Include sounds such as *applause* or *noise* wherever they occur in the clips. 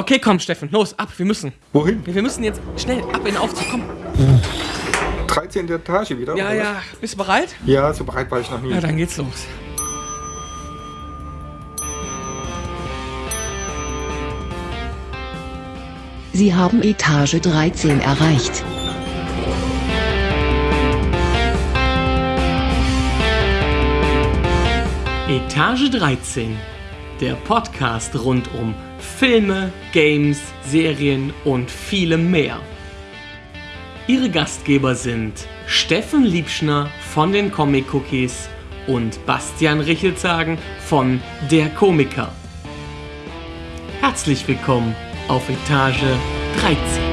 Okay, komm, Steffen, los, ab, wir müssen. Wohin? Wir, wir müssen jetzt schnell ab in den Aufzug, komm. 13. Etage wieder? Ja, oder ja, bist du bereit? Ja, so bereit war ich noch nie. Ja, dann geht's los. Sie haben Etage 13 erreicht. Etage 13, der Podcast rund um Filme, Games, Serien und vielem mehr. Ihre Gastgeber sind Steffen Liebschner von den Comic Cookies und Bastian Richelzagen von Der Komiker. Herzlich willkommen auf Etage 13.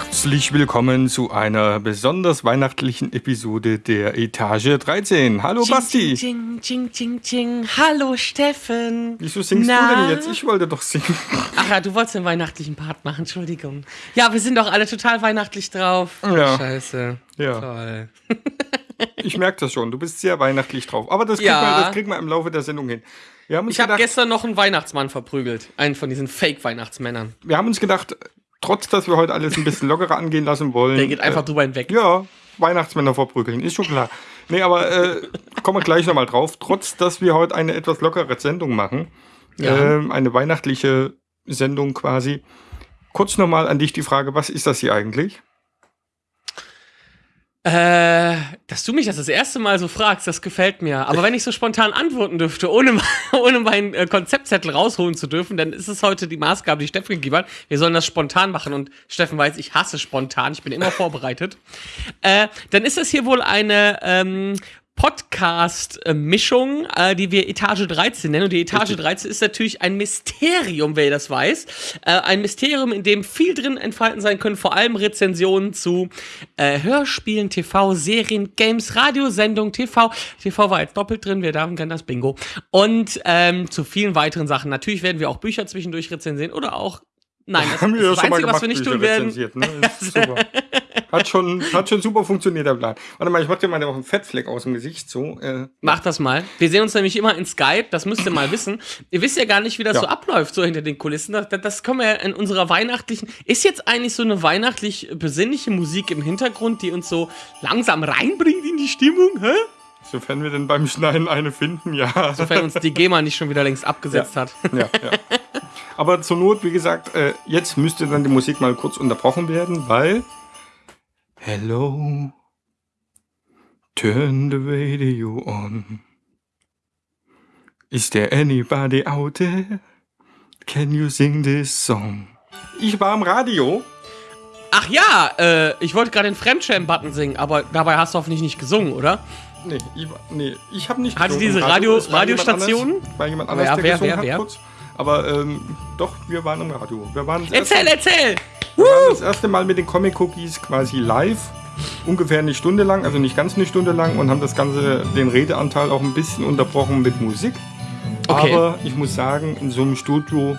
Herzlich willkommen zu einer besonders weihnachtlichen Episode der Etage 13. Hallo Basti. Ching, ching, ching, ching. Hallo Steffen. Wieso singst Na? du denn jetzt? Ich wollte doch singen. Ach ja, du wolltest den weihnachtlichen Part machen, Entschuldigung. Ja, wir sind doch alle total weihnachtlich drauf. Ja. Scheiße. Ja, Toll. ich merke das schon. Du bist sehr weihnachtlich drauf. Aber das kriegen, Ja. wir, das kriegen wir im Laufe der Sendung hin. Wir haben uns Ich habe gestern noch einen Weihnachtsmann verprügelt. Einen von diesen Fake-Weihnachtsmännern. wir haben uns gedacht, trotz dass wir heute alles ein bisschen lockerer angehen lassen wollen. Der geht einfach äh, drüber hinweg. Ja, Weihnachtsmänner verprügeln, ist schon klar. Nee, aber äh, kommen wir gleich nochmal drauf. Trotz, dass wir heute eine etwas lockere Sendung machen, Ja. ähm, eine weihnachtliche Sendung quasi. Kurz nochmal an dich die Frage, was ist das hier eigentlich? Äh, dass du mich das das erste Mal so fragst, das gefällt mir. Aber wenn ich so spontan antworten dürfte, ohne, *laughs* ohne meinen äh, Konzeptzettel rausholen zu dürfen, dann ist es heute die Maßgabe, die Steffen gegeben hat. Wir sollen das spontan machen und Steffen weiß, ich hasse spontan, ich bin immer *laughs* vorbereitet. Äh, dann ist es hier wohl eine ähm, Podcast-Mischung, äh, die wir Etage 13 nennen. Und die Etage Richtig. 13 ist natürlich ein Mysterium, wer das weiß. Äh, ein Mysterium, in dem viel drin entfalten sein können, vor allem Rezensionen zu äh, Hörspielen, TV, Serien, Games, Radiosendungen, TV. TV war jetzt doppelt drin, wir Damen kennen das Bingo. Und ähm, zu vielen weiteren Sachen. Natürlich werden wir auch Bücher zwischendurch rezensieren oder auch. Nein, das *laughs* wir ist das Einzige, was wir nicht Bücher tun werden. Ne? *laughs* Hat schon, hat schon super funktioniert, der Plan. Warte mal, ich mach dir mal noch einen Fettfleck aus dem Gesicht. So, äh, Mach das mal. Wir sehen uns nämlich immer in Skype, das müsst ihr mal wissen. Ihr wisst ja gar nicht, wie das Ja. so abläuft, so hinter den Kulissen. Das, das können wir ja in unserer weihnachtlichen. Ist jetzt eigentlich so eine weihnachtlich besinnliche Musik im Hintergrund, die uns so langsam reinbringt in die Stimmung? Hä? sofern wir denn beim Schneiden eine finden, ja. Sofern uns die GEMA nicht schon wieder längst abgesetzt Ja. hat. ja, ja. Aber zur Not, wie gesagt, äh, jetzt müsste dann die Musik mal kurz unterbrochen werden, weil. Hello. Turn the radio on. Is there anybody out there? Can you sing this song? Ich war am Radio. Ach ja, äh, ich wollte gerade den Fremdschämen-Button singen, aber dabei hast du hoffentlich nicht gesungen, oder? Nee, ich, nee, ich habe nicht Hatte gesungen. diese Radio- es war jemand anders- War jemand anders, ja, der wer, gesungen wer, hat wer? kurz. Aber ähm, doch, wir waren im Radio. Wir waren Erzähl, erste- erzähl! Wir waren das erste Mal mit den Comic Cookies quasi live. Ungefähr eine Stunde lang, also nicht ganz eine Stunde lang und haben das Ganze, den Redeanteil auch ein bisschen unterbrochen mit Musik. Okay. Aber ich muss sagen, in so einem Studio,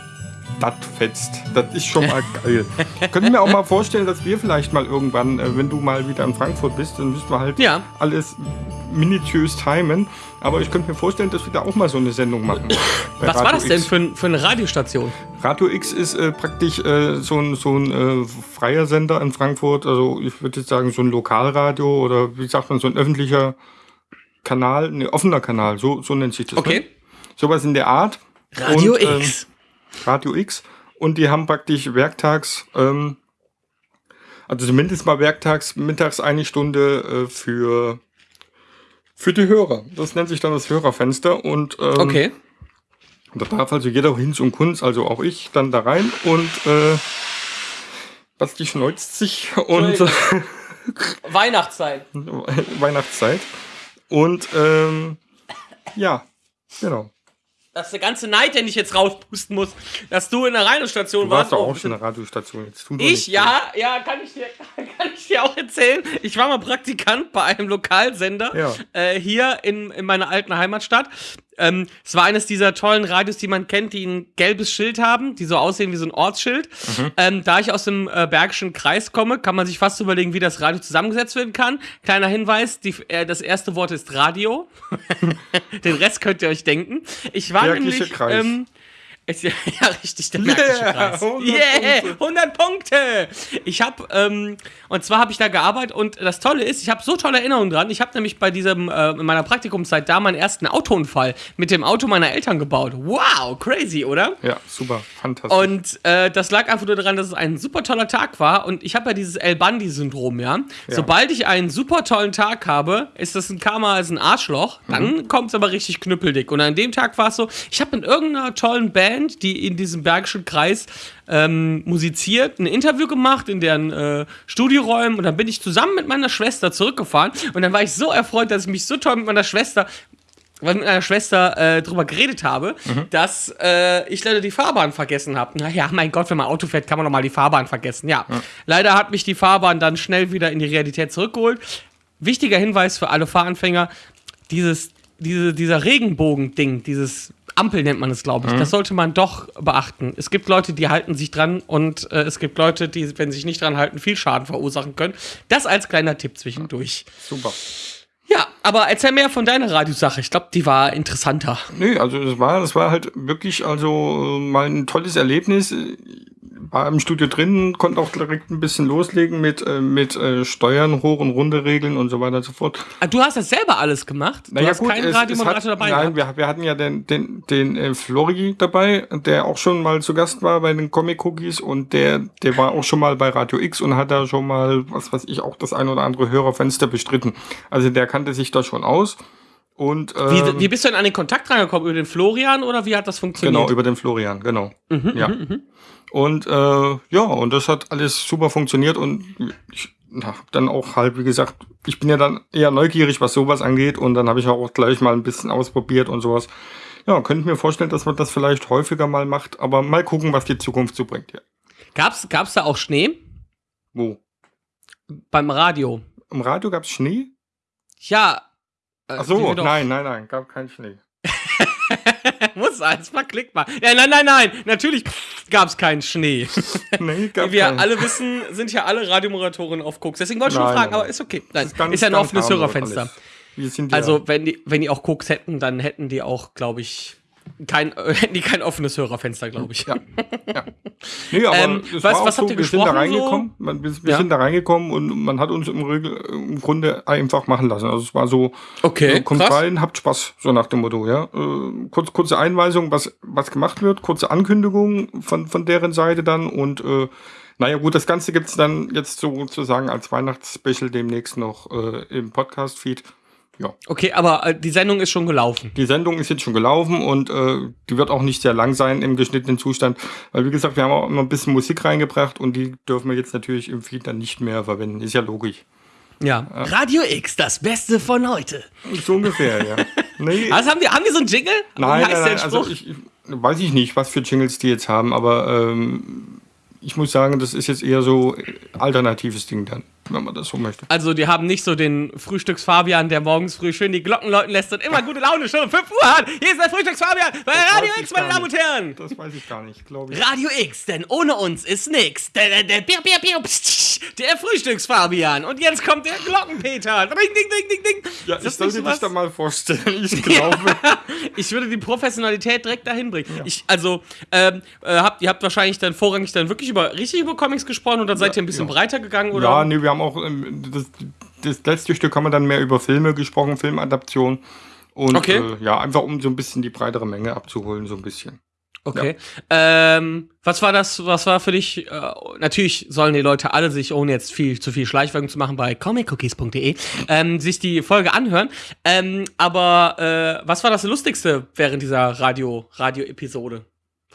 das fetzt. Das ist schon mal geil. *laughs* Können mir auch mal vorstellen, dass wir vielleicht mal irgendwann, äh, wenn du mal wieder in Frankfurt bist, dann müssen wir halt Ja. alles minutiös timen. Aber ich könnte mir vorstellen, dass wir da auch mal so eine Sendung machen. *coughs* Was war Radio das denn für, für eine Radiostation? Radio X ist äh, praktisch äh, so ein, so ein äh, freier Sender in Frankfurt. Also ich würde jetzt sagen, so ein Lokalradio oder wie sagt man, so ein öffentlicher Kanal, ein offener Kanal, so, so nennt sich das. Okay. Ne? Sowas in der Art. Radio Und, ähm, X. Radio X. Und die haben praktisch werktags, ähm, also zumindest mal werktags, mittags eine Stunde äh, für, für die Hörer. Das nennt sich dann das Hörerfenster. Und ähm, Okay. da darf also jeder Hinz und Kunz, also auch ich, dann da rein und äh, Basti schneuzt sich und *laughs* Weihnachtszeit. Weihnachtszeit. Und ähm, ja, genau. Das ist der ganze Neid, den ich jetzt rauspusten muss, dass du in der Radiostation Du warst warst. doch Oh, auch schon in der Radiostation. Jetzt tu doch ich? Ja, ja, kann ich dir, *laughs* kann ich dir auch erzählen? Ich war mal Praktikant bei einem Lokalsender Ja. äh, hier in, in meiner alten Heimatstadt. Ähm, es war eines dieser tollen Radios, die man kennt, die ein gelbes Schild haben, die so aussehen wie so ein Ortsschild. Ähm, da ich aus dem äh, Bergischen Kreis komme, kann man sich fast überlegen, wie das Radio zusammengesetzt werden kann. Kleiner Hinweis, die, äh, das erste Wort ist Radio. *laughs* Den Rest könnt ihr euch denken. Ich war Bergische nämlich... Kreis. Ähm, es, *laughs* ja, richtig, der Märkische Yeah, Kreis. 100 yeah, Punkte. 100 Punkte. Ich habe, ähm, und zwar habe ich da gearbeitet und das Tolle ist, ich habe so tolle Erinnerungen dran. Ich habe nämlich bei diesem, äh, in meiner Praktikumszeit da meinen ersten Autounfall mit dem Auto meiner Eltern gebaut. Wow, crazy, oder? Ja, super, fantastisch. Und äh, das lag einfach nur daran, dass es ein super toller Tag war. Und ich habe ja dieses El Bandi-Syndrom, ja? Sobald ich einen super tollen Tag habe, ist das ein Karma als ein Arschloch. Dann Mhm. kommt es aber richtig knüppeldick. Und an dem Tag war es so, ich habe mit irgendeiner tollen Band, die in diesem Bergischen Kreis ähm, musiziert, ein Interview gemacht in deren äh, Studioräumen. Und dann bin ich zusammen mit meiner Schwester zurückgefahren. Und dann war ich so erfreut, dass ich mich so toll mit meiner Schwester weil ich mit meiner Schwester äh, drüber geredet habe, dass äh, ich leider die Fahrbahn vergessen habe. Naja, mein Gott, wenn man Auto fährt, kann man doch mal die Fahrbahn vergessen. Ja. Leider hat mich die Fahrbahn dann schnell wieder in die Realität zurückgeholt. Wichtiger Hinweis für alle Fahranfänger: dieses, diese, dieser Regenbogen-Ding, dieses Ampel nennt man es, glaube ich. Das sollte man doch beachten. Es gibt Leute, die halten sich dran und äh, es gibt Leute, die, wenn sie sich nicht dran halten, viel Schaden verursachen können. Das als kleiner Tipp zwischendurch. super. Ja, aber erzähl mehr von deiner Radiosache. Ich glaube, die war interessanter. Nee, also das war, das war halt wirklich also mal ein tolles Erlebnis. War im Studio drin, konnte auch direkt ein bisschen loslegen mit, äh, mit äh, Steuern, hoch und runter regeln und so weiter und so fort. Ah, Du hast das selber alles gemacht? Du hast keinen es- es Radiomoderator hat, dabei Nein, wir, wir hatten ja den, den, den äh, Flori dabei, der auch schon mal zu Gast war bei den Comic Cookies und der, der war auch schon mal bei Radio X und hat da schon mal, was weiß ich, auch das ein oder andere Hörerfenster bestritten. Also der kannte sich da schon aus. Und ähm, Wie, wie bist du denn an den Kontakt reingekommen? Über den Florian oder wie hat das funktioniert? Genau, über den Florian, genau. Mhm, ja. Und äh, ja, und das hat alles super funktioniert und ich hab dann auch halt, wie gesagt, ich bin ja dann eher neugierig, was sowas angeht und dann habe ich auch gleich mal ein bisschen ausprobiert und sowas. Ja, könnte mir vorstellen, dass man das vielleicht häufiger mal macht, aber mal gucken, was die Zukunft so bringt. Ja. Gab's, gab's da auch Schnee Wo? beim Radio? Im Radio gab's Schnee? Ja. Äh, Ach so, nein, nein, nein, gab keinen Schnee. *laughs* Muss eins mal klick mal. Ja, nein, nein, nein. Natürlich gab's keinen Schnee. *laughs* Nee, gab Wie wir keinen. alle wissen, sind ja alle Radiomoderatoren auf Koks. Deswegen wollte ich nur Nein, fragen, nein, aber ist okay. Nein, Ganz- ist ja ein offenes Hörerfenster. Also, wenn die, wenn die auch Koks hätten, dann hätten die auch, glaube ich, kein, *laughs* hätten die kein offenes Hörerfenster, glaube ich. Ja. ja. *laughs* Nee, aber Ähm, es was- war was so, wir sind da reingekommen, man, wir, wir Ja. sind da reingekommen und man hat uns im, Regel, im Grunde einfach machen lassen. Also es war so, Okay, äh, kommt krass. rein, habt Spaß, so nach dem Motto, ja. Äh, kurz, kurze Einweisung, was, was gemacht wird, kurze Ankündigung von, von deren Seite dann und äh, naja gut, das Ganze gibt's dann jetzt sozusagen als Weihnachtsspecial demnächst noch äh, im Podcast-Feed. Ja. Okay, aber äh, die Sendung ist schon gelaufen. Die Sendung ist jetzt schon gelaufen und äh, die wird auch nicht sehr lang sein im geschnittenen Zustand, weil wie gesagt, wir haben auch immer ein bisschen Musik reingebracht und die dürfen wir jetzt natürlich im Feed dann nicht mehr verwenden. Ist ja logisch. Ja. Radio X, das Beste von heute. So ungefähr, ja. *laughs* Nee, Also haben die, haben die so einen Jingle? nein, nein, nein, also ich weiß ich nicht, was für Jingles die jetzt haben, aber ähm, ich muss sagen, das ist jetzt eher so äh, alternatives Ding dann, wenn man das so möchte. Also, die haben nicht so den Frühstücks-Fabian, der morgens früh schön die Glocken läuten lässt und immer gute Laune schon um 5 Uhr hat. Hier ist der Frühstücks-Fabian bei Radio weiß ich X, meine Damen und. Herren. Das weiß ich gar nicht, glaube ich. Radio X, denn ohne uns ist nix. Der, der, der, Bier, Bier, Bier, pst, der Frühstücks-Fabian. Und jetzt kommt der Glockenpeter. Ding, ding, ding, ding, ding. Ja, ich sollte nicht dich da mal vorstellen. Ich *laughs* glaube. Ich würde die Professionalität direkt dahin bringen. Ich, also, ähm, äh, habt, ihr habt wahrscheinlich dann vorrangig dann wirklich über, richtig über Comics gesprochen und dann seid ihr ein bisschen ja. breiter gegangen, oder? Ja, nee, wir haben auch ähm, das, das letzte Stück haben wir dann mehr über Filme gesprochen, Filmadaption. Und Okay. äh, ja, einfach um so ein bisschen die breitere Menge abzuholen, so ein bisschen. Okay. Ähm, was war das, was war für dich? Äh, natürlich sollen die Leute alle sich, ohne jetzt viel zu viel Schleichwerbung zu machen, bei comiccookies.de ähm, sich die Folge anhören. Ähm, aber äh, was war das Lustigste während dieser Radio, Radio-Episode?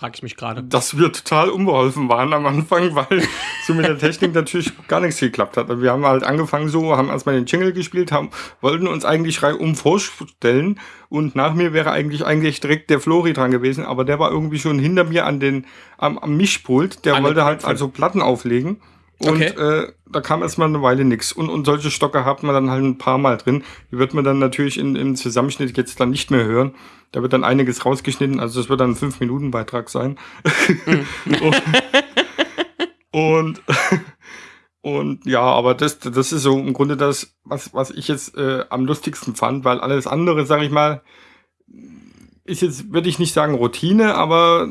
Frag ich mich gerade. Dass wir total unbeholfen waren am Anfang, weil so mit der Technik *laughs* natürlich gar nichts geklappt hat. Wir haben halt angefangen so, haben erstmal den Jingle gespielt, haben, wollten uns eigentlich reihum vorstellen und nach mir wäre eigentlich eigentlich direkt der Flori dran gewesen, aber der war irgendwie schon hinter mir an den, am, am Mischpult, der An wollte halt also Platten auflegen. Und Okay. äh, da kam erstmal eine Weile nix. Und, und solche Stocke hat man dann halt ein paar Mal drin. Die wird man dann natürlich in, im Zusammenschnitt jetzt dann nicht mehr hören. Da wird dann einiges rausgeschnitten. Also es wird dann ein 5-Minuten-Beitrag sein. *laughs* und, *laughs* und ja, aber das, das ist so im Grunde das, was, was ich jetzt äh, am lustigsten fand, weil alles andere, sag ich mal, ist jetzt, würde ich nicht sagen Routine, aber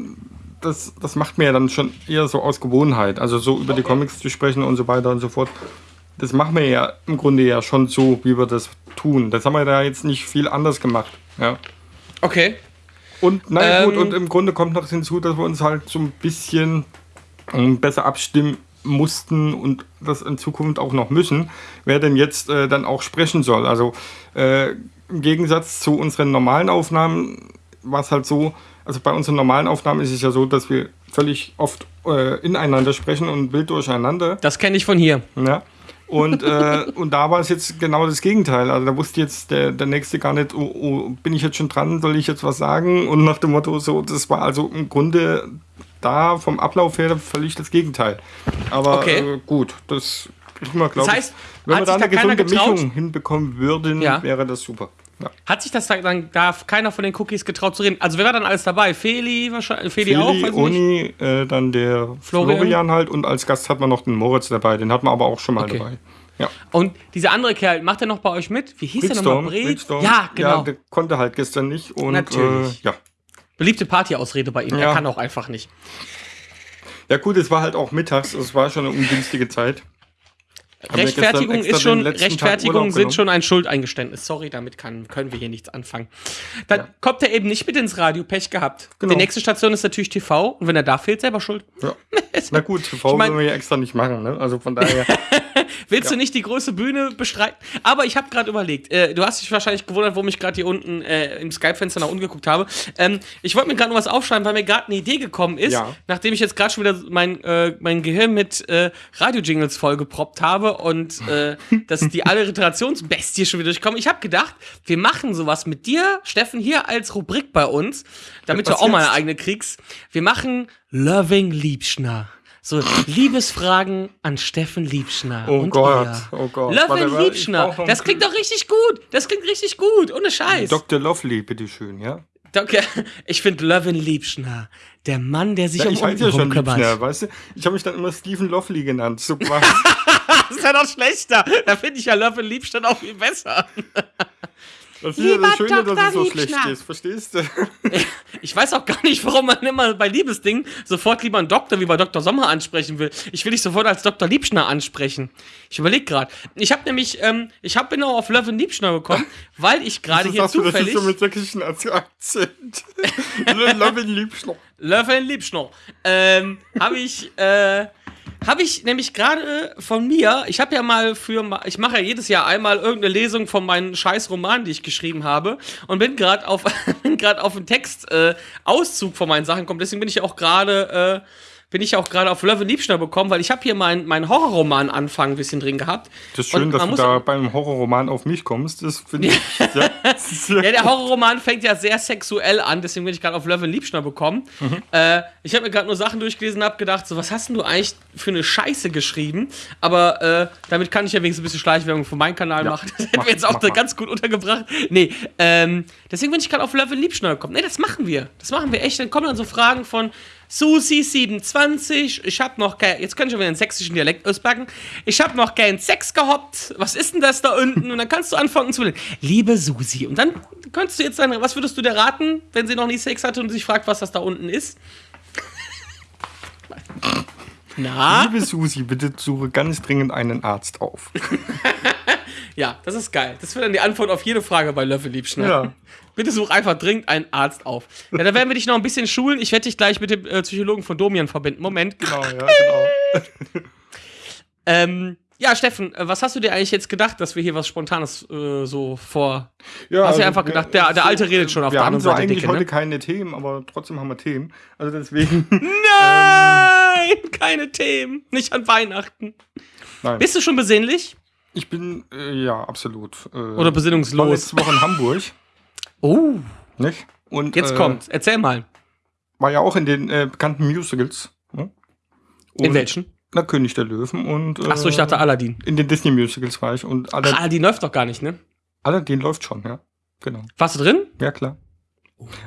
das, das macht mir ja dann schon eher so aus Gewohnheit. Also so über die Comics zu sprechen und so weiter und so fort. Das machen wir ja im Grunde ja schon so, wie wir das tun. Das haben wir da jetzt nicht viel anders gemacht. Ja. Okay. Und gut, Ähm. und im Grunde kommt noch hinzu, dass wir uns halt so ein bisschen ähm, besser abstimmen mussten und das in Zukunft auch noch müssen, wer denn jetzt äh, dann auch sprechen soll. Also äh, im Gegensatz zu unseren normalen Aufnahmen war es halt so, also bei unseren normalen Aufnahmen ist es ja so, dass wir völlig oft äh, ineinander sprechen und wild durcheinander. Das kenne ich von hier. Ja. Und, äh, *laughs* und da war es jetzt genau das Gegenteil. Also da wusste jetzt der, der Nächste gar nicht, oh, oh, bin ich jetzt schon dran, soll ich jetzt was sagen? Und nach dem Motto, so, das war also im Grunde da vom Ablauf her völlig das Gegenteil. Aber Okay. äh, gut, das kriegen wir, glaube Das heißt, ich. Wenn wir da eine gesunde getraut? Mischung hinbekommen würden, Ja. wäre das super. Ja. Hat sich das da- dann darf keiner von den Cookies getraut zu reden? Also wer war dann alles dabei? Feli wahrscheinlich, Feli, auch, Feli, weiß ich nicht. Uni, äh, dann der Florian? Florian. halt und als Gast hat man noch den Moritz dabei. Den hat man aber auch schon mal Okay. dabei. Ja. Und dieser andere Kerl, macht er noch bei euch mit? Wie hieß der nochmal? Britstorm. Ja, genau. Ja, der konnte halt gestern nicht. Und, Natürlich. Äh, ja. Beliebte Partyausrede bei ihm. Er Ja. kann auch einfach nicht. ja, gut, es war halt auch mittags. Es war schon eine ungünstige Zeit. Rechtfertigung ist schon, Rechtfertigung sind schon ein Schuldeingeständnis. Sorry, damit kann, können wir hier nichts anfangen. Dann Ja. kommt er eben nicht mit ins Radio, Pech gehabt. Genau. Die nächste Station ist natürlich TV und wenn er da fehlt, selber schuld. Ja. *laughs* Na gut, TV Ich mein- wollen wir ja extra nicht machen. Ne? Also von daher. *laughs* Willst du nicht die große Bühne bestreiten? Aber ich habe gerade überlegt, äh, du hast dich wahrscheinlich gewundert, warum ich gerade hier unten äh, im Skype-Fenster nach unten geguckt habe. Ähm, ich wollte mir gerade noch was aufschreiben, weil mir gerade eine Idee gekommen ist, Ja. nachdem ich jetzt gerade schon wieder mein, äh, mein Gehirn mit äh, Radio-Jingles vollgeproppt habe und äh, dass die Alliterationsbestie schon wieder durchkommen. Ich habe gedacht, wir machen sowas mit dir, Steffen, hier als Rubrik bei uns, damit du Was auch mal eine jetzt? eigene kriegst. Wir machen Loving Liebschner. So, Liebesfragen an Steffen Liebschner. Oh und Gott, ihr. oh Gott. Love Warte, and warte, ich Liebschner. Das klingt doch richtig gut. Das klingt richtig gut. Ohne Scheiß. Dr. Lovely, bitteschön, ja? Doc, ich finde Love and Liebschner. Der Mann, der sich ja um ich heiße ja schon Untenrum Liebschner, weißt du? Ich habe mich dann immer Stephen Lovely genannt. Quasi. *laughs* Das ist ja noch schlechter. Da finde ich ja Love and Liebschner auch viel besser. Das ist ja Lieber das Schöne, Dr. dass es so schlecht ist, verstehst du? *laughs* Ich weiß auch gar nicht, warum man immer bei Liebesdingen sofort lieber einen Doktor wie bei Dr. Sommer ansprechen will. Ich will dich sofort als Dr. Liebschner ansprechen. Ich überlege gerade. Ich habe nämlich, ähm, ich hab, bin auch auf Love and Liebschner gekommen, *laughs* weil ich gerade hier sagst du, das ist zufällig so mit sächsischen Akzent. *laughs* Lovely Liebschner. Love and Liebschner. Ähm, habe ich, äh, habe ich nämlich gerade von mir, ich habe ja mal für, ich mache ja jedes Jahr einmal irgendeine Lesung von meinen scheiß Romanen, die ich geschrieben habe und bin gerade auf, *laughs* bin gerade auf einen Text, äh, Auszug von meinen Sachen gekommen, deswegen bin ich auch gerade, äh, bin ich auch gerade auf Love and Liebschner bekommen, weil ich habe hier meinen mein Horrorroman-Anfang ein bisschen drin gehabt. Das ist schön, Und dass du da beim Horrorroman auf mich kommst. Das finde ich *laughs* sehr, sehr Ja, der Horrorroman fängt ja sehr sexuell an, deswegen bin ich gerade auf Love and Liebschner bekommen. Äh, ich habe mir gerade nur Sachen durchgelesen und habe gedacht, so, was hast denn du eigentlich für eine Scheiße geschrieben? Aber äh, damit kann ich ja wenigstens ein bisschen Schleichwerbung für meinen Kanal Ja, machen. *laughs* Das hätten wir jetzt auch mach ganz gut untergebracht. Nee, ähm, deswegen bin ich gerade auf Love and Liebschner gekommen. Nee, das machen wir. Das machen wir echt. Dann kommen dann so Fragen von Susi27, ich hab noch kein, jetzt kann ich schon wieder den sächsischen Dialekt auspacken. Ich hab noch keinen Sex gehabt. Was ist denn das da unten? Und dann kannst du anfangen zu Liebe Susi. Und dann könntest du jetzt sagen, was würdest du dir raten, wenn sie noch nie Sex hatte und sich fragt, was das da unten ist? Na? Liebe Susi, bitte suche ganz dringend einen Arzt auf. *laughs* Ja, das ist geil. Das wäre dann die Antwort auf jede Frage bei Löffel Liebschner. Ja. Bitte such einfach dringend einen Arzt auf. Ja, da werden wir dich noch ein bisschen schulen. Ich werde dich gleich mit dem äh, Psychologen von Domian verbinden. Moment. Genau, ja, genau. *laughs* Ähm, ja, Steffen, äh, was hast du dir eigentlich jetzt gedacht, dass wir hier was Spontanes äh, so vor. Ja, Hast du also, einfach gedacht, der- der Alte redet schon auf wir der haben anderen zwar Seite eigentlich Dicke, ne? heute keine Themen, aber trotzdem haben wir Themen. Also deswegen. *laughs* Nein! Keine Themen. Nicht an Weihnachten. Nein. Bist du schon besinnlich? Ich bin, äh, ja, absolut. Äh, Oder war besinnungslos? letzte Woche in Hamburg, *laughs* Oh, nicht? Und, jetzt äh, kommt's. Erzähl mal. War ja auch in den äh, bekannten Musicals. Ne? In welchen? Na, König der Löwen und. Äh, Ach so, ich dachte Aladdin. In den Disney Musicals war ich und Aladdin, Ach, Aladdin läuft doch gar nicht, ne? Aladdin läuft schon, ja. Genau. Warst du drin? Ja, klar.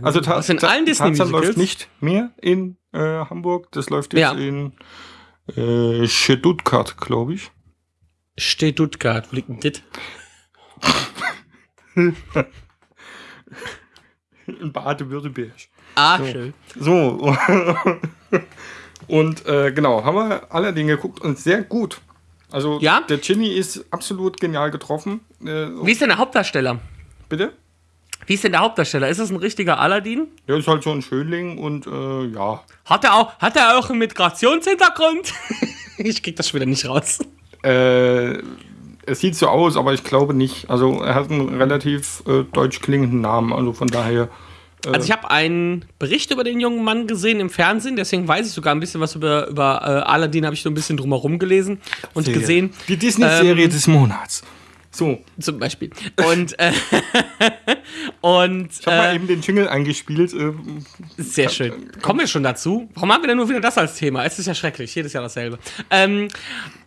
Also Ta in allen Disney Tarzan läuft nicht mehr in äh, Hamburg. Das läuft jetzt Ja. in äh, Stuttgart, glaube ich. Stuttgart, wo liegt denn dit? *laughs* In Baden-Württemberg. Ah, So. schön. So. *laughs* und äh, genau, haben wir Aladdin geguckt und sehr gut. Also Ja? der Ginny ist absolut genial getroffen. Äh, Wie ist denn der Hauptdarsteller? bitte? Wie ist denn der Hauptdarsteller? Ist das ein richtiger Aladdin? Der ist halt so ein Schönling und äh, ja. Hat er auch, hat er auch einen Migrationshintergrund? *laughs* ich krieg das schon wieder nicht raus. Äh, es sieht so aus, aber ich glaube nicht. Also er hat einen relativ äh, deutsch klingenden Namen, also von daher. Also ich habe einen Bericht über den jungen Mann gesehen im Fernsehen, deswegen weiß ich sogar ein bisschen was über, über äh, Aladdin, habe ich so ein bisschen drumherum gelesen und gesehen. Die Disney-Serie Ähm, des Monats. So, Zum Beispiel. Und, äh, *laughs* und ich habe mal äh, eben den Jingle eingespielt. Äh, sehr schön. Kommen wir schon dazu? Warum haben wir denn nur wieder das als Thema? Es ist ja schrecklich, jedes Jahr dasselbe. Ähm,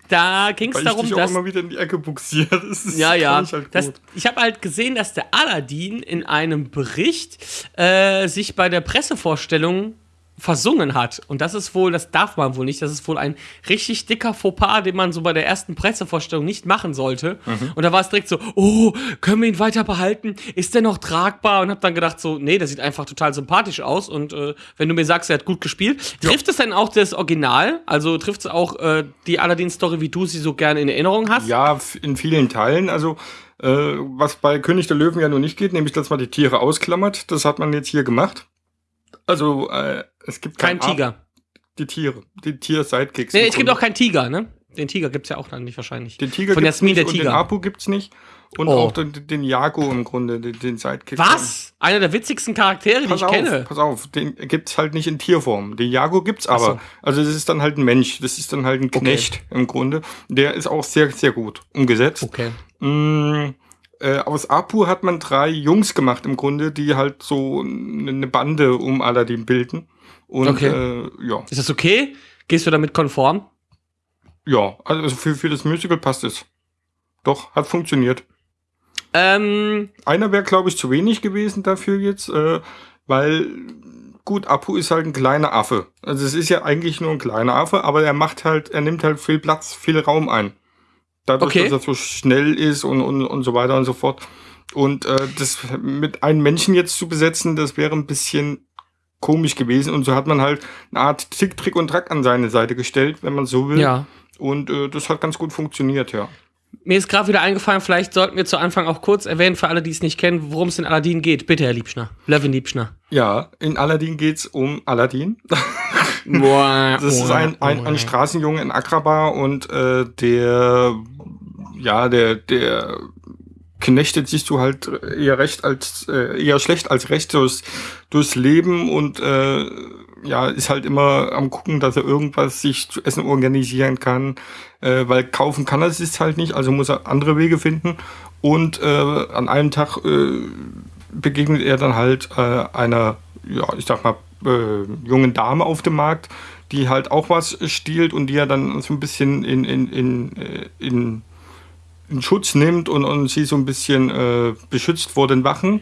da ging es weil ich darum, dich auch dass immer wieder in die Ecke buxiere. *laughs* Das Ja, ja. Ich, halt Das, ich habe halt gesehen, dass der Aladdin in einem Bericht äh, sich bei der Pressevorstellung versungen hat. Und das ist wohl, das darf man wohl nicht, das ist wohl ein richtig dicker Fauxpas, den man so bei der ersten Pressevorstellung nicht machen sollte. Mhm. Und da war es direkt so, oh, können wir ihn weiter behalten? Ist der noch tragbar? Und habe dann gedacht so, nee, der sieht einfach total sympathisch aus. Und äh, wenn du mir sagst, er hat gut gespielt, trifft es denn auch das Original? Also trifft es auch äh, die Aladdin-Story, wie du sie so gerne in Erinnerung hast? Ja, in vielen Teilen. Also, äh, was bei König der Löwen ja nur nicht geht, nämlich, dass man die Tiere ausklammert. Das hat man jetzt hier gemacht. Also, äh, es gibt Kein Ar- Tiger. Die Tiere. Die Tier-Sidekicks. Nee, es gibt auch keinen Tiger, ne? Den Tiger gibt's ja auch dann nicht wahrscheinlich. Den Tiger Von gibt's Jasmin nicht der und den Tiger. Apu gibt's nicht. Und Oh. auch den, den Jago im Grunde, den, den Sidekick. Was? Einer der witzigsten Charaktere, die Pass ich auf, kenne. pass auf, den gibt's halt nicht in Tierform. Den Jago gibt's aber. so. Also das ist dann halt ein Mensch, das ist dann halt ein Knecht im Grunde. Der ist auch sehr, sehr gut umgesetzt. Okay. Mm, äh, aus Apu hat man drei Jungs gemacht im Grunde, die halt so eine Bande um Aladdin bilden. Und Okay. äh, ja, Ist das okay? Gehst du damit konform? ja, also für, für das Musical passt es. Doch, hat funktioniert. Ähm, Einer wäre, glaube ich, zu wenig gewesen dafür jetzt, äh, weil gut, Apu ist halt ein kleiner Affe. Also es ist ja eigentlich nur ein kleiner Affe, aber er macht halt, er nimmt halt viel Platz, viel Raum ein. Dadurch, Okay. dass er so schnell ist und, und, und so weiter und so fort. Und äh, das mit einem Menschen jetzt zu besetzen, das wäre ein bisschen komisch gewesen. Und so hat man halt eine Art Tick, Trick und Track an seine Seite gestellt, wenn man so will. ja. Und äh, das hat ganz gut funktioniert, ja. Mir ist gerade wieder eingefallen, vielleicht sollten wir zu Anfang auch kurz erwähnen, für alle, die es nicht kennen, worum es in Aladdin geht. Bitte, Herr Liebschner. Levin Liebschner. Ja, in Aladdin geht's um Aladdin. *laughs* Das ist ein, ein, ein Straßenjunge in Agrabah und äh, der, ja, der, der knechtet sich so halt eher recht als, äh, eher schlecht als recht durchs, durchs Leben und äh, ja, ist halt immer am gucken, dass er irgendwas sich zu essen organisieren kann, äh, weil kaufen kann er es halt nicht, also muss er andere Wege finden. Und äh, an einem Tag äh, begegnet er dann halt äh, einer, ja, ich sag mal, äh, jungen Dame auf dem Markt, die halt auch was stiehlt und die er dann so ein bisschen in, in, in, äh, in, in Schutz nimmt und, und sie so ein bisschen äh, beschützt vor den Wachen.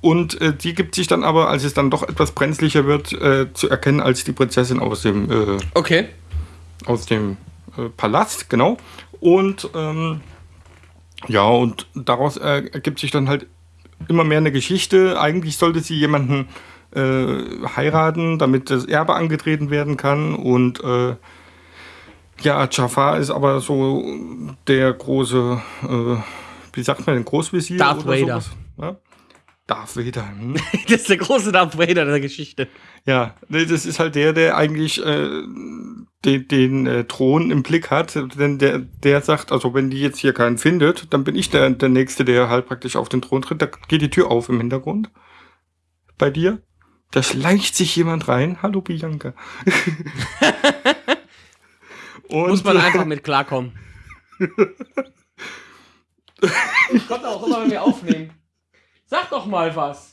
Und äh, die gibt sich dann aber, als es dann doch etwas brenzlicher wird, äh, zu erkennen als die Prinzessin aus dem, äh, Okay. aus dem äh, Palast, genau. Und ähm, ja, und daraus äh, ergibt sich dann halt immer mehr eine Geschichte. Eigentlich sollte sie jemanden heiraten, damit das Erbe angetreten werden kann. Und ja, Jafar ist aber so der große, äh, wie sagt man denn, Großvisier Darth oder Vader. sowas? Ja? Darth Vader. Hm? *laughs* Das ist der große Darth Vader der Geschichte. Ja, das ist halt der, der eigentlich äh, den, den äh, Thron im Blick hat. Denn der, der sagt, also wenn die jetzt hier keinen findet, dann bin ich der, der Nächste, der halt praktisch auf den Thron tritt. Da geht die Tür auf im Hintergrund. Bei dir. Da schleicht sich jemand rein. Hallo Bianca. *laughs* Und, Muss man *laughs* einfach mit klarkommen. Kommt auch immer, wenn wir aufnehmen. Sag doch mal was.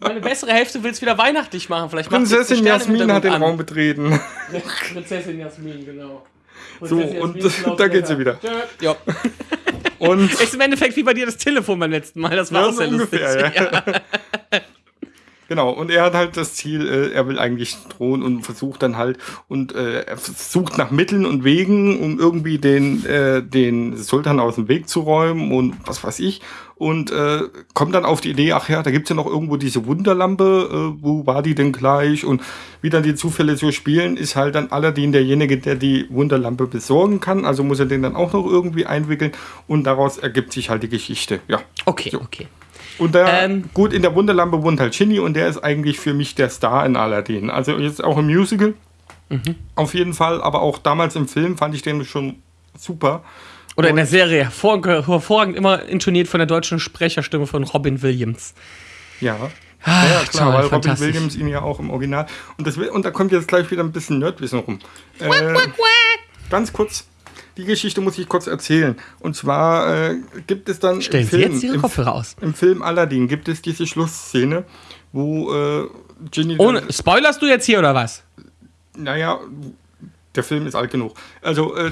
Meine bessere Hälfte will es wieder weihnachtlich machen. Vielleicht Prinzessin Jasmin hat den Hintergrund Raum betreten. an. *laughs* Prinzessin Jasmin, genau. So, und *laughs* da geht sie wieder. Ja. Und Ist im Endeffekt wie bei dir das Telefon beim letzten Mal. Das war Ja, auch so sehr lustig. ungefähr, ja. Genau, und er hat halt das Ziel, äh, er will eigentlich drohen und versucht dann halt und äh, er sucht nach Mitteln und Wegen, um irgendwie den, äh, den Sultan aus dem Weg zu räumen und was weiß ich. Und äh, kommt dann auf die Idee, ach ja, da gibt's ja noch irgendwo diese Wunderlampe, äh, wo war die denn gleich? Und wie dann die Zufälle so spielen, ist halt dann Aladdin derjenige, der die Wunderlampe besorgen kann. Also muss er den dann auch noch irgendwie einwickeln und daraus ergibt sich halt die Geschichte. Ja. Okay, okay. Und da, Ähm. gut, in der Wunderlampe wohnt halt Shinny und der ist eigentlich für mich der Star in Aladdin. Also jetzt auch im Musical. Mhm. Auf jeden Fall, aber auch damals im Film fand ich den schon super. Oder in der Serie hervorragend, hervorragend immer intoniert von der deutschen Sprecherstimme von Robin Williams. Ja. Ah, ja, klar, toll, weil Robin. Williams ihn ja auch im Original. Und, das, und da kommt jetzt gleich wieder ein bisschen Nerdwissen rum. Äh, ganz kurz, die Geschichte muss ich kurz erzählen. Und zwar äh, gibt es dann Stellen im Sie Film, jetzt Ihre Kopfhörer aus. im Film Aladdin gibt es diese Schlussszene, wo äh, Ginny Ohne, spoilerst du jetzt hier oder was? Naja, der Film ist alt genug. Also, äh,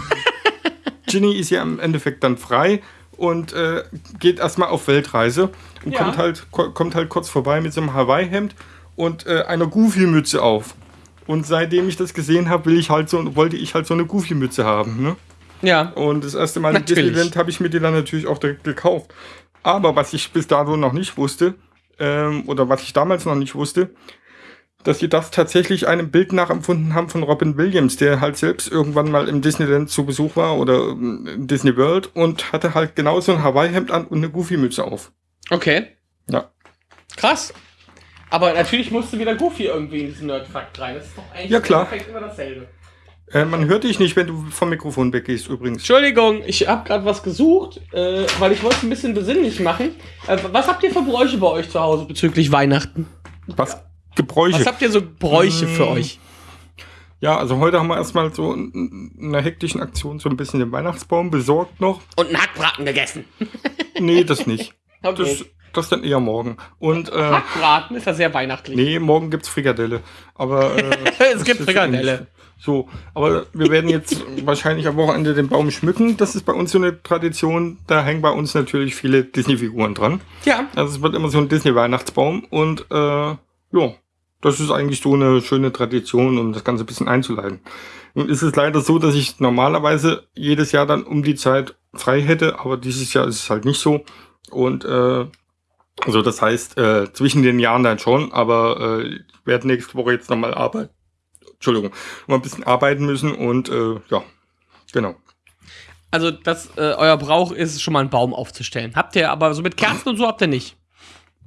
*laughs* Ginny ist ja im Endeffekt dann frei und äh, geht erstmal auf Weltreise und Ja. kommt, halt, ko kommt halt kurz vorbei mit so einem Hawaii-Hemd und äh, einer Goofy-Mütze auf. Und seitdem ich das gesehen habe, will ich halt so, wollte ich halt so eine Goofy-Mütze haben. Ne? Ja. Und das erste Mal im Natürlich. Disneyland habe ich mir die dann natürlich auch direkt gekauft. Aber was ich bis dato noch nicht wusste, ähm, oder was ich damals noch nicht wusste, dass sie das tatsächlich einem Bild nachempfunden haben von Robin Williams, der halt selbst irgendwann mal im Disneyland zu Besuch war oder ähm, in Disney World und hatte halt genauso ein Hawaii-Hemd an und eine Goofy-Mütze auf. Okay. Ja. Krass. Aber natürlich musste wieder Goofy irgendwie in diesen Nerdfakt rein. Das ist doch eigentlich Ja, klar. im immer dasselbe. Äh, man hört dich nicht, wenn du vom Mikrofon weggehst übrigens. Entschuldigung, ich habe gerade was gesucht, äh, weil ich wollte es ein bisschen besinnlich machen. Äh, was habt ihr für Bräuche bei euch zu Hause bezüglich Weihnachten? Was? Gebräuche. Was habt ihr so Bräuche für Mm. euch? Ja, also heute haben wir erstmal so in in einer hektischen Aktion so ein bisschen den Weihnachtsbaum besorgt noch. Und einen Hackbraten gegessen. *laughs* Nee, das nicht. Okay. Das, das dann eher morgen. Und äh, Hackbraten ist ja sehr weihnachtlich. nee, morgen gibt's Frikadelle. Aber äh, *laughs* Es gibt Frikadelle. So, aber wir werden jetzt *laughs* wahrscheinlich am Wochenende den Baum schmücken. Das ist bei uns so eine Tradition. Da hängen bei uns natürlich viele Disney-Figuren dran. Ja. Also es wird immer so ein Disney-Weihnachtsbaum und äh, ja, das ist eigentlich so eine schöne Tradition, um das Ganze ein bisschen einzuleiten. Nun ist es leider so, dass ich normalerweise jedes Jahr dann um die Zeit frei hätte, aber dieses Jahr ist es halt nicht so. Und äh, also das heißt, äh, zwischen den Jahren dann schon, aber äh, ich werde nächste Woche jetzt nochmal arbeiten. Entschuldigung, mal ein bisschen arbeiten müssen und äh, ja, genau. Also, das, äh, euer Brauch ist schon mal einen Baum aufzustellen. Habt ihr aber so mit Kerzen und so habt ihr nicht.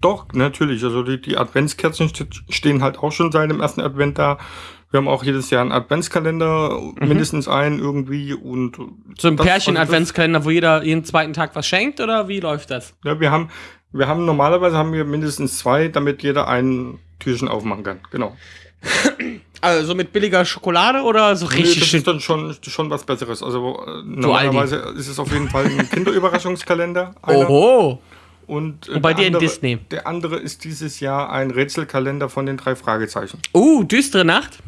Doch, natürlich. Also die, die Adventskerzen st- stehen halt auch schon seit dem ersten Advent da. Wir haben auch jedes Jahr einen Adventskalender, mindestens einen irgendwie. Und So ein Pärchen-Adventskalender, wo jeder jeden zweiten Tag was schenkt oder wie läuft das? Ja, wir haben, wir haben normalerweise haben wir mindestens zwei, damit jeder ein Türchen aufmachen kann. Genau. *clears throat* Also so mit billiger Schokolade oder so Nee, richtig das schön? ist dann schon, schon was Besseres. Also äh, normalerweise ist es auf jeden Fall ein *laughs* Kinderüberraschungskalender. einer. Oho. Und, äh, Und bei dir in andere- Disney? Der andere ist dieses Jahr ein Rätselkalender von den drei Fragezeichen. Uh, düstere Nacht.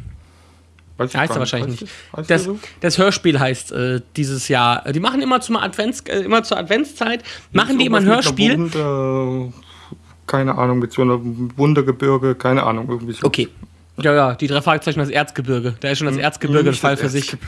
Weiß ich Heißt er wahrscheinlich nicht. heißt Das, so? das Hörspiel heißt äh, dieses Jahr. Die machen immer zum Advents, äh, immer zur Adventszeit, machen die immer ein Hörspiel. Wunder, keine Ahnung, mit so einer Wundergebirge, keine Ahnung, irgendwie so. Okay. Ja, ja, die drei Fragezeichen das Erzgebirge. Da ist schon das Erzgebirge ein Hm, nicht Fall für sich. *laughs*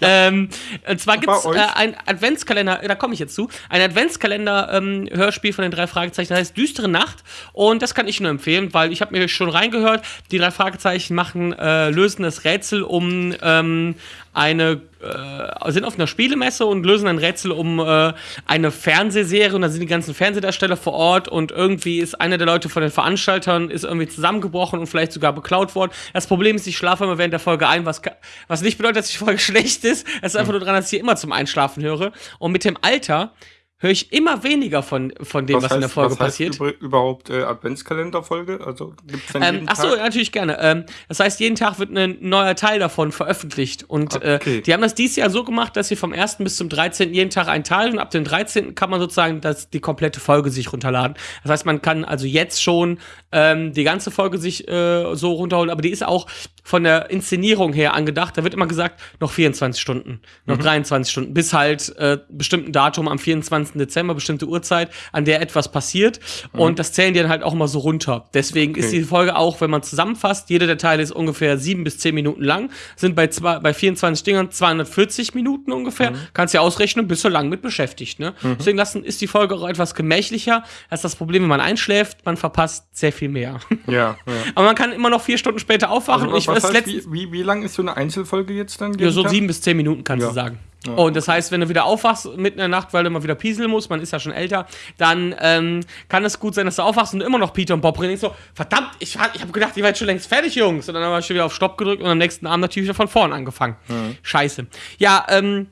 ähm, und zwar gibt es äh, ein Adventskalender, da komme ich jetzt zu, ein Adventskalender-Hörspiel von den drei Fragezeichen, das heißt Düstere Nacht. Und das kann ich nur empfehlen, weil ich habe mir schon reingehört, die drei Fragezeichen machen, äh, lösen das Rätsel um ähm, eine, äh, sind auf einer Spielemesse und lösen ein Rätsel um äh, eine Fernsehserie und da sind die ganzen Fernsehdarsteller vor Ort und irgendwie ist einer der Leute von den Veranstaltern ist irgendwie zusammengebrochen und vielleicht sogar beklaut worden. Das Problem ist, ich schlafe immer während der Folge ein, was, was nicht bedeutet, dass die Folge *laughs* schlecht ist. Es ist einfach nur dran, dass ich hier immer zum Einschlafen höre. Und mit dem Alter höre ich immer weniger von, von dem, was, in der Folge was heißt passiert. über, überhaupt äh, Adventskalenderfolge? Also gibt's dann Ähm, jeden ach so, Tag? natürlich gerne. Ähm, das heißt, jeden Tag wird ein neuer Teil davon veröffentlicht. Und Okay. äh, die haben das dieses Jahr so gemacht, dass sie vom 1. bis zum 13. jeden Tag einen Teil und ab dem 13. kann man sozusagen das, die komplette Folge sich runterladen. Das heißt, man kann also jetzt schon ähm, die ganze Folge sich äh, so runterholen, aber die ist auch von der Inszenierung her angedacht. Da wird immer gesagt, noch 24 Stunden, noch 23 Stunden, bis halt äh, bestimmten Datum am 24. Dezember, bestimmte Uhrzeit, an der etwas passiert. Und das zählen die dann halt auch immer so runter. Deswegen ist Okay. die Folge auch, wenn man zusammenfasst, jeder der Teile ist ungefähr sieben bis zehn Minuten lang, sind bei, zwei, bei 24 Dingern 240 Minuten ungefähr. Kannst ja ausrechnen, bist du lang mit beschäftigt. Ne? Deswegen lassen, ist die Folge auch etwas gemächlicher. Das ist das Problem, wenn man einschläft, man verpasst sehr viel mehr. Ja, ja. Aber man kann immer noch vier Stunden später aufwachen. Also, ich was heißt, wie, wie, wie lang ist so eine Einzelfolge jetzt dann? ja, so sieben bis zehn Minuten kannst Ja. du sagen. Und das heißt, wenn du wieder aufwachst mitten in der Nacht, weil du mal wieder pieseln musst, man ist ja schon älter, dann ähm, kann es gut sein, dass du aufwachst und immer noch Peter und Bob reden. Ich so, verdammt, ich, war- ich habe gedacht, ihr seid schon längst fertig, Jungs. Und dann habe ich schon wieder auf Stopp gedrückt und am nächsten Abend natürlich wieder von vorn angefangen. Scheiße. Ja, ähm,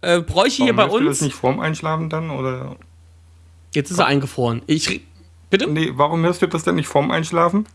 äh, Bräuche hier bei hörst du uns. das nicht vorm Einschlafen dann? Oder? Jetzt ist er eingefroren. Ich. Bitte? Nee, warum hörst du das denn nicht vorm Einschlafen?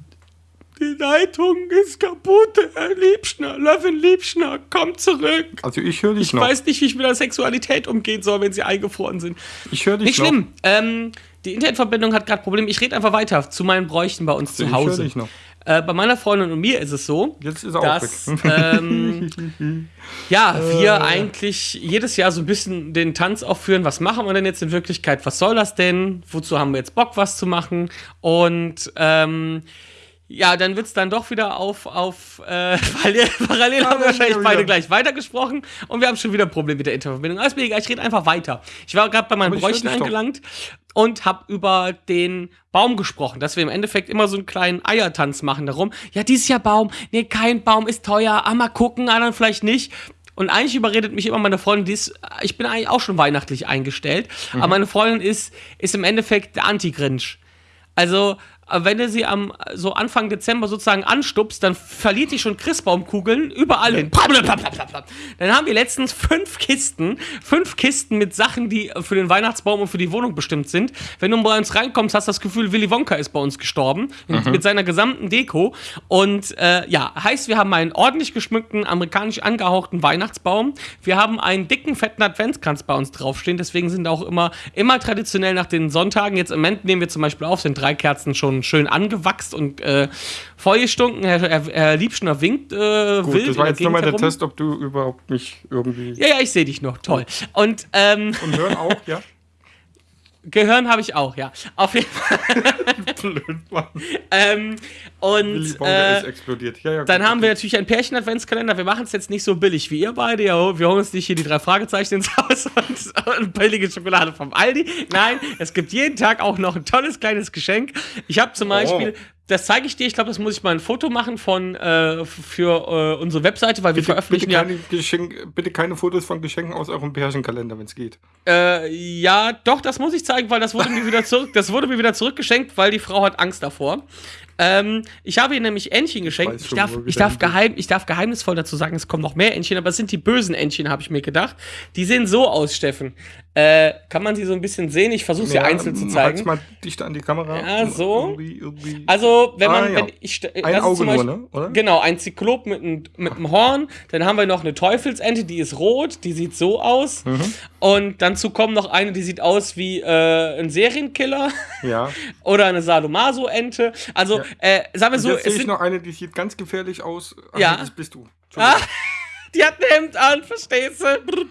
Die Leitung ist kaputt, Herr Liebschner. Löwen Liebschner, komm zurück. Also ich höre dich Ich noch. weiß nicht, wie ich mit der Sexualität umgehen soll, wenn sie eingefroren sind. ich höre dich Nicht noch. schlimm. Ähm, die Internetverbindung hat gerade Probleme. Ich rede einfach weiter zu meinen Bräuchen bei uns Ich zu höre Hause. dich noch. Äh, bei meiner Freundin und mir ist es so, Jetzt ist er auch dass ähm, *laughs* ja, wir eigentlich jedes Jahr so ein bisschen den Tanz aufführen. Was machen wir denn jetzt in Wirklichkeit? Was soll das denn? Wozu haben wir jetzt Bock, was zu machen? Und ähm, ja, dann wird's dann doch wieder auf, auf äh, *laughs* parallel, parallel haben wir wahrscheinlich beide gleich weitergesprochen und wir haben schon wieder ein Problem mit der Internetverbindung. Alles mir egal, ich rede einfach weiter. Ich war gerade bei meinen Aber Bräuchen doch. angelangt und habe über den Baum gesprochen, dass wir im Endeffekt immer so einen kleinen Eiertanz machen darum. Ja, dieses Jahr Baum, nee, kein Baum ist teuer, ah, mal gucken, ah, dann vielleicht nicht. Und eigentlich überredet mich immer meine Freundin, die ist, ich bin eigentlich auch schon weihnachtlich eingestellt, Mhm. aber meine Freundin ist, ist im Endeffekt der Anti-Grinch. Also, wenn du sie am so Anfang Dezember sozusagen anstupst, dann verliert die schon Christbaumkugeln überall hin. Dann haben wir letztens fünf Kisten, fünf Kisten mit Sachen, die für den Weihnachtsbaum und für die Wohnung bestimmt sind. Wenn du bei uns reinkommst, hast du das Gefühl, Willy Wonka ist bei uns gestorben mit, mit seiner gesamten Deko. Und äh, ja, heißt, wir haben einen ordentlich geschmückten, amerikanisch angehauchten Weihnachtsbaum. Wir haben einen dicken, fetten Adventskranz bei uns draufstehen. Deswegen sind auch immer, immer traditionell nach den Sonntagen. Jetzt im Moment nehmen wir zum Beispiel auf, sind drei Kerzen schon schön angewachst und äh, vollgestunken. Herr, Herr, Herr Liebschner winkt äh, Gut, wild das war jetzt nochmal der. Test, ob du überhaupt mich irgendwie. Ja, ja, ich sehe dich noch. Toll. Und ähm, Und hören auch, ja? *laughs* Gehirn habe ich auch, ja. Auf jeden Fall. *laughs* Blöd, Mann. Ähm, und äh, explodiert. Ja, ja, dann gut, haben wir natürlich einen Pärchen-Adventskalender. Wir machen es jetzt nicht so billig wie ihr beide. Ja, wir holen uns nicht hier die drei Fragezeichen ins Haus *laughs* und, und billige Schokolade vom Aldi. Nein, es gibt jeden Tag auch noch ein tolles kleines Geschenk. Ich habe zum Beispiel, das zeige ich dir, ich glaube, das muss ich mal ein Foto machen von äh, für äh, unsere Webseite, weil wir Bitte, bitte, veröffentlichen ja. keine Geschenk, bitte keine Fotos von Geschenken aus eurem Pärchenkalender, wenn es geht. Äh, ja, doch, das muss ich zeigen, weil das wurde mir wieder zurück, das wurde mir wieder zurückgeschenkt, weil die Frau hat Angst davor. Ähm, ich habe ihr nämlich Entchen geschenkt. Ich schon, darf, ich, darf geheim, ich darf geheimnisvoll dazu sagen, es kommen noch mehr Entchen, aber es sind die bösen Entchen, habe ich mir gedacht. Die sehen so aus, Steffen. Äh, kann man sie so ein bisschen sehen? Ich versuche sie einzeln zu zeigen. mal dichter an die Kamera. Ja, so. Irgendwie, irgendwie. Also, wenn man, Ah, ja. wenn ich, Ein Auge zum nur, Beispiel- ne? Oder? Genau, ein Zyklop mit einem mit einem Horn. Dann haben wir noch eine Teufelsente, die ist rot, die sieht so aus. Mhm. Und dazu kommt noch eine, die sieht aus wie äh, ein Serienkiller ja. *laughs* oder eine Sadomaso-Ente. Also, äh, sagen wir so, jetzt es sehe ich noch eine, die sieht ganz gefährlich aus. Ach, Ja. Das bist du. Ah, *laughs* die hat ein Hemd an, verstehst du?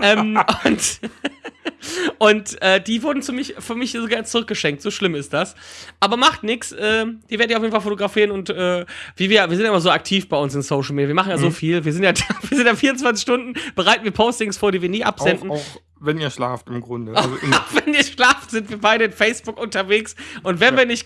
ähm, *laughs* und *laughs* und äh, die wurden zu mich, für mich sogar zurückgeschenkt. So schlimm ist das. Aber macht nichts. Äh, die werde ich auf jeden Fall fotografieren. Und äh, wie wir, wir sind ja immer so aktiv bei uns in Social Media. Wir machen ja so viel. Wir sind ja, wir sind ja 24 Stunden, bereiten wir Postings vor, die wir nie Auch, absenden. auch wenn ihr schlaft im Grunde. Also im, Auch wenn ihr schlaft, sind wir beide in Facebook unterwegs. Und wenn wir nicht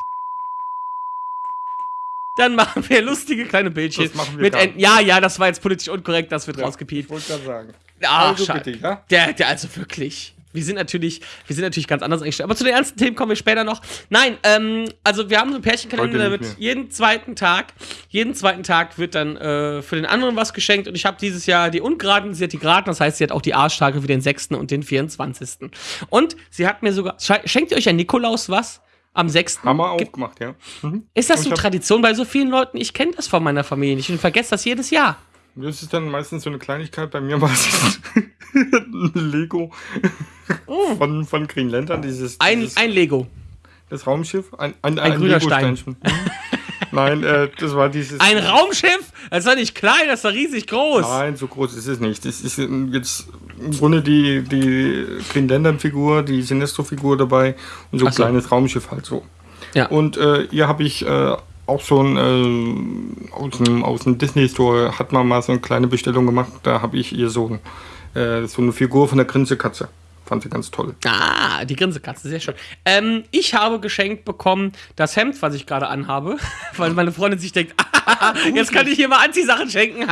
dann machen wir lustige kleine Bildchen. Das machen wir mit Enten. Ja, ja, das war jetzt politisch unkorrekt, das wird ich rausgepiept. wollte gerade sagen. Ach, Also schade. bitte, ja? Der, der, also wirklich. Wir sind natürlich, wir sind natürlich ganz anders eingestellt. Aber zu den ernsten Themen kommen wir später noch. Nein, ähm, also wir haben so einen Pärchenkalender, da wird jeden zweiten Tag, jeden zweiten Tag wird dann äh, für den anderen was geschenkt. Und ich habe dieses Jahr die Ungeraden, sie hat die Geraden, das heißt, sie hat auch die Arschtage für den 6. und den 24. Und sie hat mir sogar, sche- schenkt ihr euch ein Nikolaus was? Am 6. Haben wir auch Gibt- gemacht, ja. Mhm. Ist das so Tradition bei so vielen Leuten? Ich kenne das von meiner Familie nicht und vergesse das jedes Jahr. Das ist dann meistens so eine Kleinigkeit. Bei mir war es ein *laughs* Lego von, von Green Lantern, dieses, Ein, dieses ein Lego. das Raumschiff. Ein, ein, Ein grüner Lego-Steinchen. Mhm. Nein, äh, das war dieses. Ein Raumschiff? Das doch nicht klein, das doch riesig groß. Nein, so groß ist es nicht. Das ist jetzt im Grunde die, die Green Lantern-Figur, die Sinestro-Figur dabei und so ein so. kleines Raumschiff halt so. Ja. Und äh, hier habe ich äh, auch schon äh, aus dem, aus dem Disney-Store hat man mal so eine kleine Bestellung gemacht. Da habe ich ihr so, äh, so eine Figur von der Grinsekatze. Fand sie ganz toll. Ah, die Grinsekatze, sehr schön. Ähm, ich habe geschenkt bekommen das Hemd, was ich gerade anhabe, *laughs* weil meine Freundin sich denkt, *laughs* jetzt kann ich hier mal Anziehsachen schenken.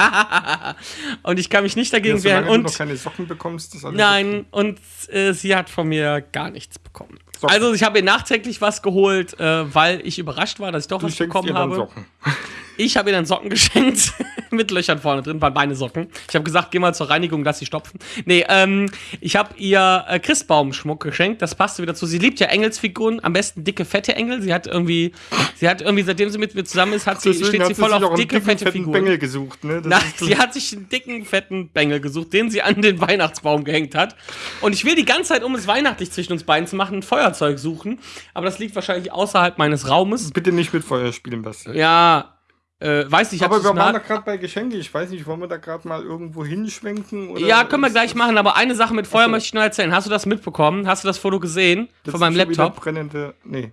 *laughs* und ich kann mich nicht dagegen Ja, wehren. solange du Und noch keine Socken bekommst, ist alles nein, und äh, sie hat von mir gar nichts bekommen. Socken. Also ich habe ihr nachträglich was geholt, äh, weil ich überrascht war, dass ich doch Du was bekommen habe. Socken. *laughs* Ich habe ihr dann Socken geschenkt *laughs* mit Löchern vorne drin, waren meine Socken. Ich habe gesagt, geh mal zur Reinigung, lass sie stopfen. Nee, ähm, ich habe ihr äh, Christbaumschmuck geschenkt, das passte wieder zu. Sie liebt ja Engelsfiguren, am besten dicke, fette Engel. Sie hat irgendwie, sie hat irgendwie, seitdem sie mit mir zusammen ist, hat sie, Deswegen steht hat sie voll auf dicke, dicken, fette Figuren. Bengel gesucht. Ne? Ist- sie hat sich einen dicken, fetten Bengel gesucht, den sie an den *laughs* Weihnachtsbaum gehängt hat. Und ich will die ganze Zeit, um es weihnachtlich zwischen uns beiden zu machen, ein Feuerzeug suchen. Aber das liegt wahrscheinlich außerhalb meines Raumes. Bitte nicht mit Feuer spielen, Basti. Ja, äh, weiß nicht, Aber wir waren da gerade bei Geschenke. Ich weiß nicht, wollen wir da gerade mal irgendwo hinschwenken? Oder Ja, können wir gleich das- machen, aber eine Sache mit Feuer so. möchte ich noch erzählen. Hast du das mitbekommen? Hast du das Foto gesehen Das von meinem Laptop? Brennende. Nee,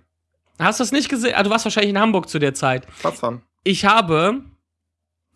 Hast du es nicht gesehen? Ah, du warst wahrscheinlich in Hamburg zu der Zeit. was haben? Ich habe,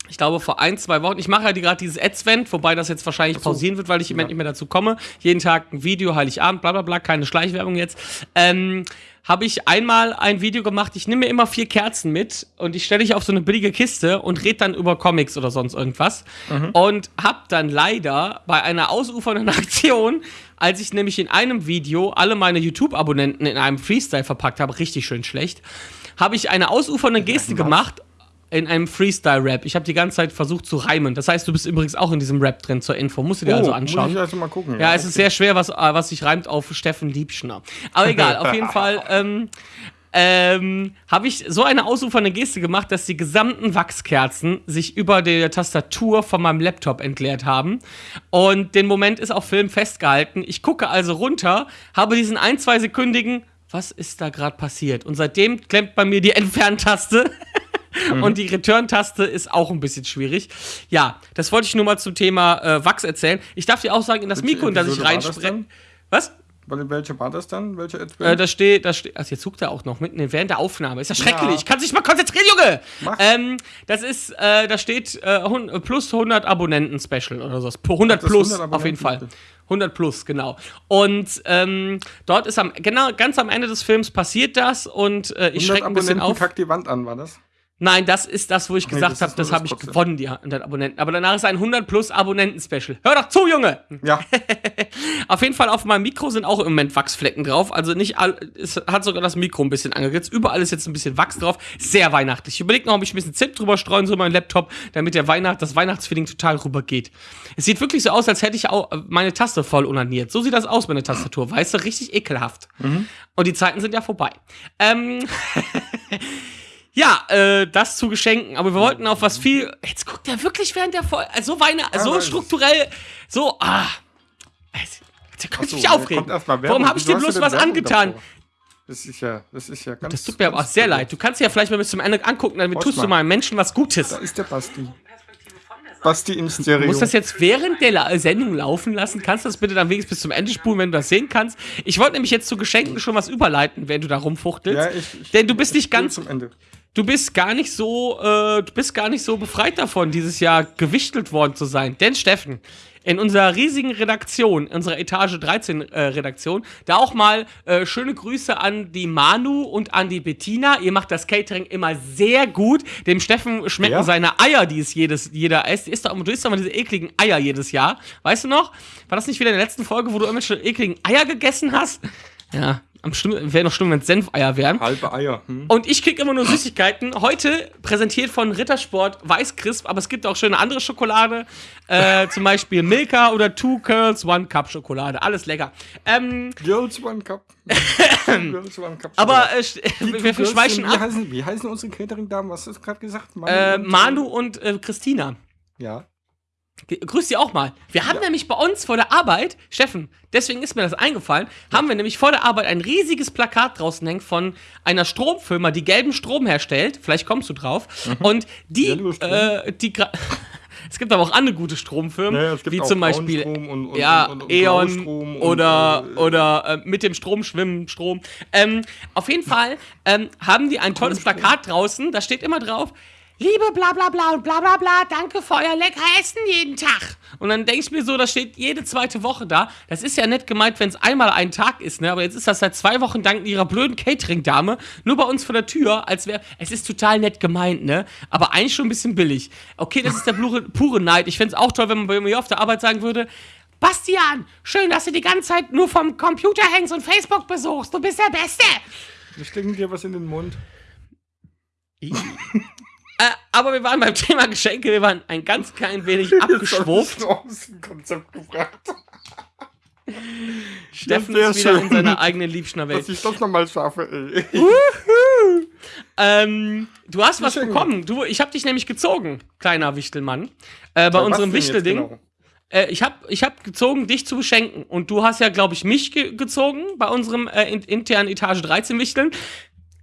ich glaube vor ein, zwei Wochen, ich mache ja die- gerade dieses Advent, wobei das jetzt wahrscheinlich so. pausieren wird, weil ich im Moment Ja. nicht mehr dazu komme. Jeden Tag ein Video, Heiligabend, bla bla bla, keine Schleichwerbung jetzt. Ähm, habe ich einmal ein Video gemacht, ich nehme mir immer vier Kerzen mit und ich stelle ich auf so eine billige Kiste und rede dann über Comics oder sonst irgendwas. Und hab dann leider bei einer ausufernden *laughs* Aktion, als ich nämlich in einem Video alle meine YouTube-Abonnenten in einem Freestyle verpackt habe, richtig schön schlecht, habe ich eine ausufernde Geste gemacht in einem Freestyle-Rap. Ich habe die ganze Zeit versucht zu reimen. Das heißt, du bist übrigens auch in diesem Rap drin zur Info. Musst du dir also Muss anschauen. ich also mal gucken. Ja, es ist sehr schwer, was, äh, was sich reimt auf Steffen Liebschner. Aber egal, *laughs* auf jeden Fall ähm, ähm, habe ich so eine ausufernde Geste gemacht, dass die gesamten Wachskerzen sich über der Tastatur von meinem Laptop entleert haben. Und den Moment ist auf Film festgehalten. Ich gucke also runter, habe diesen ein, zwei sekündigen, was ist da gerade passiert? Und seitdem klemmt bei mir die Entferntaste. *laughs* Und die Return-Taste ist auch ein bisschen schwierig. Ja, das wollte ich nur mal zum Thema äh, Wachs erzählen. Ich darf dir auch sagen, in das Welche Mikro, in das ich reinspreche. Was? Welche war das dann? Welche Äh, da steht, da steht, also jetzt guckt er auch noch mitten während der Aufnahme. Ist ja schrecklich. Ja. Ich kann sich mal konzentrieren, Junge. Mach. Ähm, das ist, äh, da steht äh, plus 100 Abonnenten Special oder so. 100 Das plus 100 auf jeden Fall. Abonnenten. 100 plus, genau. Und ähm, dort ist am, genau, ganz am Ende des Films passiert das und äh, ich 100 schrecke ein bisschen auf. kackt die Wand an, war das? Nein, das ist das, wo ich Nee, gesagt das habe, nur das habe das ich gewonnen, die 100 Abonnenten. Aber danach ist ein 100 plus Abonnenten-Special. Hör doch zu, Junge! Ja, *laughs* Auf jeden Fall auf meinem Mikro sind auch im Moment Wachsflecken drauf. Also nicht all, es hat sogar das Mikro ein bisschen angeritzt. Überall ist jetzt ein bisschen Wachs drauf. Sehr weihnachtlich. Ich überlege noch, ob ich ein bisschen Zimt drüber streuen soll, meinen Laptop, damit der Weihnacht, das Weihnachtsfeeling total rübergeht. Es sieht wirklich so aus, als hätte ich auch meine Taste voll unaniert. So sieht das aus, meine Tastatur. Weißt du, richtig ekelhaft. Und die Zeiten sind ja vorbei. Ähm. *laughs* *laughs* Ja, äh, das zu Geschenken. Aber wir wollten auf was viel. Jetzt guckt er wirklich während der Folge. So Weine, so strukturell, so. Ah. Da könnte ich mich aufregen. Warum habe ich dir bloß was Werbung angetan? davor? Das ist ja, das ist ja ganz. Das tut mir aber auch sehr leid. Du kannst ja vielleicht mal bis zum Ende angucken, damit tust du mal. Menschen was Gutes. Da ist der Basti. Basti in Stereo. Du musst das jetzt während der La Sendung laufen lassen. Kannst du das bitte dann wenigstens bis zum Ende spulen, wenn du das sehen kannst? Ich wollte nämlich jetzt zu Geschenken schon was überleiten, wenn du da rumfuchtelst. ja, ich, ich, Denn du bist ich nicht ganz zum Ende. du bist gar nicht so, äh, du bist gar nicht so befreit davon, dieses Jahr gewichtelt worden zu sein. Denn Steffen, in unserer riesigen Redaktion, unserer Etage 13 äh, Redaktion, da auch mal äh, schöne Grüße an die Manu und an die Bettina. Ihr macht das Catering immer sehr gut. Dem Steffen schmecken Ja? seine Eier, die es jedes, jeder isst. Doch, du isst doch mal diese ekligen Eier jedes Jahr. Weißt du noch? War das nicht wieder in der letzten Folge, wo du irgendwelche ekligen Eier gegessen hast? Ja, am schlimm, wäre noch schlimm, wenn es Senfeier wären. Halbe Eier. Hm? Und ich krieg immer nur Süßigkeiten. Heute präsentiert von Rittersport Weißcrisp, aber es gibt auch schöne andere Schokolade. Äh, *laughs* zum Beispiel Milka oder Two Curls One Cup Schokolade. Alles lecker. Ähm, Girls One Cup. *laughs* Girls One Cup. aber äh, wir, Two wir Girls schweichen sind- wie ab. Heißen, wie heißen unsere Catering-Damen? Was hast du gerade gesagt? Manu Äh, und- Manu und äh, Christina. Ja. Grüß Sie auch mal. Wir haben nämlich bei uns vor der Arbeit, Steffen, deswegen ist mir das eingefallen, haben wir nämlich vor der Arbeit ein riesiges Plakat draußen hängen von einer Stromfirma, die gelben Strom herstellt. Vielleicht kommst du drauf. Und die, äh, die *laughs* Es gibt aber auch andere gute Stromfirmen, Ja, es gibt wie auch zum Beispiel und- und- ja, und- E.ON oder, äh, oder äh, mit dem Strom schwimmen, Strom. Ähm, auf jeden Fall ähm, haben die ein tolles Plakat draußen, da steht immer drauf, Liebe bla bla bla und bla bla bla, danke für euer lecker Essen jeden Tag. Und dann denke ich mir so, das steht jede zweite Woche da. Das ist ja nett gemeint, wenn es einmal ein Tag ist, ne? Aber jetzt ist das seit zwei Wochen dank ihrer blöden Catering-Dame nur bei uns vor der Tür, als wäre. Es ist total nett gemeint, ne? Aber eigentlich schon ein bisschen billig. Okay, das ist der pure, pure Neid. Ich fände es auch toll, wenn man bei mir auf der Arbeit sagen würde. Bastian, schön, dass du die ganze Zeit nur vom Computer hängst und Facebook besuchst. Du bist der Beste. Ich stecke dir was in den Mund. Äh, aber wir waren beim Thema Geschenke, wir waren ein ganz klein wenig *laughs* dem Konzept gebracht. *laughs* Steffen ist wieder in schön. seiner eigenen Liebschner-Welt. Dass ich das nochmal schaffe, ey. Ähm, du hast was bekommen. Du, ich habe dich nämlich gezogen, kleiner Wichtelmann. Äh, bei Was unserem Wichtelding. genau? Äh, ich habe ich hab gezogen, dich zu beschenken. Und du hast ja, glaube ich, mich ge gezogen bei unserem äh, in internen Etage 13 Wichteln.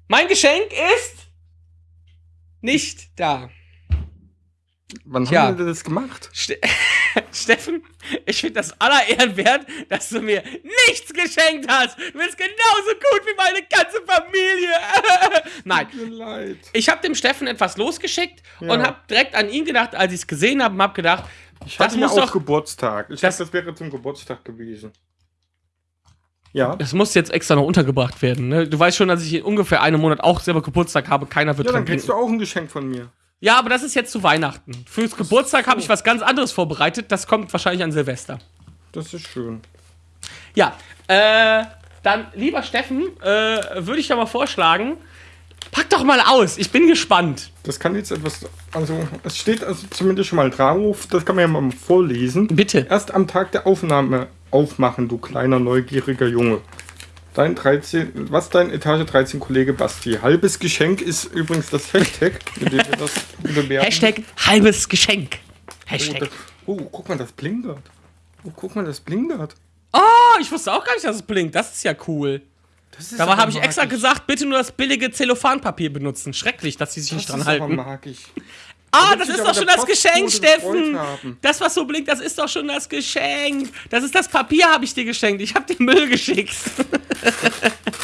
Mein Geschenk ist nicht da. Wann Tja. haben wir das gemacht? Ste *laughs* Steffen, ich finde das aller Ehren wert, dass du mir nichts geschenkt hast. Du bist genauso gut wie meine ganze Familie. *laughs* Nein, Tut mir leid. ich habe dem Steffen etwas losgeschickt Ja. und habe direkt an ihn gedacht, als ich es gesehen habe, und habe gedacht, Ich das hatte ja muss auch doch, Geburtstag. Ich Das- dachte, das wäre zum Geburtstag gewesen. Ja. das muss jetzt extra noch untergebracht werden. Ne? Du weißt schon, dass ich in ungefähr einem Monat auch selber Geburtstag habe. Keiner wird Ja, dann kriegst du denken. auch ein Geschenk von mir. Ja, aber das ist jetzt zu Weihnachten. Fürs Geburtstag habe ich was ganz anderes vorbereitet. Das kommt wahrscheinlich an Silvester. Das ist schön. Ja, äh, dann, lieber Steffen, äh, würde ich da mal vorschlagen, pack doch mal aus. Ich bin gespannt. Das kann jetzt etwas. Also, es steht also zumindest schon mal drauf. Das kann man ja mal vorlesen. Bitte. Erst am Tag der Aufnahme aufmachen, du kleiner neugieriger Junge. Dein 13, was dein Etage 13 Kollege Basti. Halbes Geschenk ist übrigens das Hashtag, mit dem wir das bewerben. Hashtag halbes Geschenk. Oh, Hashtag. das, oh, guck mal, das blinkert. Oh, guck mal, das blinkert. Oh, ich wusste auch gar nicht, dass es blinkt. Das ist ja cool. Dabei aber habe ich extra gesagt, bitte nur das billige Zellophanpapier benutzen. Schrecklich, dass sie sich Das nicht dran ist aber halten. magisch. Ah, das ist doch schon das Geschenk, Steffen. Das, was so blinkt, das ist doch schon das Geschenk. Das ist das Papier, habe ich dir geschenkt. Ich habe dir Müll geschickt. *laughs*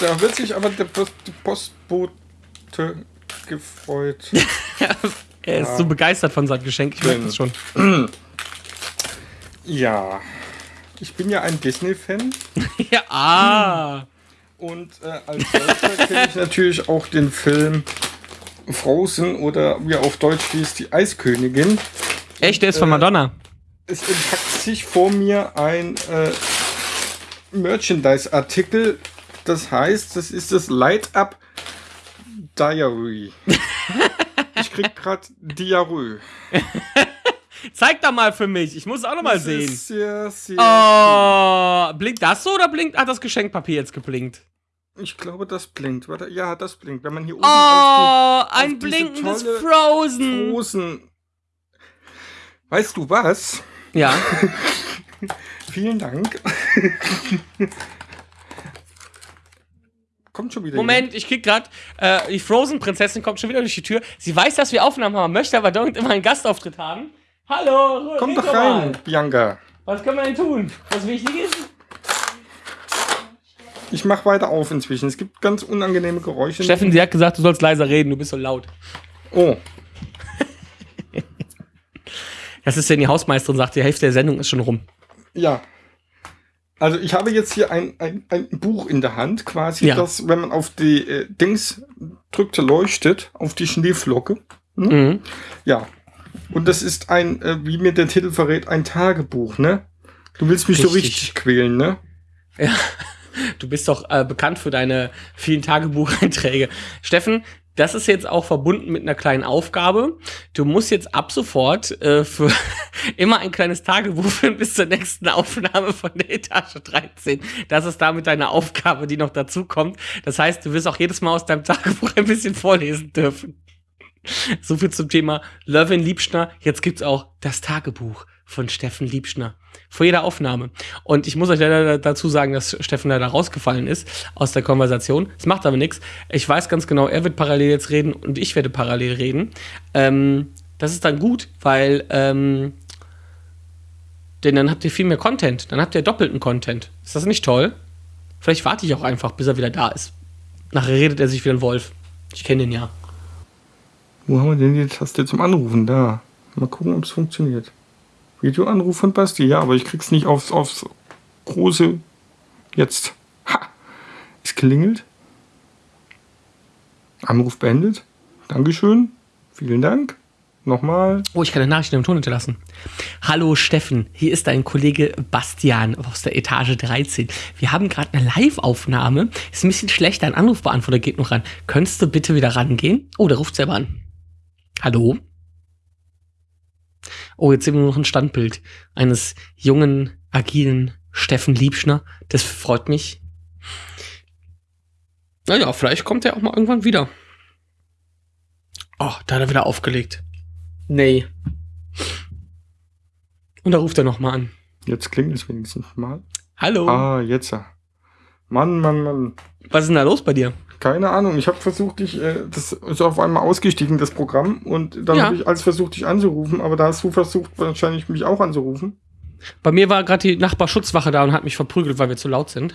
Da wird sich aber der Post Postbote gefreut. *laughs* er ist so begeistert von seinem Geschenk. Ich merke das schon. ja. Ich bin ja ein Disney-Fan. *laughs* Ja, ah. Und äh, als solcher kenne ich natürlich auch den Film Frozen oder wie auf Deutsch hieß, die Eiskönigin. Echt, der ist von Äh, Madonna. Es entpackt sich vor mir ein äh, Merchandise-Artikel. Das heißt, das ist das Light Up Diary. *laughs* ich krieg gerade Diarrhoe. *laughs* Zeig doch mal für mich. Ich muss es auch noch mal Das sehen. sehr, sehr. Oh, blinkt das so oder blinkt, hat das Geschenkpapier jetzt geblinkt? Ich glaube, das blinkt. Warte, ja, das blinkt. Wenn man hier oben Oh, auf ein diese blinkendes die Frozen. Rosen. Weißt du was? Ja. *laughs* Vielen Dank. Kommt schon wieder. Moment, ich krieg grad, äh, die Frozen-Prinzessin kommt schon wieder durch die Tür. Sie weiß, dass wir Aufnahmen haben, möchte aber dauernd immer einen Gastauftritt haben. Hallo, jemand. Komm doch doch rein, mal. Bianca. Was können wir denn tun? Was wichtig ist? Ich mach weiter auf inzwischen. Es gibt ganz unangenehme Geräusche. Steffen, sie hat gesagt, du sollst leiser reden, du bist so laut. Oh, Das ist denn die Hausmeisterin, sagt, die Hälfte der Sendung ist schon rum. ja. Also ich habe jetzt hier ein, ein, ein Buch in der Hand, quasi, Ja. das, wenn man auf die äh, Dings drückt, leuchtet, auf die Schneeflocke. Mhm. Ja. Und das ist ein, äh, wie mir der Titel verrät, ein Tagebuch, ne? Du willst mich so Richtig. richtig quälen, ne? Du bist doch äh, bekannt für deine vielen Tagebucheinträge. Steffen, das ist jetzt auch verbunden mit einer kleinen Aufgabe. Du musst jetzt ab sofort äh, für *laughs* immer ein kleines Tagebuch führen bis zur nächsten Aufnahme von der Etage 13. Das ist damit deine Aufgabe, die noch dazu kommt. Das heißt, du wirst auch jedes Mal aus deinem Tagebuch ein bisschen vorlesen dürfen. So viel zum Thema Lövin Liebschner. Jetzt gibt's auch das Tagebuch von Steffen Liebschner. Vor jeder Aufnahme. Und ich muss euch leider dazu sagen, dass Steffen leider rausgefallen ist aus der Konversation. Es macht aber nichts. Ich weiß ganz genau, er wird parallel jetzt reden und ich werde parallel reden. Ähm, das ist dann gut, weil ähm, denn dann habt ihr viel mehr Content. Dann habt ihr doppelten Content. Ist das nicht toll? Vielleicht warte ich auch einfach, bis er wieder da ist. Nachher redet er sich wie ein Wolf. Ich kenne den ja. Wo haben wir denn die Taste zum Anrufen? Da. Mal gucken, ob es funktioniert. Videoanruf von Basti. Ja, aber ich krieg's nicht aufs, aufs große. Jetzt. Ha! Es klingelt. Anruf beendet. Dankeschön. Vielen Dank. Nochmal. Oh, ich kann eine Nachricht im Ton hinterlassen. Hallo Steffen, hier ist dein Kollege Bastian aus der Etage 13. Wir haben gerade eine Live-Aufnahme. Ist ein bisschen schlecht, dein Anrufbeantworter geht noch ran. Könntest du bitte wieder rangehen? Oh, der ruft selber an. Hallo? Oh, jetzt sehen wir nur noch ein Standbild eines jungen, agilen Steffen Liebschner. Das freut mich. Naja, vielleicht kommt er auch mal irgendwann wieder. Oh, da hat er wieder aufgelegt. Nee. Und da ruft er nochmal an. Jetzt klingelt es wenigstens mal. Hallo. Ah, jetzt. Mann, Mann, Mann. Was ist denn da los bei dir? Keine Ahnung. Ich habe versucht, dich, äh, das ist auf einmal ausgestiegen, das Programm. Und dann Ja. habe ich als versucht, dich anzurufen. Aber da hast du versucht, wahrscheinlich mich auch anzurufen. Bei mir war gerade die Nachbarschutzwache da und hat mich verprügelt, weil wir zu laut sind.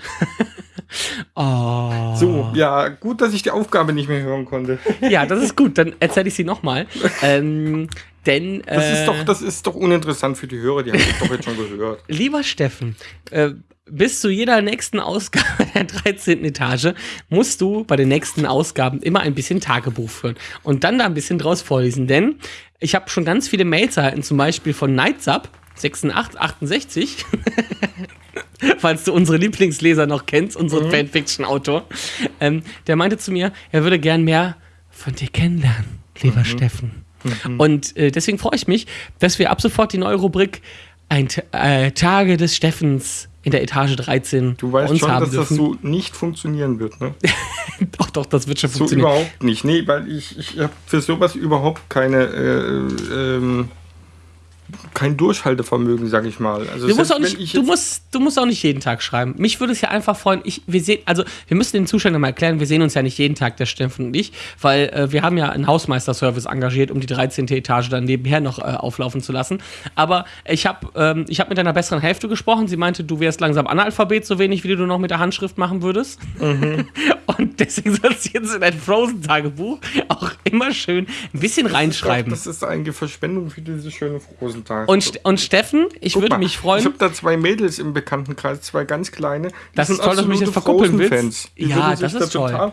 oh. *laughs* So, ja, gut, dass ich die Aufgabe nicht mehr hören konnte. Ja, das ist gut. Dann erzähle ich sie nochmal. *laughs* ähm, denn. Das äh, ist doch, das ist doch uninteressant für die Hörer, die haben das doch jetzt schon gehört. *laughs* Lieber Steffen, äh, bis zu jeder nächsten Ausgabe der 13. Etage musst du bei den nächsten Ausgaben immer ein bisschen Tagebuch führen und dann da ein bisschen draus vorlesen. Denn ich habe schon ganz viele Mails erhalten, zum Beispiel von Nightsub 6868, *laughs* falls du unsere Lieblingsleser noch kennst, unseren Fanfiction-Autor. Ähm, der meinte zu mir, er würde gern mehr von dir kennenlernen, lieber Steffen. Und äh, deswegen freue ich mich, dass wir ab sofort die neue Rubrik ein, äh, Tage des Steffens in der Etage 13 Du weißt schon, dass das dürfen. so nicht funktionieren wird, ne? *laughs* doch, doch, das wird schon So funktionieren. überhaupt nicht. Nee, weil ich, ich habe für sowas überhaupt keine, äh, ähm, kein Durchhaltevermögen, sag ich mal. Also Du musst, auch nicht, du, musst, du musst auch nicht jeden Tag schreiben. Mich würde es ja einfach freuen, ich, wir sehen, also wir müssen den Zuschauern mal erklären, wir sehen uns ja nicht jeden Tag, der Steffen und ich, weil äh, wir haben ja einen Hausmeisterservice engagiert, um die 13. Etage dann nebenher noch äh, auflaufen zu lassen. Aber ich habe ähm, ich hab mit deiner besseren Hälfte gesprochen. Sie meinte, du wärst langsam Analphabet, so wenig wie du noch mit der Handschrift machen würdest. Mhm. *laughs* und deswegen sollst du jetzt in dein Frozen-Tagebuch auch immer schön ein bisschen reinschreiben. Das ist eigentlich Verschwendung für diese schöne Rosentag. Und, St- und Steffen, ich Guck würde mal, mich freuen. Ich habe da zwei Mädels im Bekanntenkreis, zwei ganz kleine. Die Das ist toll, dass du mich jetzt verkuppeln willst. Ja, das sich da ist toll.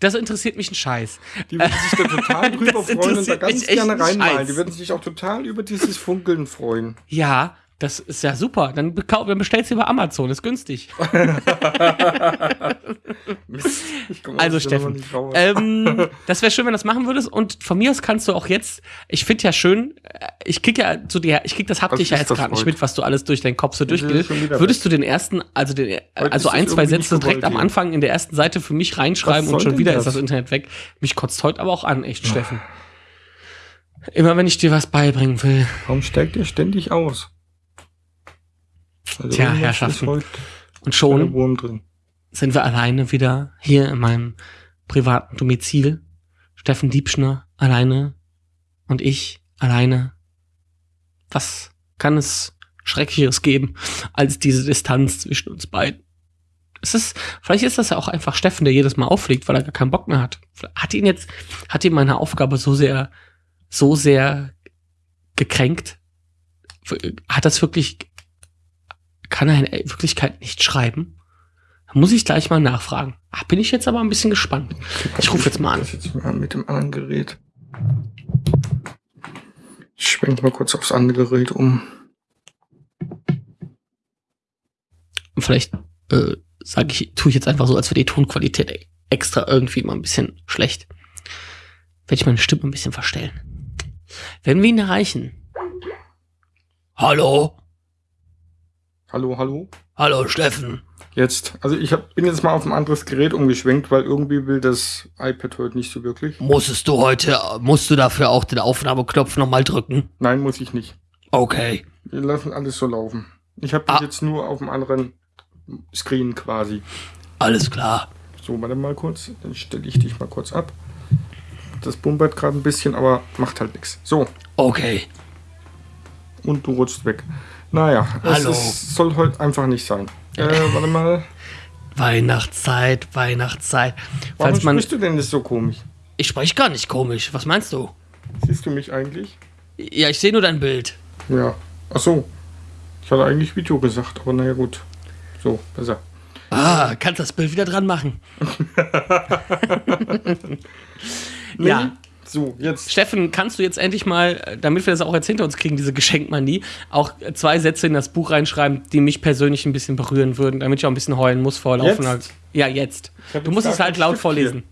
Das interessiert mich ein Scheiß. die würden sich da total *laughs* drüber freuen und da ganz gerne ein reinmalen. Die würden sich auch total über dieses Funkeln freuen. Ja, das ist ja super. Dann, dann bestellst du über Amazon, ist günstig. *laughs* Mist, Also Steffen, ähm, *laughs* das wäre schön, wenn du das machen würdest. Und von mir aus kannst du auch jetzt, ich finde ja schön, äh, ich krieg ja zu dir, ich krieg das haptisch ja jetzt gerade nicht mit, was du alles durch deinen Kopf so durchgehst. Würdest du den ersten, also den, Heute also ein, zwei Sätze direkt am. Anfang in der ersten Seite für mich reinschreiben und schon wieder das? ist das Internet weg. Mich kotzt heute aber auch an, echt, Steffen. Immer wenn ich dir was beibringen will. Warum steigt ihr ständig aus? Also Tja, Herrschaften. Und schon sind wir alleine wieder hier in meinem privaten Domizil. Steffen Diebschner alleine und ich alleine. Was kann es Schrecklicheres geben als diese Distanz zwischen uns beiden? Es ist, vielleicht ist das ja auch einfach Steffen, der jedes Mal auffliegt, weil er gar keinen Bock mehr hat. Hat ihn jetzt, hat ihn meine Aufgabe so sehr, so sehr gekränkt? Hat das wirklich, kann er in Wirklichkeit nicht schreiben? Da muss ich gleich mal nachfragen. Ach, bin ich jetzt aber ein bisschen gespannt. Ich rufe jetzt mal an. Jetzt mal mit dem anderen Gerät. Ich schwenk mal kurz aufs andere Gerät um. Und vielleicht äh, sage ich, tue ich jetzt einfach so, als wäre die Tonqualität extra irgendwie mal ein bisschen schlecht. Werde ich meine Stimme ein bisschen verstellen. Wenn wir ihn erreichen. Hallo? Hallo, hallo. Hallo, Steffen. Jetzt, also ich hab, bin jetzt mal auf ein anderes Gerät umgeschwenkt, weil irgendwie will das iPad heute nicht so wirklich. Musstest du heute, musst du dafür auch den Aufnahmeknopf nochmal drücken? Nein, muss ich nicht. Okay. Wir lassen alles so laufen. Ich habe dich Ah. jetzt nur auf dem anderen Screen quasi. Alles klar. So, warte mal kurz. Dann stelle ich dich mal kurz ab. Das bumpert gerade ein bisschen, aber macht halt nichts. So, Okay. und du rutschst weg. Naja, es Hallo. ist, soll heute einfach nicht sein. Äh, warte mal. Weihnachtszeit, Weihnachtszeit. Warum Falls man. sprichst du denn das so komisch? Ich spreche gar nicht komisch. Was meinst du? Siehst du mich eigentlich? Ja, ich sehe nur dein Bild. Ja. Ach so. Ich hatte eigentlich Video gesagt, aber naja, gut. So, besser. Ah, kannst das Bild wieder dran machen. *laughs* Ja. So, jetzt. Steffen, kannst du jetzt endlich mal, äh, damit wir das auch jetzt hinter uns kriegen, diese Geschenkmanie, auch äh, zwei Sätze in das Buch reinschreiben, die mich persönlich ein bisschen berühren würden, damit ich auch ein bisschen heulen muss vor Jetzt? laufender. Ja, jetzt. Du jetzt musst es halt laut Stift vorlesen.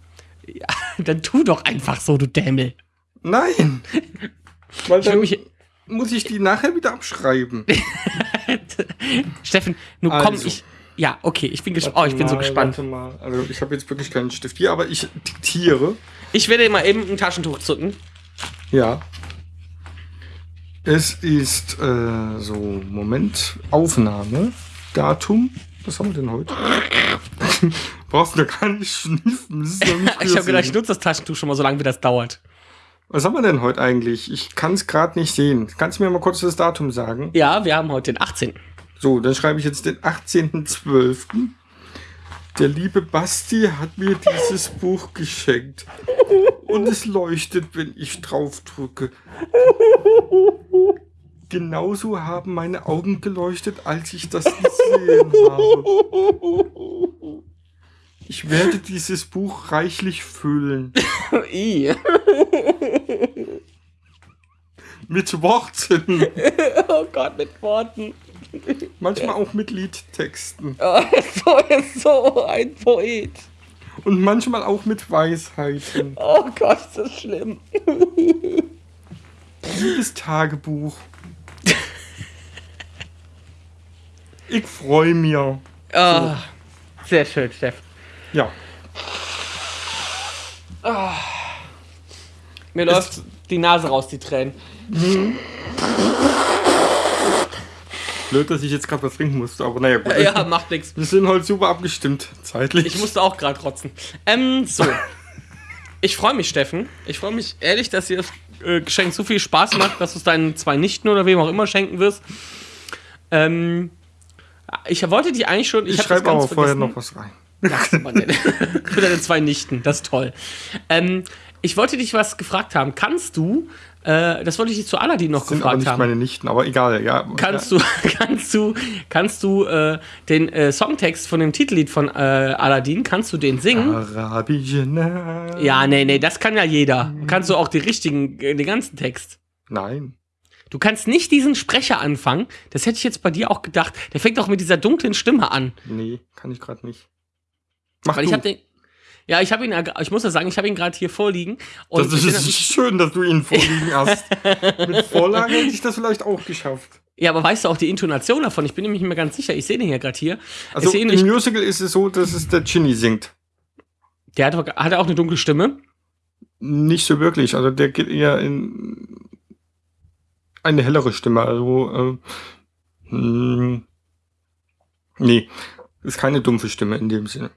Ja, *laughs* dann tu doch einfach so, du Dämmel. Nein! *laughs* Weil Ich dann mich, muss ich die nachher wieder abschreiben. *laughs* Steffen, nun komm, Also. ich. Ja, okay, ich bin gespannt. Oh, ich bin so Mal, gespannt. Warte mal. Also ich habe jetzt wirklich keinen Stift hier, aber ich diktiere. Ich werde mal eben ein Taschentuch zücken. Ja. Es ist äh, so, Moment, Aufnahme, Datum. Was haben wir denn heute? *laughs* Brauchst du gar nicht schniffen. *laughs* Ich habe gedacht, ich nutze das Taschentuch schon mal so lange, wie das dauert. Was haben wir denn heute eigentlich? Ich kann es gerade nicht sehen. Kannst du mir mal kurz das Datum sagen? Ja, wir haben heute den 18. So, dann schreibe ich jetzt den 18.12. Der liebe Basti hat mir dieses Buch geschenkt. Und es leuchtet, wenn ich drauf drücke. Genauso haben meine Augen geleuchtet, als ich das gesehen habe. Ich werde dieses Buch reichlich füllen. *laughs* Mit Worten. *laughs* Oh Gott, mit Worten. *laughs* Manchmal auch mit Liedtexten. Oh, *laughs* so ist so ein Poet. Und manchmal auch mit Weisheiten. Oh Gott, ist das schlimm. *laughs* Liebes Tagebuch. Ich freue mich. Oh, sehr schön, Steff. Ja. Mir läuft die Nase raus, die Tränen. Blöd, dass ich jetzt gerade was trinken musste, aber naja, gut. Ja, macht nichts. Wir sind heute super abgestimmt, zeitlich. Ich musste auch gerade rotzen. Ähm, so. Ich freue mich, Steffen. Ich freue mich ehrlich, dass dir das äh, Geschenk so viel Spaß macht, dass du es deinen zwei Nichten oder wem auch immer schenken wirst. Ähm, ich wollte die eigentlich schon. ich das schreibe aber vorher noch was rein. Ach. *laughs* Für deine zwei Nichten, das ist toll. Ähm, ich wollte dich was gefragt haben. Kannst du, äh, das wollte ich dich zu Aladdin noch Das sind aber gefragt nicht haben. meine Nichten, aber egal, ja. Kannst du, *laughs* kannst du, kannst du äh, den äh, Songtext von dem Titellied von äh, Aladdin, kannst du den singen? Arabische Nacht. Ja, nee, nee, das kann ja jeder. Kannst du auch die richtigen, äh, den ganzen Text. Nein. Du kannst nicht diesen Sprecher anfangen. Das hätte ich jetzt bei dir auch gedacht. Der fängt auch mit dieser dunklen Stimme an. Nee, kann ich gerade nicht. Mach Weil du. ich habe den. Ja, ich habe ihn, gra- ich muss ja sagen, ich habe ihn gerade hier vorliegen. Das ist *laughs* schön, dass du ihn vorliegen hast. *laughs* Mit Vorlage hätte ich das vielleicht auch geschafft. ja, aber weißt du auch die Intonation davon? Ich bin nämlich nicht mehr ganz sicher. Ich sehe den ja gerade hier. Also im. Musical ist es so, dass es der Ginny singt. Der hat, hat er auch eine dunkle Stimme. Nicht so wirklich. Also der geht eher in eine hellere Stimme. Also äh, mh, nee, ist keine dumpfe Stimme in dem Sinne.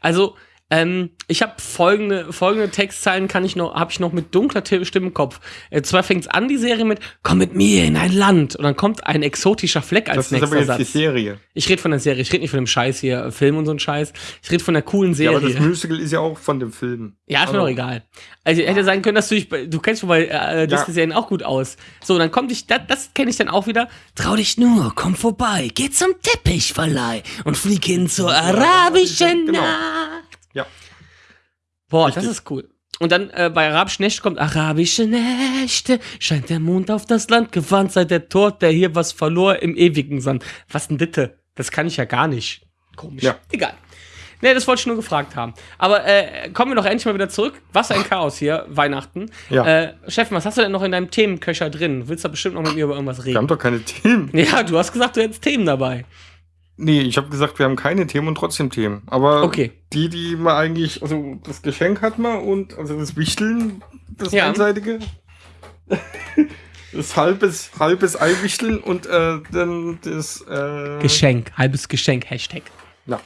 Also, ähm, ich habe folgende, folgende Textzeilen kann ich noch, habe ich noch mit dunkler Ti- Stimme im Kopf. Äh, zwar fängt's an, die Serie mit, komm mit mir in ein Land. Und dann kommt ein exotischer Fleck als Das ist aber nächster jetzt die Satz. Serie. Ich rede von der Serie, ich rede nicht von dem Scheiß hier, äh, Film und so ein Scheiß. Ich rede von der coolen Ja, aber das Serie. Musical ist ja auch von dem Film. Ja, ist mir Also- doch egal. Also hätte sein können, dass du dich, du kennst schon bei äh, Disney-Serien auch gut aus. So, dann kommt ich, das, das kenne ich dann auch wieder. Trau dich nur, komm vorbei, geh zum Teppichverleih und flieg hin zur arabischen Genau. Nacht. Ja. Boah, Richtig. das ist cool. Und dann äh, bei Arabischen Nächte kommt Arabische Nächte, scheint der Mond auf das Land, gewandt sei der Tod, der hier was verlor im ewigen Sand. Was denn bitte? Das kann ich ja gar nicht. Komisch. Ja. Egal. Nee, das wollte ich nur gefragt haben. Aber äh, kommen wir doch endlich mal wieder zurück. Was ein Chaos hier, Weihnachten. Ja. Äh, Steffen, was hast du denn noch in deinem Themenköcher drin? Willst du da bestimmt noch mit mir über irgendwas Wir haben reden? doch keine Themen. Ja, du hast gesagt, du hättest Themen dabei. Nee, ich habe gesagt, wir haben keine Themen und trotzdem Themen. Aber Okay. die, die man eigentlich, also das Geschenk hat man und also das Wichteln, das Ja. einseitige. Das halbes, halbes Eiwichteln und äh, dann das. Äh, Geschenk, halbes Geschenk, Hashtag. Ja.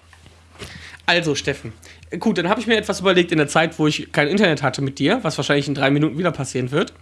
Also, Steffen. Gut, dann habe ich mir etwas überlegt in der Zeit, wo ich kein Internet hatte mit dir, was wahrscheinlich in drei Minuten wieder passieren wird.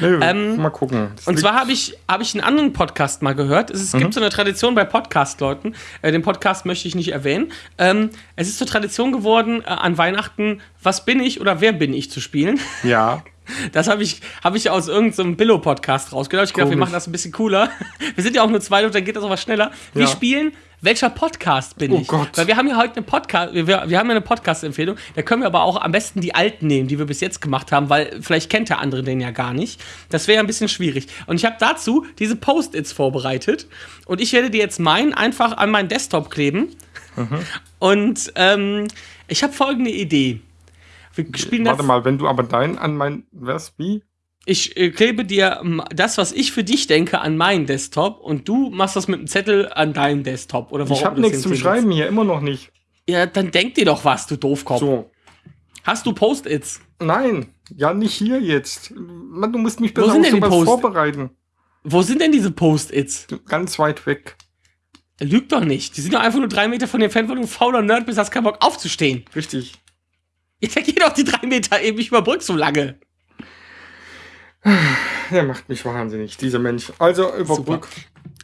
Nö, Ähm, mal gucken. Das Und zwar habe ich, hab ich einen anderen Podcast mal gehört. Es, es gibt so eine Tradition bei Podcast-Leuten. Äh, den Podcast möchte ich nicht erwähnen. Ähm, es ist zur Tradition geworden, äh, an Weihnachten Was bin ich oder Wer bin ich zu spielen. Ja. *laughs* Das habe ich, hab ich aus irgendeinem Billo-Podcast rausgedacht. Ich gedacht, wir machen das ein bisschen cooler. *laughs* Wir sind ja auch nur zwei und dann geht das auch was schneller. Wir Ja. spielen, welcher Podcast bin Oh ich? Gott. Weil wir haben ja heute eine Podcast, wir, wir haben ja eine Podcast-Empfehlung. Da können wir aber auch am besten die alten nehmen, die wir bis jetzt gemacht haben, weil vielleicht kennt der andere den ja gar nicht. Das wäre ja ein bisschen schwierig. Und ich habe dazu diese Post-its vorbereitet. Und ich werde dir jetzt meinen einfach an meinen Desktop kleben. Und ähm, ich habe folgende Idee. Wir spielen das. Warte mal, wenn du aber dein an mein. Was? Wie? Ich äh, klebe dir ähm, das, was ich für dich denke, an meinen Desktop und du machst das mit einem Zettel an deinen Desktop. Oder Ich habe das nichts zum. Schreiben hier, immer noch nicht. Ja, dann denk dir doch was, du Doofkopf. So. Hast du Post-its? Nein, ja, nicht hier jetzt. Mann, du musst mich besser auf sowas vorbereiten. Wo sind denn diese Post-its? Ganz weit weg. Lüg doch nicht. Die sind doch einfach nur drei Meter von dir entfernt, weil du ein fauler Nerd bist, hast keinen Bock aufzustehen. Richtig. *laughs* Dann geh doch die drei Meter eben, ich überbrück so lange. Der macht mich wahnsinnig, dieser Mensch. Also, überbrück.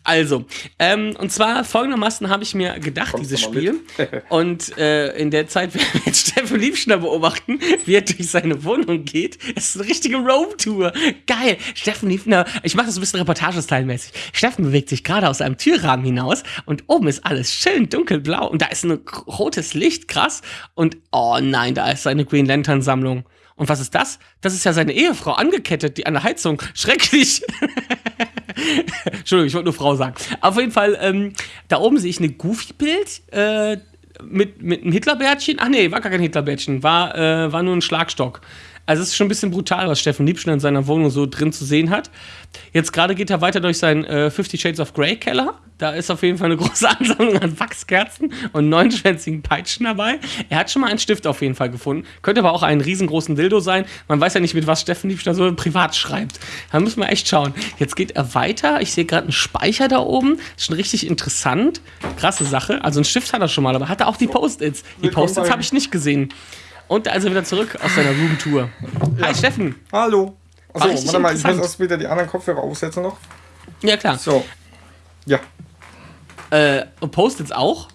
Also, ähm, und zwar folgendermaßen habe ich mir gedacht, Kommst dieses Spiel. *laughs* und äh, in der Zeit werden wir jetzt Steffen Liebschner beobachten, wie er durch seine Wohnung geht. Es ist eine richtige Roam-Tour. Geil. Steffen Liebschner, ich mache das ein bisschen reportagestylmäßig. Steffen bewegt sich gerade aus einem Türrahmen hinaus und oben ist alles schön dunkelblau und da ist ein rotes Licht, krass. Und oh nein, da ist seine Green Lantern-Sammlung. Und was ist das? Das ist ja seine Ehefrau angekettet, die an der Heizung. Schrecklich. *laughs* *laughs* Entschuldigung, ich wollte nur Frau sagen. Auf jeden Fall, ähm, da oben sehe ich eine Goofy-Bild äh, mit, mit einem Hitlerbärtchen. Ach nee, war gar kein Hitlerbärtchen, war, äh, war nur ein Schlagstock. Also es ist schon ein bisschen brutal, was Steffen Liebschner in seiner Wohnung so drin zu sehen hat. Jetzt gerade geht er weiter durch seinen äh, Fifty Shades of Grey Keller. Da ist auf jeden Fall eine *laughs* große Ansammlung an Wachskerzen und neunschwänzigen Peitschen dabei. Er hat schon mal einen Stift auf jeden Fall gefunden. Könnte aber auch einen riesengroßen Dildo sein. Man weiß ja nicht, mit was Steffen Liebschner so privat schreibt. Da müssen wir echt schauen. Jetzt geht er weiter. Ich sehe gerade einen Speicher da oben. Ist schon richtig interessant. Krasse Sache. Also einen Stift hat er schon mal, aber hat er auch die Post-its. Die Post-its habe ich nicht gesehen. Und da ist er wieder zurück aus seiner Roomtour. Hi Steffen. Hallo. Achso, richtig warte mal, ich muss erst wieder die anderen Kopfhörer aufsetzen noch. Ja klar. So. Ja. Äh, und Post-its auch?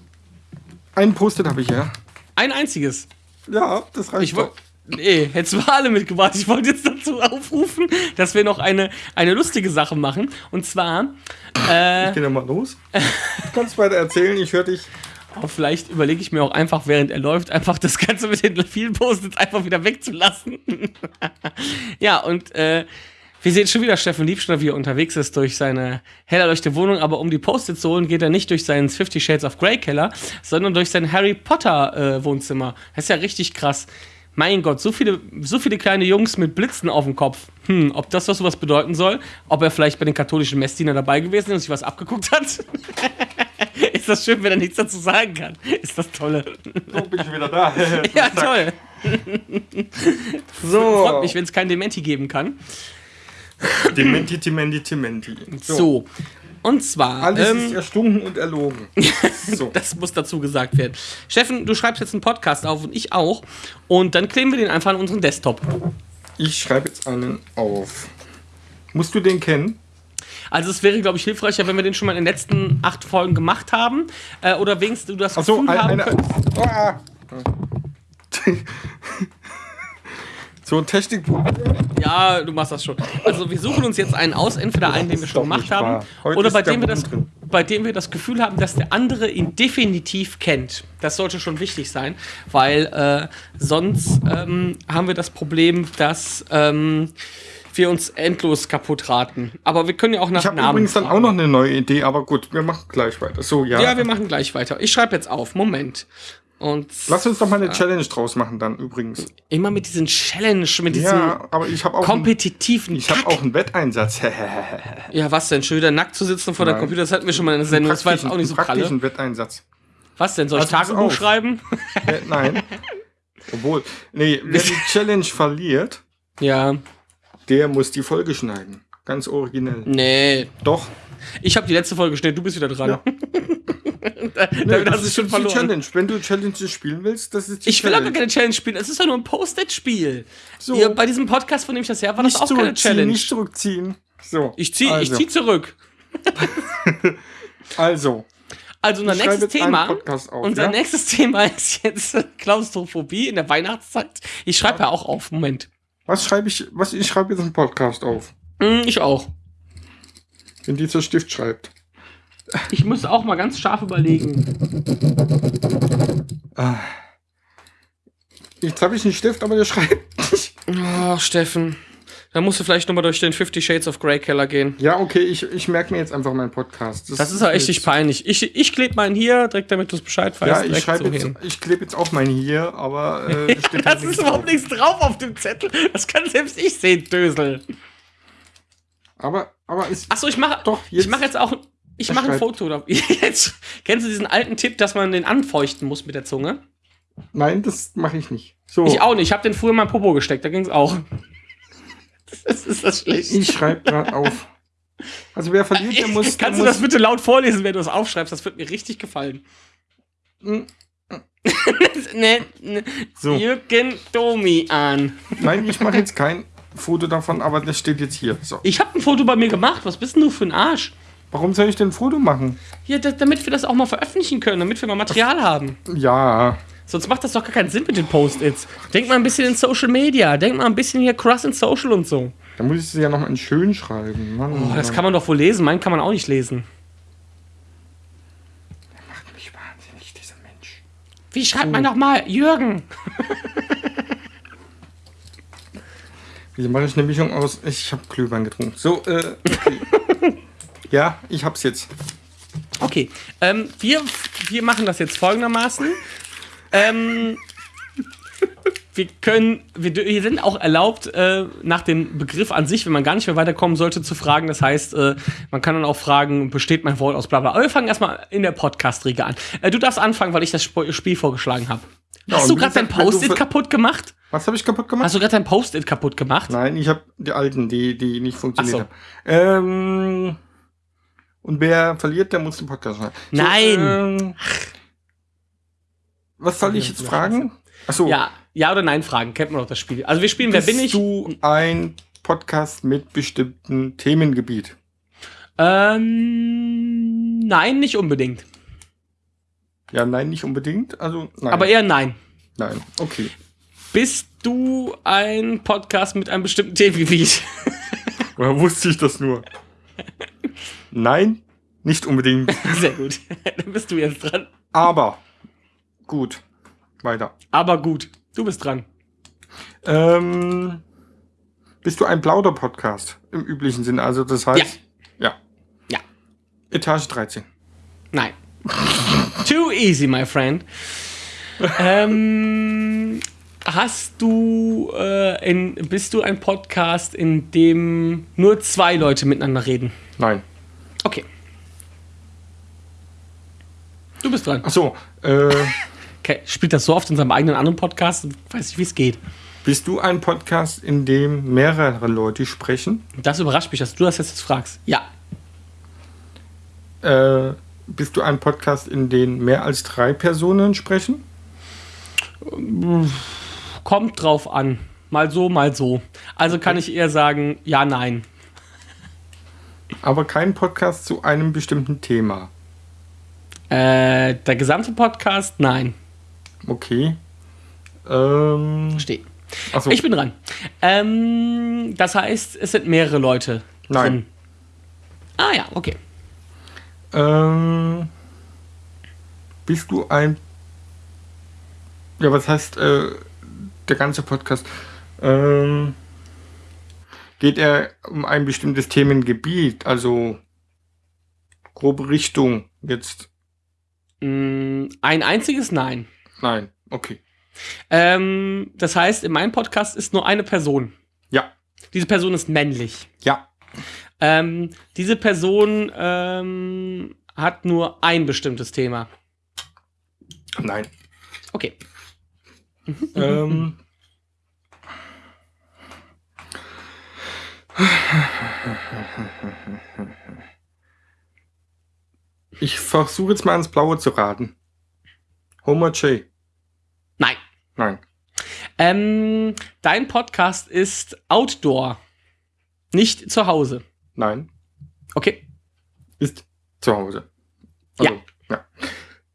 Ein Post-it habe ich ja. Ein einziges. Ja, das reicht Ich. Nee, hättest du alle mitgebracht. Ich wollte jetzt dazu aufrufen, dass wir noch eine, eine lustige Sache machen. Und zwar, äh, Geh doch mal los. Du kannst weiter erzählen, ich höre dich. Oh, vielleicht überlege ich mir auch einfach, während er läuft, einfach das Ganze mit den vielen Post-its einfach wieder wegzulassen. *laughs* ja, und äh, wir sehen schon wieder Steffen Liebschner, wie er unterwegs ist durch seine hell erleuchtete Wohnung, aber um die Post-its zu holen, geht er nicht durch seinen Fifty Shades of Grey Keller, sondern durch sein Harry Potter äh, Wohnzimmer. Das ist ja richtig krass. Mein Gott, so viele, so viele kleine Jungs mit Blitzen auf dem Kopf. Hm, ob das was sowas bedeuten soll? Ob er vielleicht bei den katholischen Messdienern dabei gewesen ist und sich was abgeguckt hat? *laughs* *laughs* ist das schön, wenn er nichts dazu sagen kann? Ist das tolle. So, bin ich wieder da. *laughs* Ja, toll. So. Freut mich, wenn es kein Dementi geben kann. Dementi, Dementi, Dementi. So. Und zwar, Alles ähm, ist erstunken und erlogen. *laughs* So. das muss dazu gesagt werden. Steffen, du schreibst jetzt einen Podcast auf und ich auch. Und dann kleben wir den einfach an unseren Desktop. Ich schreibe jetzt einen auf. Musst du den kennen? Also es wäre, glaube ich, hilfreicher, wenn wir den schon mal in den letzten acht Folgen gemacht haben. Äh, oder wenigstens du das Achso, Gefühl ein, haben eine. könntest. Ah. so ein Technik. Ja, du machst das schon. Also wir suchen uns jetzt einen aus, entweder einen, den wir schon gemacht haben, oder bei dem, wir das, drin. bei dem wir das Gefühl haben, dass der andere ihn definitiv kennt. Das sollte schon wichtig sein, weil äh, sonst ähm, haben wir das Problem, dass ähm, wir uns endlos kaputt raten. Aber wir können ja auch nach Ich habe Namen übrigens dann auch noch eine neue Idee, aber gut, wir machen gleich weiter. So, ja. Ja, wir machen gleich weiter. Ich schreibe jetzt auf. Moment. Und Lass uns doch mal eine Challenge draus machen dann übrigens. immer mit diesen Challenge, mit diesem Ja, aber ich habe auch, einen, kompetitiven ich habe auch einen Wetteinsatz. *laughs* Ja, was denn? Schon wieder nackt zu sitzen vor der Nein. Computer, das hatten wir schon mal in der Sendung. Das war jetzt auch nicht so pralle. praktischen Wetteinsatz. Was denn? Soll ich Also Tagebuch schreiben? Äh, nein. *laughs* Obwohl, nee, wer die *laughs* Challenge verliert, Ja. Der muss die Folge schneiden. Ganz originell. Nee. Doch. Ich habe die letzte Folge geschnitten, du bist wieder dran. Ja. *laughs* Damit hast du schon die verloren. Challenge. Wenn du Challenges spielen willst, das ist die Ich will aber keine Challenge spielen. Es ist ja nur ein Post-it-Spiel. So. Bei diesem Podcast, von dem ich das her war, das nicht auch keine Challenge. nicht zurückziehen. So. Ich zieh, ich also, zieh zurück. *laughs* Also, Also unser Ich nächstes Thema. Auf, unser ja? nächstes Thema ist jetzt *laughs* Klaustrophobie in der Weihnachtszeit. Ich schreibe ja auch auf. Moment. Was schreibe ich? Was ich schreibe jetzt einen Podcast auf, Hm, ich auch. wenn dieser Stift schreibt. Ich muss auch mal ganz scharf überlegen. Ah. Jetzt habe ich einen Stift, aber der schreibt nicht. Oh, Steffen. Da musst du vielleicht nochmal durch den Fifty Shades of Grey Keller gehen. Ja, okay, ich, ich merke mir jetzt einfach meinen Podcast. Das ist auch echt nicht peinlich. Ich, ich klebe meinen hier, direkt damit du es Bescheid weißt. Ja, ich so jetzt, ich klebe jetzt auch meinen hier, aber *laughs* äh, steht Das nichts ist überhaupt drauf. nichts drauf auf dem Zettel. Das kann selbst ich sehen, Dösel. Aber, aber ist Achso, ich mache Doch, ich jetzt- mache jetzt auch ich mache ein. Foto. *laughs* Jetzt kennst du diesen alten Tipp, dass man den anfeuchten muss mit der Zunge? nein, das mache ich nicht. So, Ich auch nicht. Ich habe den früher in mein Popo gesteckt. Da ging es auch. *laughs* Das ist das schlecht. ich schreibe gerade auf. Also wer verliert, der muss. der Kannst du muss, das bitte laut vorlesen, wenn du es aufschreibst? Das wird mir richtig gefallen. Mm, *laughs* ne, ne, So. Jürgen Domi an. Nein, ich mache jetzt kein Foto davon, aber das steht jetzt hier. So. Ich habe ein Foto bei mir gemacht. Was bist denn du für ein Arsch? Warum soll ich denn ein Foto machen? Da, damit wir das auch mal veröffentlichen können, damit wir mal Material haben. Ja, Sonst macht das doch gar keinen Sinn mit den Post-its. Denk mal ein bisschen in Social Media. Denk mal ein bisschen hier Cross in Social und so. da muss ich es ja noch in schön schreiben. Mann, Oh, das Mann. kann man doch wohl lesen. Meinen kann man auch nicht lesen. macht mich wahnsinnig, dieser Mensch. Wie schreibt man doch mal? Jürgen. *laughs* Wieso mache ich eine Mischung aus? Ich habe Glühwein getrunken. So, äh, okay. *laughs* ja, ich hab's jetzt. Okay, ähm, wir, wir machen das jetzt folgendermaßen. Ähm, wir können, wir, wir sind auch erlaubt, äh, nach dem Begriff an sich, wenn man gar nicht mehr weiterkommen sollte, zu fragen. Das heißt, äh, man kann dann auch fragen, besteht mein Wort aus bla bla. Aber wir fangen erstmal in der Podcast-Riege an. Äh, du darfst anfangen, weil ich das Sp Spiel vorgeschlagen habe. Ja, Hast du gerade dein Post-it kaputt gemacht? Was habe ich kaputt gemacht? Hast du gerade dein Post-it kaputt gemacht? Nein, ich habe die alten, die, die nicht funktioniert so. haben. Ähm, und wer verliert, der muss den Podcast schreiben. So, Nein. ähm, was soll ich jetzt fragen? Achso, Ja, ja oder nein Fragen, kennt man doch das Spiel. Also wir spielen Wer bist bin ich? du ein Podcast mit bestimmten Themengebiet? Ähm, nein, nicht unbedingt. Ja, nein, nicht unbedingt. Also, nein. Aber eher nein. Nein, okay. Bist du ein Podcast mit einem bestimmten Themengebiet? *laughs* Woher wusste ich das nur? *laughs* Nein, nicht unbedingt. Sehr gut. *laughs* Dann bist du jetzt dran. Aber, gut, weiter. Aber gut, du bist dran. Ähm, bist du ein Plauder-Podcast im üblichen Sinne? Also das heißt, ja. Ja. Etage 13. Nein. *laughs* Too easy, my friend. ähm, hast du, äh, in, bist du ein Podcast, in dem nur zwei Leute miteinander reden? Nein. Okay. Du bist dran. Achso, äh, Okay, *laughs* spielt das so oft in seinem eigenen anderen Podcast? Weiß nicht, wie es geht. bist du ein Podcast, in dem mehrere Leute sprechen? Das überrascht mich, dass du das jetzt fragst. Ja. Äh, bist du ein Podcast, in dem mehr als drei Personen sprechen? Kommt drauf an. Mal so, mal so. Also kann ich eher sagen, ja, nein. Aber kein Podcast zu einem bestimmten Thema. Äh, der gesamte Podcast, nein. Okay. Ähm, Verstehe. achso, Ich bin dran. Ähm, das heißt, es sind mehrere Leute Nein. drin. Ah ja, okay. Ähm, bist du ein. Ja, was heißt äh, der ganze Podcast? Ähm, geht er um ein bestimmtes Themengebiet? Also grobe Richtung jetzt? Mm, ein einziges Nein. Nein, okay. Ähm, das heißt, in meinem Podcast ist nur eine Person. Ja, Diese Person ist männlich. ja, Ähm, diese Person ähm, hat nur ein bestimmtes Thema. nein. Okay. ähm, Ich versuche jetzt mal ins Blaue zu raten. Homer J. Nein. Nein. Ähm, dein Podcast ist Outdoor. Nicht zu Hause. Nein. Okay. Ist zu Hause. Ja. ja.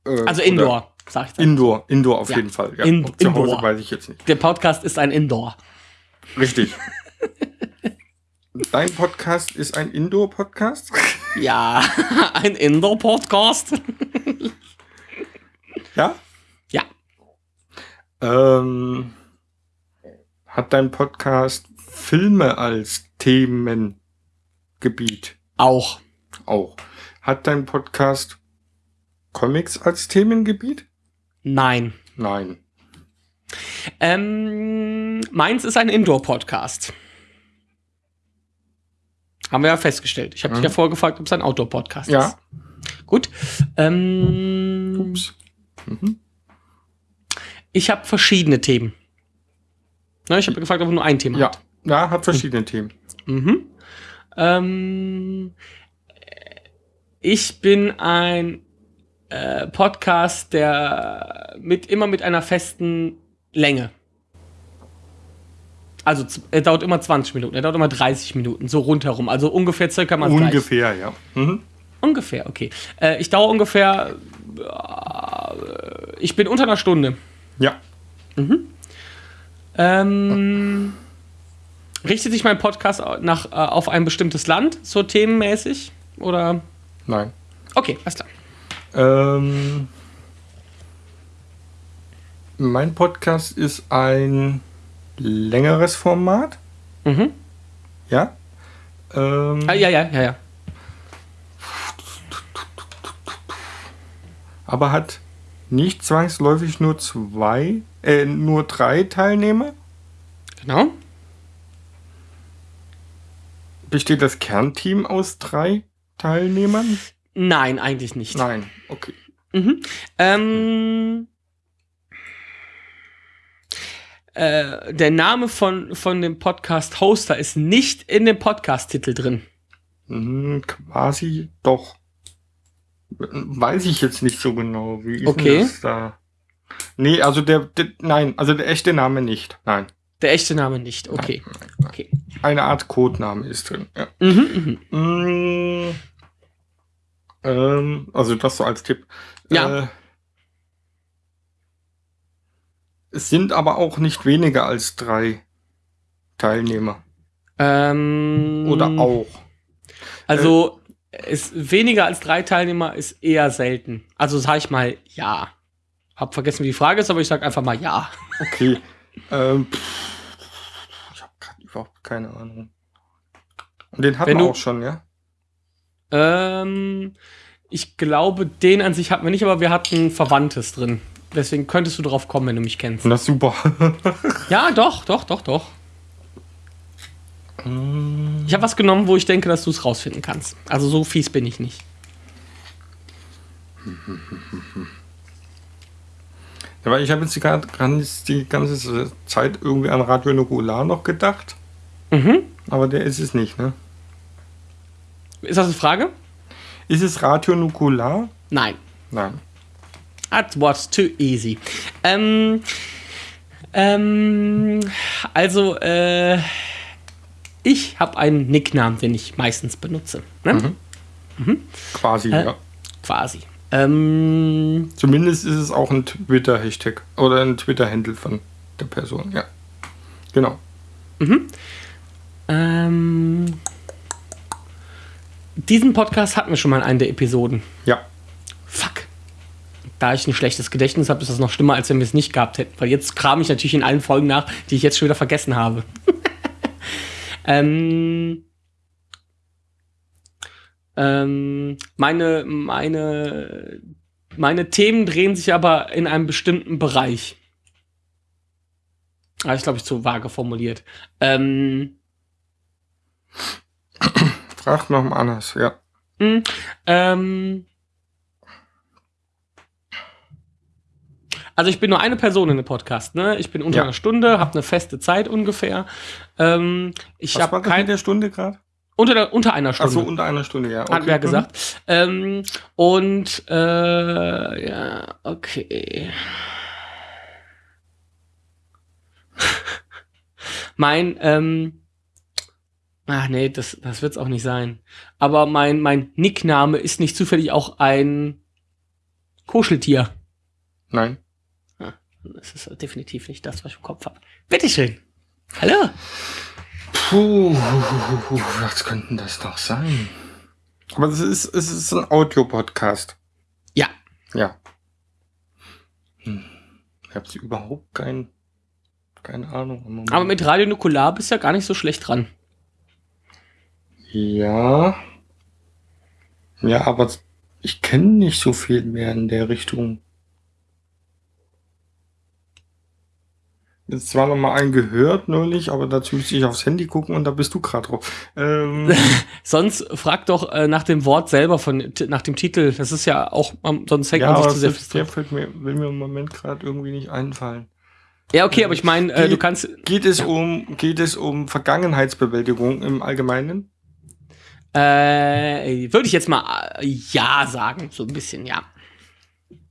Äh, Also Indoor, sag ich dann. Indoor, Indoor auf Ja. jeden Fall. Ja. In- Ob zu Hause Indoor. weiß ich jetzt nicht. Der Podcast ist ein Indoor. Richtig. *laughs* Dein Podcast ist ein Indoor-Podcast? Ja, *laughs* ein Indoor-Podcast. Ja. Ähm, hat dein Podcast Filme als Themengebiet? Auch. Auch. Hat dein Podcast Comics als Themengebiet? Nein. Nein. Ähm, meins ist ein Indoor-Podcast. Haben wir ja festgestellt. Ich habe dich Mhm. ja vorher gefragt, ob es ein Outdoor-Podcast Ja. ist. Gut. Ähm, Ups. Mhm. Ich habe verschiedene Themen. Ne, ich habe gefragt, ob er nur ein Thema Ja. hat. Ja, hat verschiedene Themen. Mhm. Ähm, ich bin ein äh, Podcast, der mit immer mit einer festen Länge. Also er dauert immer 20 Minuten, er dauert immer 30 Minuten, so rundherum. Also ungefähr circa mal. Ungefähr, ja. Mhm. Ungefähr, okay. Äh, ich dauere ungefähr. Äh, ich bin unter einer Stunde. Ja. Ähm, richtet sich mein Podcast nach, äh, auf ein bestimmtes Land, so themenmäßig? Oder? Nein. Okay, alles klar. Ähm, mein Podcast ist ein längeres Format. Mhm. Ja. Ähm, Ah, ja, ja, ja, ja. aber hat nicht zwangsläufig nur zwei, äh, nur drei Teilnehmer. Genau. Besteht das Kernteam aus drei Teilnehmern? Nein, eigentlich nicht. Nein, okay. Mhm. Ähm, äh, der Name von, von dem Podcast-Hoster ist nicht in dem Podcast-Titel drin. Hm, quasi doch. Weiß ich jetzt nicht so genau. Wie ist Okay. denn das da? Nee, also der, der, nein, also der echte Name nicht. Nein. Der echte Name nicht. Okay. Okay. Eine Art Codename ist drin. Ja. Mhm, mhm. Mm, ähm, also das so als Tipp. Ja. Äh, es sind aber auch nicht weniger als drei Teilnehmer. Ähm, Oder auch. Also, ist weniger als drei Teilnehmer ist eher selten. Also sag ich mal ja. Hab vergessen, wie die Frage ist, aber ich sag einfach mal ja. Okay. ähm, ich habe gerade überhaupt keine Ahnung. Und den hatten Wenn wir auch schon, ja? Ähm, ich glaube, den an sich hatten wir nicht, aber wir hatten Verwandtes drin. Deswegen könntest du drauf kommen, wenn du mich kennst. Das ist super. *laughs* Ja, doch, doch, doch, doch. Ich habe was genommen, wo ich denke, dass du es rausfinden kannst. Also so fies bin ich nicht. *laughs* Ja, weil ich habe jetzt die, die ganze Zeit irgendwie an Radio Nukular noch gedacht. Mhm. Aber der ist es nicht, ne? Ist das eine Frage? Ist es Radio Nukular? Nein. Nein. That was too easy. Ähm, ähm, also, äh, ich habe einen Nicknamen, den ich meistens benutze. Ne? Quasi, Äh. ja. Quasi. Ähm, Zumindest ist es auch ein Twitter-Hashtag oder ein Twitter-Handle von der Person, ja. Genau. ähm, diesen Podcast hatten wir schon mal in einer der Episoden. Ja. Fuck. Da ich ein schlechtes Gedächtnis habe, ist das noch schlimmer, als wenn wir es nicht gehabt hätten. Weil jetzt kram ich natürlich in allen Folgen nach, die ich jetzt schon wieder vergessen habe. Ähm, ähm, meine, meine, meine Themen drehen sich aber in einem bestimmten Bereich. Ah, ich glaube, ich zu vage formuliert. Ähm, Fragt noch mal anders, ja. mh, ähm, also ich bin nur eine Person in dem Podcast, ne? Ich bin unter Ja. einer Stunde, habe eine feste Zeit ungefähr. Ähm, ich habe das mit kein der Stunde gerade? Unter, der, unter einer Stunde. Achso, unter einer Stunde, ja. Hat wer mhm. gesagt. Ähm, und äh, ja, okay. *laughs* mein, ähm, ach nee, das, das wird's auch nicht sein. Aber mein, mein Nickname ist nicht zufällig auch ein Kuscheltier. Nein. Das ist definitiv nicht das, was ich im Kopf habe. Bitteschön. Hallo. Puh, was könnten das doch sein? Aber es ist, es ist ein Audio-Podcast. Ja. Ja. Hm. Ich habe überhaupt kein, keine Ahnung. Aber mit Radio Nukular bist du ja gar nicht so schlecht dran. Ja. Ja, aber ich kenne nicht so viel mehr in der Richtung. Jetzt zwar noch mal einen gehört neulich, aber dazu müsste ich aufs Handy gucken und da bist du gerade drauf. Ähm, *laughs* Sonst frag doch äh, nach dem Wort selber von nach dem Titel. Das ist ja auch, ähm, sonst hängt ja, man sich zu sehr fest der fällt mir, will mir im Moment gerade irgendwie nicht einfallen. Ja, okay, aber ich meine, äh, du kannst. Geht es um, geht es um Vergangenheitsbewältigung im Allgemeinen? Äh, würde ich jetzt mal äh, ja sagen, so ein bisschen, ja.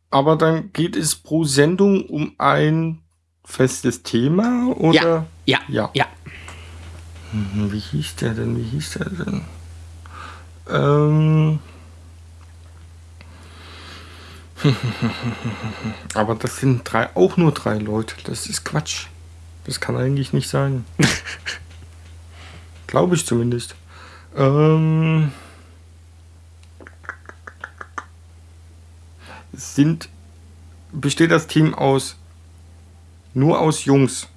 Aber dann geht es pro Sendung um ein festes Thema oder? Ja, Ja. ja. Hm, Wie hieß der denn? Wie hieß der denn? Ähm. *laughs* Aber das sind drei, auch nur drei Leute. Das ist Quatsch. Das kann eigentlich nicht sein. *laughs* Glaube ich zumindest. Ähm. Sind. Besteht das Team aus. Nur aus Jungs?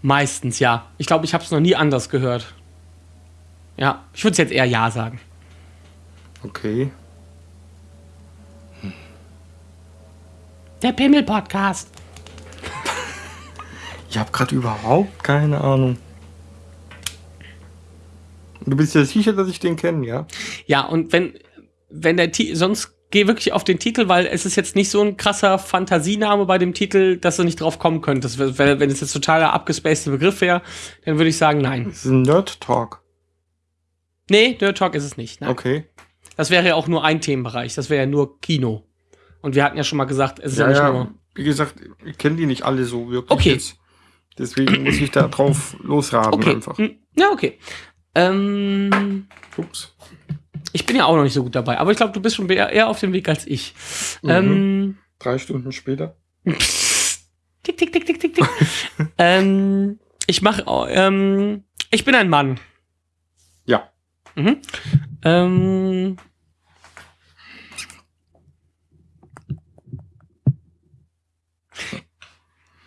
Meistens ja. Ich glaube, ich habe es noch nie anders gehört. Ja, ich würde jetzt eher ja sagen. Okay. Der Pimmel-Podcast. Ich habe gerade überhaupt keine Ahnung. Du bist ja sicher, dass ich den kenne, ja? Ja, und wenn, wenn der Titel, sonst geh wirklich auf den Titel, weil es ist jetzt nicht so ein krasser Fantasiename bei dem Titel, dass du nicht drauf kommen könntest. Wenn, wenn es jetzt totaler abgespaceder Begriff wäre, dann würde ich sagen, nein. Das ist ein Nerd Talk. Nee, Nerd Talk ist es nicht. Nein. Okay. Das wäre ja auch nur ein Themenbereich. Das wäre ja nur Kino. Und wir hatten ja schon mal gesagt, es ist ja, Ja, nicht ja, nur. wie gesagt, ich kenne die nicht alle so wirklich. Okay. Jetzt. Deswegen muss ich da drauf *laughs* losraten Okay. einfach. Hm, Ja, okay. Ähm, Ups. Ich bin ja auch noch nicht so gut dabei, aber ich glaube, du bist schon eher auf dem Weg als ich. Mhm. Ähm, Drei Stunden später. *laughs* tick, tick, tick, tick, tick, tick. *laughs* ähm, ich mache, ähm, ich bin ein Mann. Ja. Mhm. Ähm,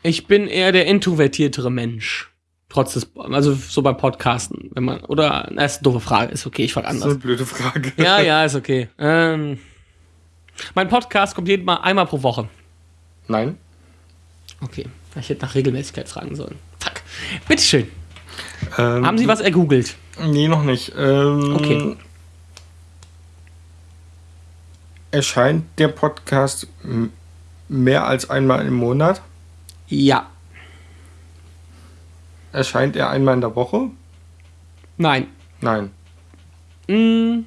ich bin eher der introvertiertere Mensch. Trotz des, also so beim Podcasten, wenn man, oder, na, ist eine doofe Frage, ist okay, ich frage Das ist anders. eine blöde Frage. Ja, *laughs* ja, ist okay. Ähm, mein Podcast kommt jeden Mal einmal pro Woche. Nein. Okay, ich hätte nach Regelmäßigkeit fragen sollen. Fuck. Bitteschön. Ähm, Haben Sie was ergoogelt? Nee, noch nicht. Ähm, Okay. Erscheint der Podcast mehr als einmal im Monat? Ja. Erscheint er einmal in der Woche? Nein. Nein. Mm.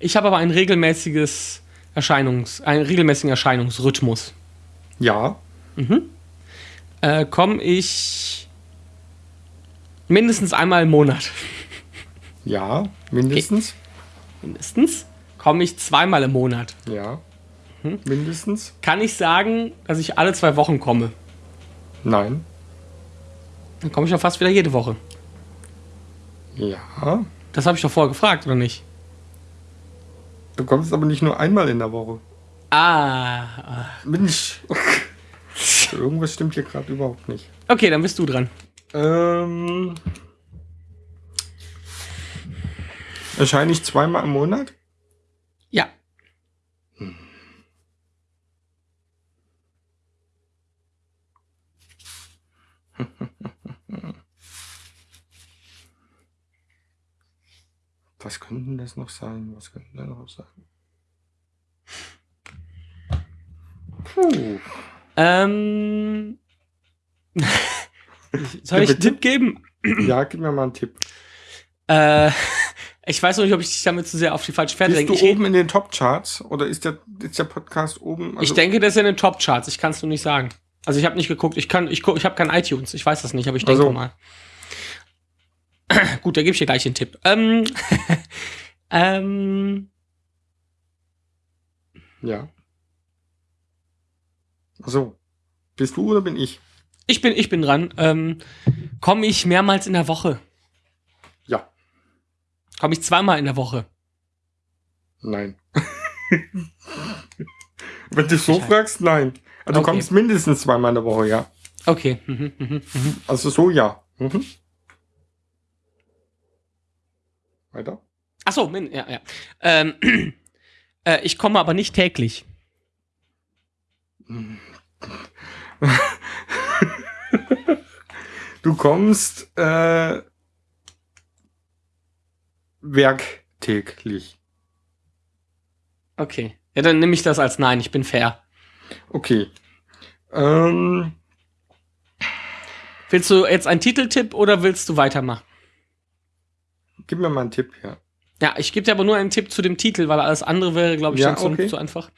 Ich habe aber ein regelmäßiges Erscheinungs, einen regelmäßigen Erscheinungsrhythmus. Ja. Äh, Komme ich mindestens einmal im Monat. Ja. Mindestens. Mindestens. Komme ich zweimal im Monat. Ja. Mhm. Mindestens? Kann ich sagen, dass ich alle zwei Wochen komme? Nein. Dann komme ich doch fast wieder jede Woche. Ja. Das habe ich doch vorher gefragt, oder nicht? Du kommst aber nicht nur einmal in der Woche. Ah. Mensch. *laughs* Irgendwas stimmt hier gerade überhaupt nicht. Okay, dann bist du dran. Ähm. Erscheine ich zweimal im Monat? *laughs* Was könnten das noch sein? Was könnten da noch sein? Puh. Ähm. *laughs* Soll ich einen Tipp geben? *clears throat* Ja, gib mir mal einen Tipp. Äh, *laughs* ich weiß noch nicht, ob ich dich damit zu sehr auf die falsche Fährte Bist denke. du Ich, oben in den Top-Charts oder ist der, ist der Podcast oben? ich Also, denke, das ist in den Top-Charts. Ich kann es nur nicht sagen. Also ich habe nicht geguckt. Ich kann, ich guck, ich habe kein iTunes. Ich weiß das nicht, aber ich denke Also. mal. *clears throat* Gut, da gebe ich dir gleich den Tipp. Ähm, *laughs* ähm, Ja. So. Bist du oder bin ich? ich bin, ich bin dran. Ähm, Komme ich mehrmals in der Woche? Ja. Komme ich zweimal in der Woche? Nein. *laughs* Wenn du so fragst, nein. Also Du Okay. kommst mindestens zweimal in der Woche, ja. Okay. Mhm, mhm, mhm. Also so, ja. Mhm. Weiter? Ach so, min- ja, ja. Ähm, *clears throat* äh, ich komme aber nicht täglich. *laughs* Du kommst äh, werktäglich. Okay. Ja, dann nehme ich das als Nein. Ich bin fair. Okay. Ähm, Willst du jetzt einen Titeltipp oder willst du weitermachen? gib mir mal einen Tipp, ja. Ja, ich gebe dir aber nur einen Tipp zu dem Titel, weil alles andere wäre, glaube ich, Ja, schon zu, okay. zu einfach.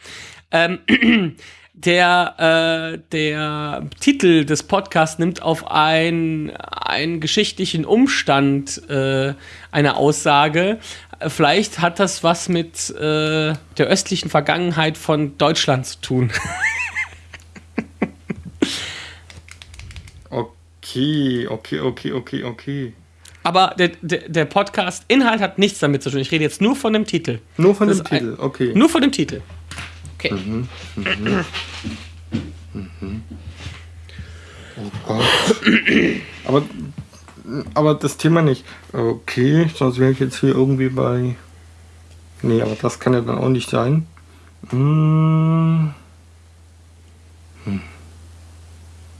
Ähm, *clears throat* der, äh, der Titel des Podcasts nimmt auf ein, einen geschichtlichen Umstand äh, eine Aussage. Vielleicht hat das was mit äh, der östlichen Vergangenheit von Deutschland zu tun. *laughs* Okay, okay, okay, okay, okay. Aber der, der, der Podcast-Inhalt hat nichts damit zu tun. Ich rede jetzt nur von dem Titel. Nur von Das dem ist ein- Titel, okay. Nur von dem Titel. Okay. Oh Gott. aber, aber das Thema nicht. Okay, sonst wäre ich jetzt hier irgendwie bei. Nee, aber das kann ja dann auch nicht sein. Hm. Hm.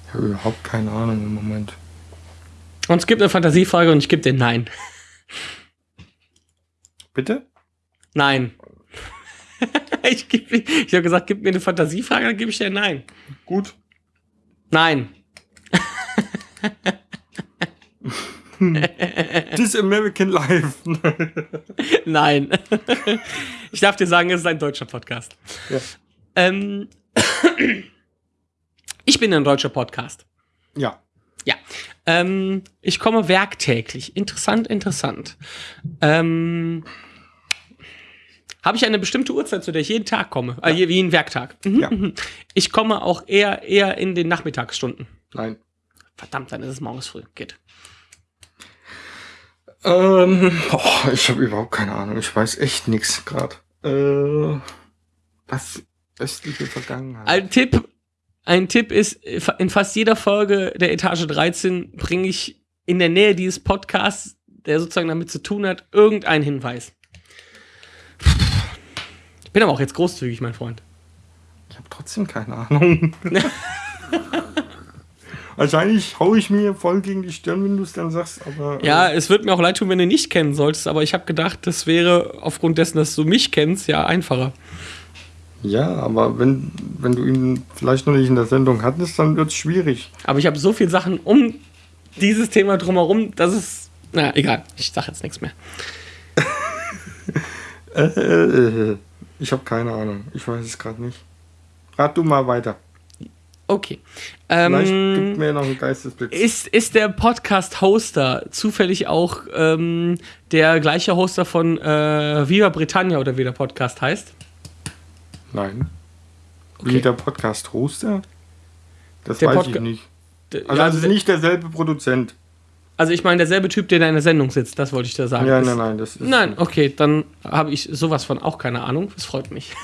Ich habe überhaupt keine Ahnung im Moment. Und es gibt eine Fantasiefrage und ich gebe dir Nein. Bitte? Nein. *laughs* ich ich habe gesagt, gib mir eine Fantasiefrage, dann gebe ich dir Nein. Gut. Nein. This American Life. *laughs* Nein. ich darf dir sagen, es ist ein deutscher Podcast. ja. Ähm, ich bin ein deutscher Podcast. ja. Ja. Ähm, ich komme werktäglich. Interessant, interessant. Ähm, Habe ich eine bestimmte Uhrzeit, zu der ich jeden Tag komme? Äh, wie ein Werktag. Mhm, Ja. mhm. Ich komme auch eher, eher in den Nachmittagsstunden. Nein. Verdammt, dann ist es morgens früh. Geht. Ähm, oh, ich habe überhaupt keine Ahnung. Ich weiß echt nichts gerade. Äh, was östliche Vergangenheit? Ein Tipp, ein Tipp ist, in fast jeder Folge der Etage 13 bringe ich in der Nähe dieses Podcasts, der sozusagen damit zu tun hat, irgendeinen Hinweis. Ich bin aber auch jetzt großzügig, mein Freund. Ich habe trotzdem keine Ahnung. *laughs* Wahrscheinlich hau ich mir voll gegen die Stirn, wenn du es dann sagst, aber. Ja, äh, es wird mir auch leid tun, wenn du nicht kennen solltest, aber ich habe gedacht, das wäre aufgrund dessen, dass du mich kennst, ja einfacher. ja, aber wenn, wenn du ihn vielleicht noch nicht in der Sendung hattest, dann wird es schwierig. Aber ich habe so viele Sachen um dieses Thema drumherum, dass es. Na, egal, ich sage jetzt nichts mehr. *laughs* Äh, äh, äh, ich habe keine Ahnung. Ich weiß es gerade nicht. Rat du mal weiter. Okay. Vielleicht Ähm, gibt mir noch einen Geistesblitz. Ist, ist der Podcast-Hoster zufällig auch ähm, der gleiche Hoster von äh, Viva Britannia oder wie der Podcast heißt? Nein. Okay. Wie der Podcast-Hoster? Das Der weiß ich Podca- nicht. D- Also, ja, also es ist nicht derselbe Produzent. Also ich meine, derselbe Typ, der in einer Sendung sitzt, das wollte ich da sagen. Ja, nein, nein, das ist. Nein, okay, dann habe ich sowas von auch keine Ahnung. Das freut mich. *laughs*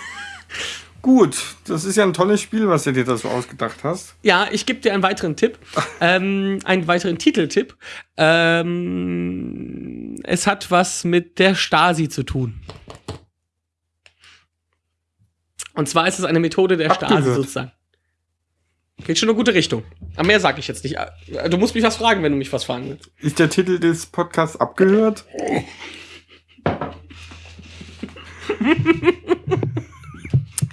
Gut, das ist ja ein tolles Spiel, was du dir da so ausgedacht hast. Ja, ich gebe dir einen weiteren Tipp, *laughs* ähm, einen weiteren Titeltipp. Ähm, es hat was mit der Stasi zu tun. Und zwar ist es eine Methode der Stasi Abgehört. sozusagen. Geht schon in eine gute Richtung. Aber mehr sage ich jetzt nicht. Du musst mich was fragen, wenn du mich was fragen willst. Ist der Titel des Podcasts abgehört?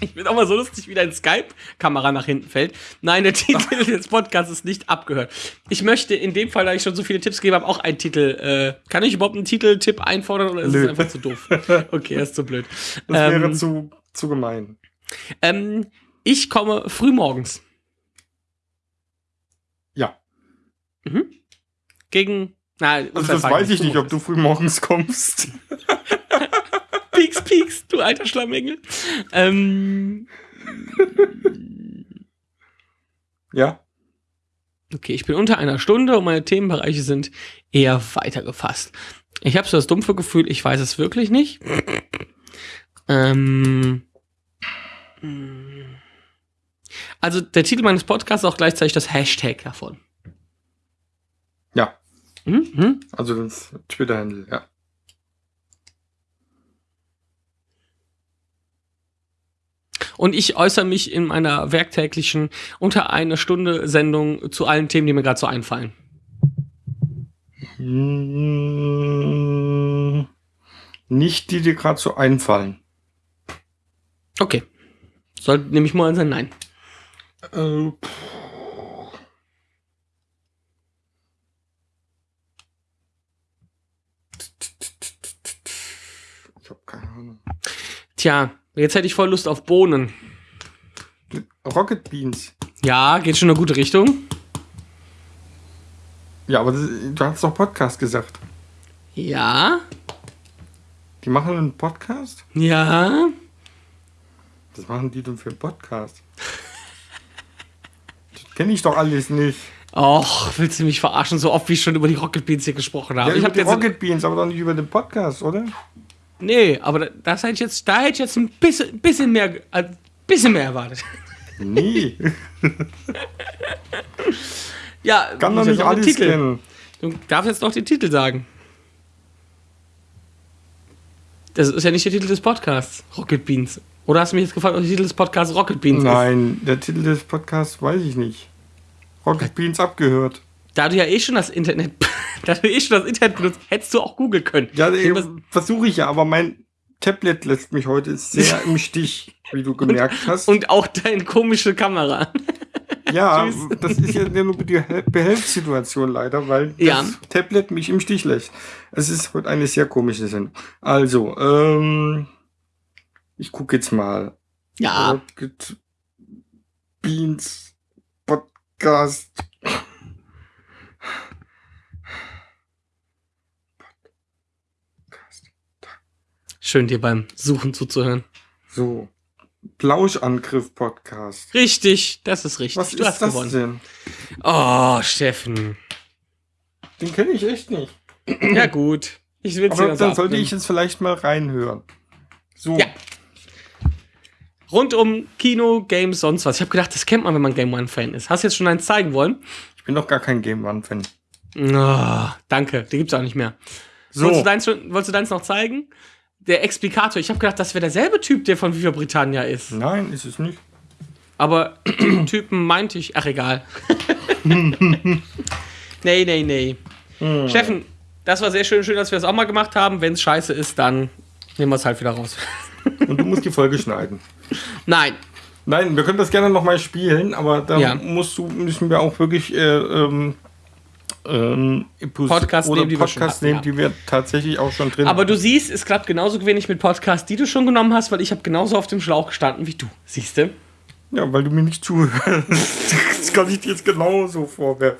Ich wird auch mal so lustig, wie dein Skype-Kamera nach hinten fällt. Nein, der Titel *laughs* des Podcasts ist nicht abgehört. Ich möchte in dem Fall, da ich schon so viele Tipps gegeben habe, auch einen Titel. Äh, kann ich überhaupt einen Titeltipp einfordern oder ist Nö. es einfach zu doof? *laughs* Okay, er ist zu blöd. Das wäre Ähm, zu, zu gemein. ähm, ich komme früh Ja. Gegen. Na, Also das weiß ich nicht, ob du früh morgens kommst. *laughs* Pieks, pieks, du alter Schlammengel. Ähm, Ja. okay, ich bin unter einer Stunde und meine Themenbereiche sind eher weiter gefasst. Ich habe so das dumpfe Gefühl, ich weiß es wirklich nicht. Ähm, also der Titel meines Podcasts ist auch gleichzeitig das Hashtag davon. Ja. Mhm. Also das Twitter-Handle, ja. Und ich äußere mich in meiner werktäglichen unter einer Stunde Sendung zu allen Themen, die mir gerade so einfallen. Hm, Nicht die dir gerade so einfallen. Okay. Sollte nämlich mal sein Nein. Äh, ich habe keine Ahnung. Tja, jetzt hätte ich voll Lust auf Bohnen. Rocket Beans. Ja, geht schon in eine gute Richtung. Ja, aber das, du hast doch Podcast gesagt. Ja, Die machen einen Podcast? ja. Was machen die denn für einen Podcast? Kenne ich doch alles nicht. Och, willst du mich verarschen, so oft wie ich schon über die Rocket Beans hier gesprochen habe? Ja, ich habe die jetzt. Rocket Beans, aber doch nicht über den Podcast, oder? Nee, aber da- das hätte ich jetzt, da hätte ich jetzt ein bisschen, bisschen mehr, ein bisschen mehr erwartet. Nee, *laughs* Ja, kann doch nicht alles Titel. kennen. Du darfst jetzt noch den Titel sagen. Das ist ja nicht der Titel des Podcasts, Rocket Beans. Oder hast du mich jetzt gefragt, ob der Titel des Podcasts Rocket Beans ist? Nein, der Titel des Podcasts weiß ich nicht. Rocket Beans abgehört. Da du ja eh schon das Internet, *laughs* da du eh schon das Internet benutzt, hättest du auch googeln können. Ja, versuche ich ja, aber mein Tablet lässt mich heute sehr im Stich, wie du *laughs* gemerkt hast. Und auch deine komische Kamera. *laughs* ja, Tschüss. das ist ja nur die Hel- Behelfssituation leider, weil Ja. das Tablet mich im Stich lässt. Es ist heute eine sehr komische Sendung. Also, ähm, ich gucke jetzt mal. Ja, Rocket Beans Podcast. Podcast. schön dir beim Suchen zuzuhören. So. Plauschangriff Podcast. Richtig, das ist richtig. Was du ist hast das gewonnen. denn? Oh, Steffen. Den kenne ich echt nicht. Ja, gut. Ich will Aber dann sollte ich jetzt vielleicht mal reinhören. So. Ja. Rund um Kino, Games, sonst was. Ich habe gedacht, das kennt man, wenn man Game One-Fan ist. Hast du jetzt schon eins zeigen wollen? Ich bin doch gar kein Game One-Fan. Oh, danke, die gibt's auch nicht mehr. So. Wolltest, du deins wolltest du deins noch zeigen? Der Explikator. Ich habe gedacht, das wäre derselbe Typ, der von Viva Britannia ist. Nein, ist es nicht. Aber *clears throat* Typen meinte ich, ach egal. *laughs* nee, nee, nee. Hm. Steffen, das war sehr schön, schön, dass wir das auch mal gemacht haben. Wenn es scheiße ist, dann nehmen wir es halt wieder raus. Und du musst die Folge schneiden. Nein. Nein, wir können das gerne nochmal spielen, aber da Ja. musst du, müssen wir auch wirklich äh, ähm, ähm, Podcasts oder nehmen, die wir Podcasts hatten, nehmen, die wir tatsächlich auch schon drin Aber du siehst, es klappt genauso wenig mit Podcasts, die du schon genommen hast, weil ich habe genauso auf dem Schlauch gestanden wie du. Siehst du? Ja, weil du mir nicht zuhörst. das kann ich dir jetzt genauso vorwerfen.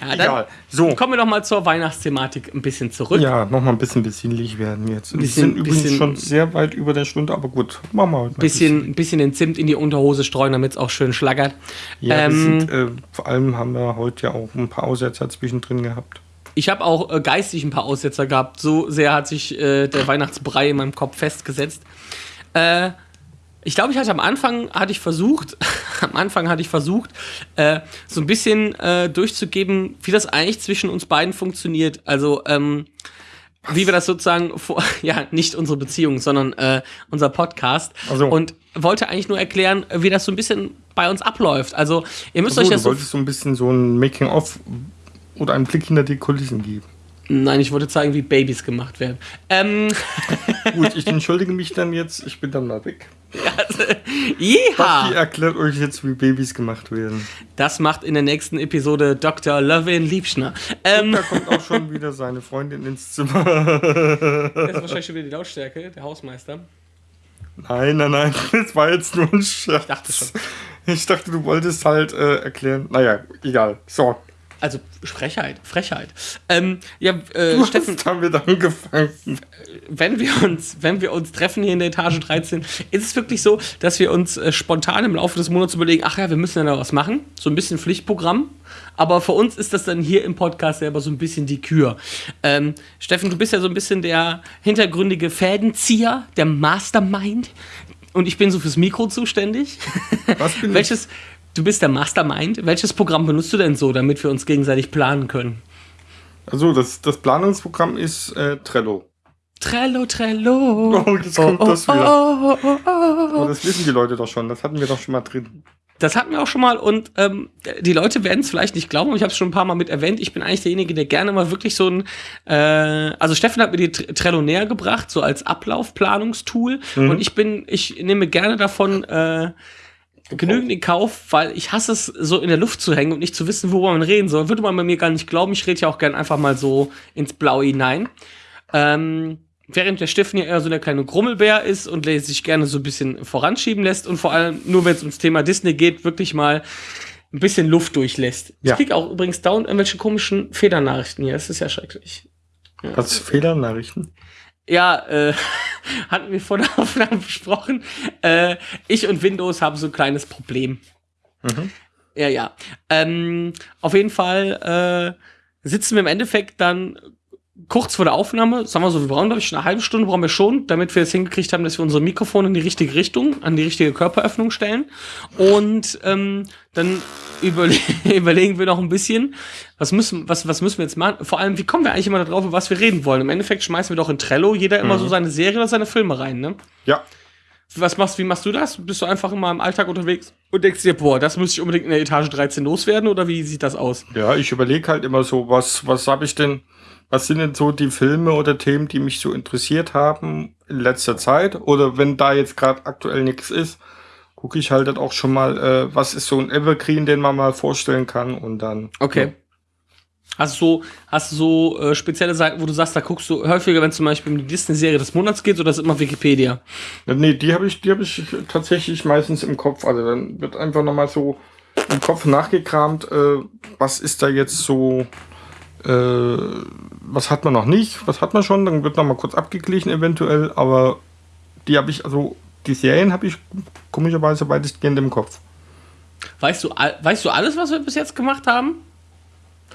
Dann- egal. So. Kommen wir doch mal zur Weihnachtsthematik ein bisschen zurück. Ja, nochmal ein bisschen besinnlich werden jetzt. Wir Bisschen- sind übrigens bisschen- schon sehr weit über der Stunde, aber gut, machen wir heute mal ein Bisschen, ein bisschen den Zimt in die Unterhose streuen, damit es auch schön schlackert. Ja, Ähm, sind, äh, vor allem haben wir heute ja auch ein paar Aussetzer zwischendrin gehabt. Ich habe auch äh, geistig ein paar Aussetzer gehabt. So sehr hat sich äh, der Weihnachtsbrei in meinem Kopf festgesetzt. Äh, ich glaube, ich hatte am Anfang hatte ich versucht, *laughs* am Anfang hatte ich versucht, äh, so ein bisschen äh, durchzugeben, wie das eigentlich zwischen uns beiden funktioniert. Also ähm, wie wir das sozusagen vor, *laughs* ja nicht unsere Beziehung, sondern äh, unser Podcast. Ach so. Und wollte eigentlich nur erklären, wie das so ein bisschen bei uns abläuft. Also ihr müsst So, euch du das so wolltest so ein bisschen so ein Making-of oder einen Blick hinter die Kulissen geben. Nein, ich wollte zeigen, wie Babys gemacht werden. Ähm, *laughs* Gut, ich entschuldige mich dann jetzt. Ich bin dann mal weg. *laughs* Die Jeha! erklärt euch jetzt, wie Babys gemacht werden. Das macht in der nächsten Episode Dr. Lovin Liebschner. Ähm, Da kommt auch schon wieder seine Freundin ins Zimmer. *laughs* das ist wahrscheinlich schon wieder die Lautstärke, der Hausmeister. Nein, nein, nein, das war jetzt nur ein Scherz. Ich dachte schon. Ich dachte, du wolltest halt äh, erklären. Naja, egal. So, Also Frechheit, Frechheit. Ähm, ja, äh, du Steffen, hast damit angefangen. wenn wir uns, wenn wir uns treffen hier in der Etage 13, ist es wirklich so, dass wir uns äh, spontan im Laufe des Monats überlegen, ach ja, wir müssen ja noch was machen, so ein bisschen Pflichtprogramm. Aber für uns ist das dann hier im Podcast selber so ein bisschen die Kür. Ähm, Steffen, du bist ja so ein bisschen der hintergründige Fädenzieher, der Mastermind. Und ich bin so fürs Mikro zuständig. Was bin *laughs* ich? Du bist der Mastermind. Welches Programm benutzt du denn so, damit wir uns gegenseitig planen können? Also, das, das Planungsprogramm ist äh, Trello. Trello, Trello. Oh, jetzt kommt das wieder. Oh, oh, oh, oh. Aber das wissen die Leute doch schon. Das hatten wir doch schon mal drin. Das hatten wir auch schon mal und ähm, die Leute werden es vielleicht nicht glauben, aber ich habe es schon ein paar Mal mit erwähnt. Ich bin eigentlich derjenige, der gerne mal wirklich so ein, äh, also Steffen hat mir die Tr- Trello näher gebracht, so als Ablaufplanungstool. Und ich bin, ich nehme gerne davon äh, genügend in Kauf, weil ich hasse es, so in der Luft zu hängen und nicht zu wissen, worüber man reden soll. Würde man bei mir gar nicht glauben. Ich rede ja auch gerne einfach mal so ins Blaue hinein. Ähm, während der Steffen ja eher so der kleine Grummelbär ist und sich gerne so ein bisschen voranschieben lässt und vor allem nur, wenn es ums Thema Disney geht, wirklich mal ein bisschen Luft durchlässt. Ja. Ich krieg auch übrigens dauernd irgendwelche komischen Federnachrichten hier. Das ist ja schrecklich. Was Fehlernachrichten? Ja, äh, *laughs* hatten wir vor der Aufnahme besprochen. Äh, ich und Windows haben so ein kleines Problem. Mhm. Ja, ja. Ähm, auf jeden Fall äh, sitzen wir im Endeffekt dann kurz vor der Aufnahme, sagen wir so, wir brauchen, glaube ich, eine halbe Stunde brauchen wir schon, damit wir es hingekriegt haben, dass wir unsere Mikrofone in die richtige Richtung, an die richtige Körperöffnung stellen. Und ähm, dann überle *laughs* überlegen wir noch ein bisschen, was müssen, was, was müssen wir jetzt machen? Vor allem, wie kommen wir eigentlich immer darauf, über was wir reden wollen? Im Endeffekt schmeißen wir doch in Trello jeder immer so seine Serie oder seine Filme rein, ne? Ja. Was machst, wie machst du das? Bist du einfach immer im Alltag unterwegs und denkst dir, boah, das müsste ich unbedingt in der Etage 13 loswerden oder wie sieht das aus? Ja, ich überlege halt immer so, was, was habe ich denn, was sind denn so die Filme oder Themen, die mich so interessiert haben in letzter Zeit? Oder wenn da jetzt gerade aktuell nichts ist, gucke ich halt dann auch schon mal, äh, was ist so ein Evergreen, den man mal vorstellen kann und dann. Okay. Hast du so, hast du so äh, spezielle Seiten, wo du sagst, da guckst du häufiger, wenn zum Beispiel um die Disney-Serie des Monats geht, oder ist immer Wikipedia? Ja, nee, die habe ich, die habe ich tatsächlich meistens im Kopf. Also dann wird einfach nochmal so im Kopf nachgekramt, äh, was ist da jetzt so, äh, was hat man noch nicht, was hat man schon, dann wird nochmal kurz abgeglichen eventuell, aber die habe ich, also die Serien habe ich komischerweise weitestgehend im Kopf. Weißt du, weißt du alles, was wir bis jetzt gemacht haben?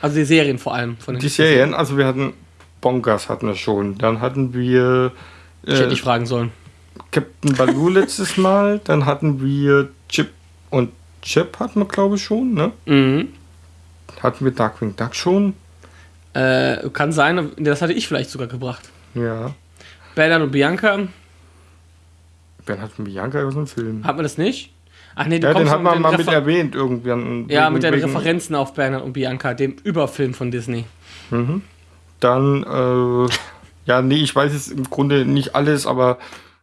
Also die Serien vor allem. Von den Die Serien, also wir hatten Bonkers hatten wir schon, dann hatten wir Ich hätte äh, nicht fragen sollen. Captain Baloo *laughs* letztes Mal, dann hatten wir Chip und Chip hatten wir glaube ich schon, ne? Mhm. Hatten wir Darkwing Duck schon? Äh, kann sein, das hatte ich vielleicht sogar gebracht. Ja. Bernhard und Bianca, Wer hat Bianca aus dem Film? hat man das nicht? Ach nee, du Ja, den hat man mal mit erwähnt irgendwann. Ja, mit den Referenzen auf Bernhard und Bianca, dem Überfilm von Disney. Dann, äh, ja, nee, ich weiß jetzt im Grunde nicht alles, aber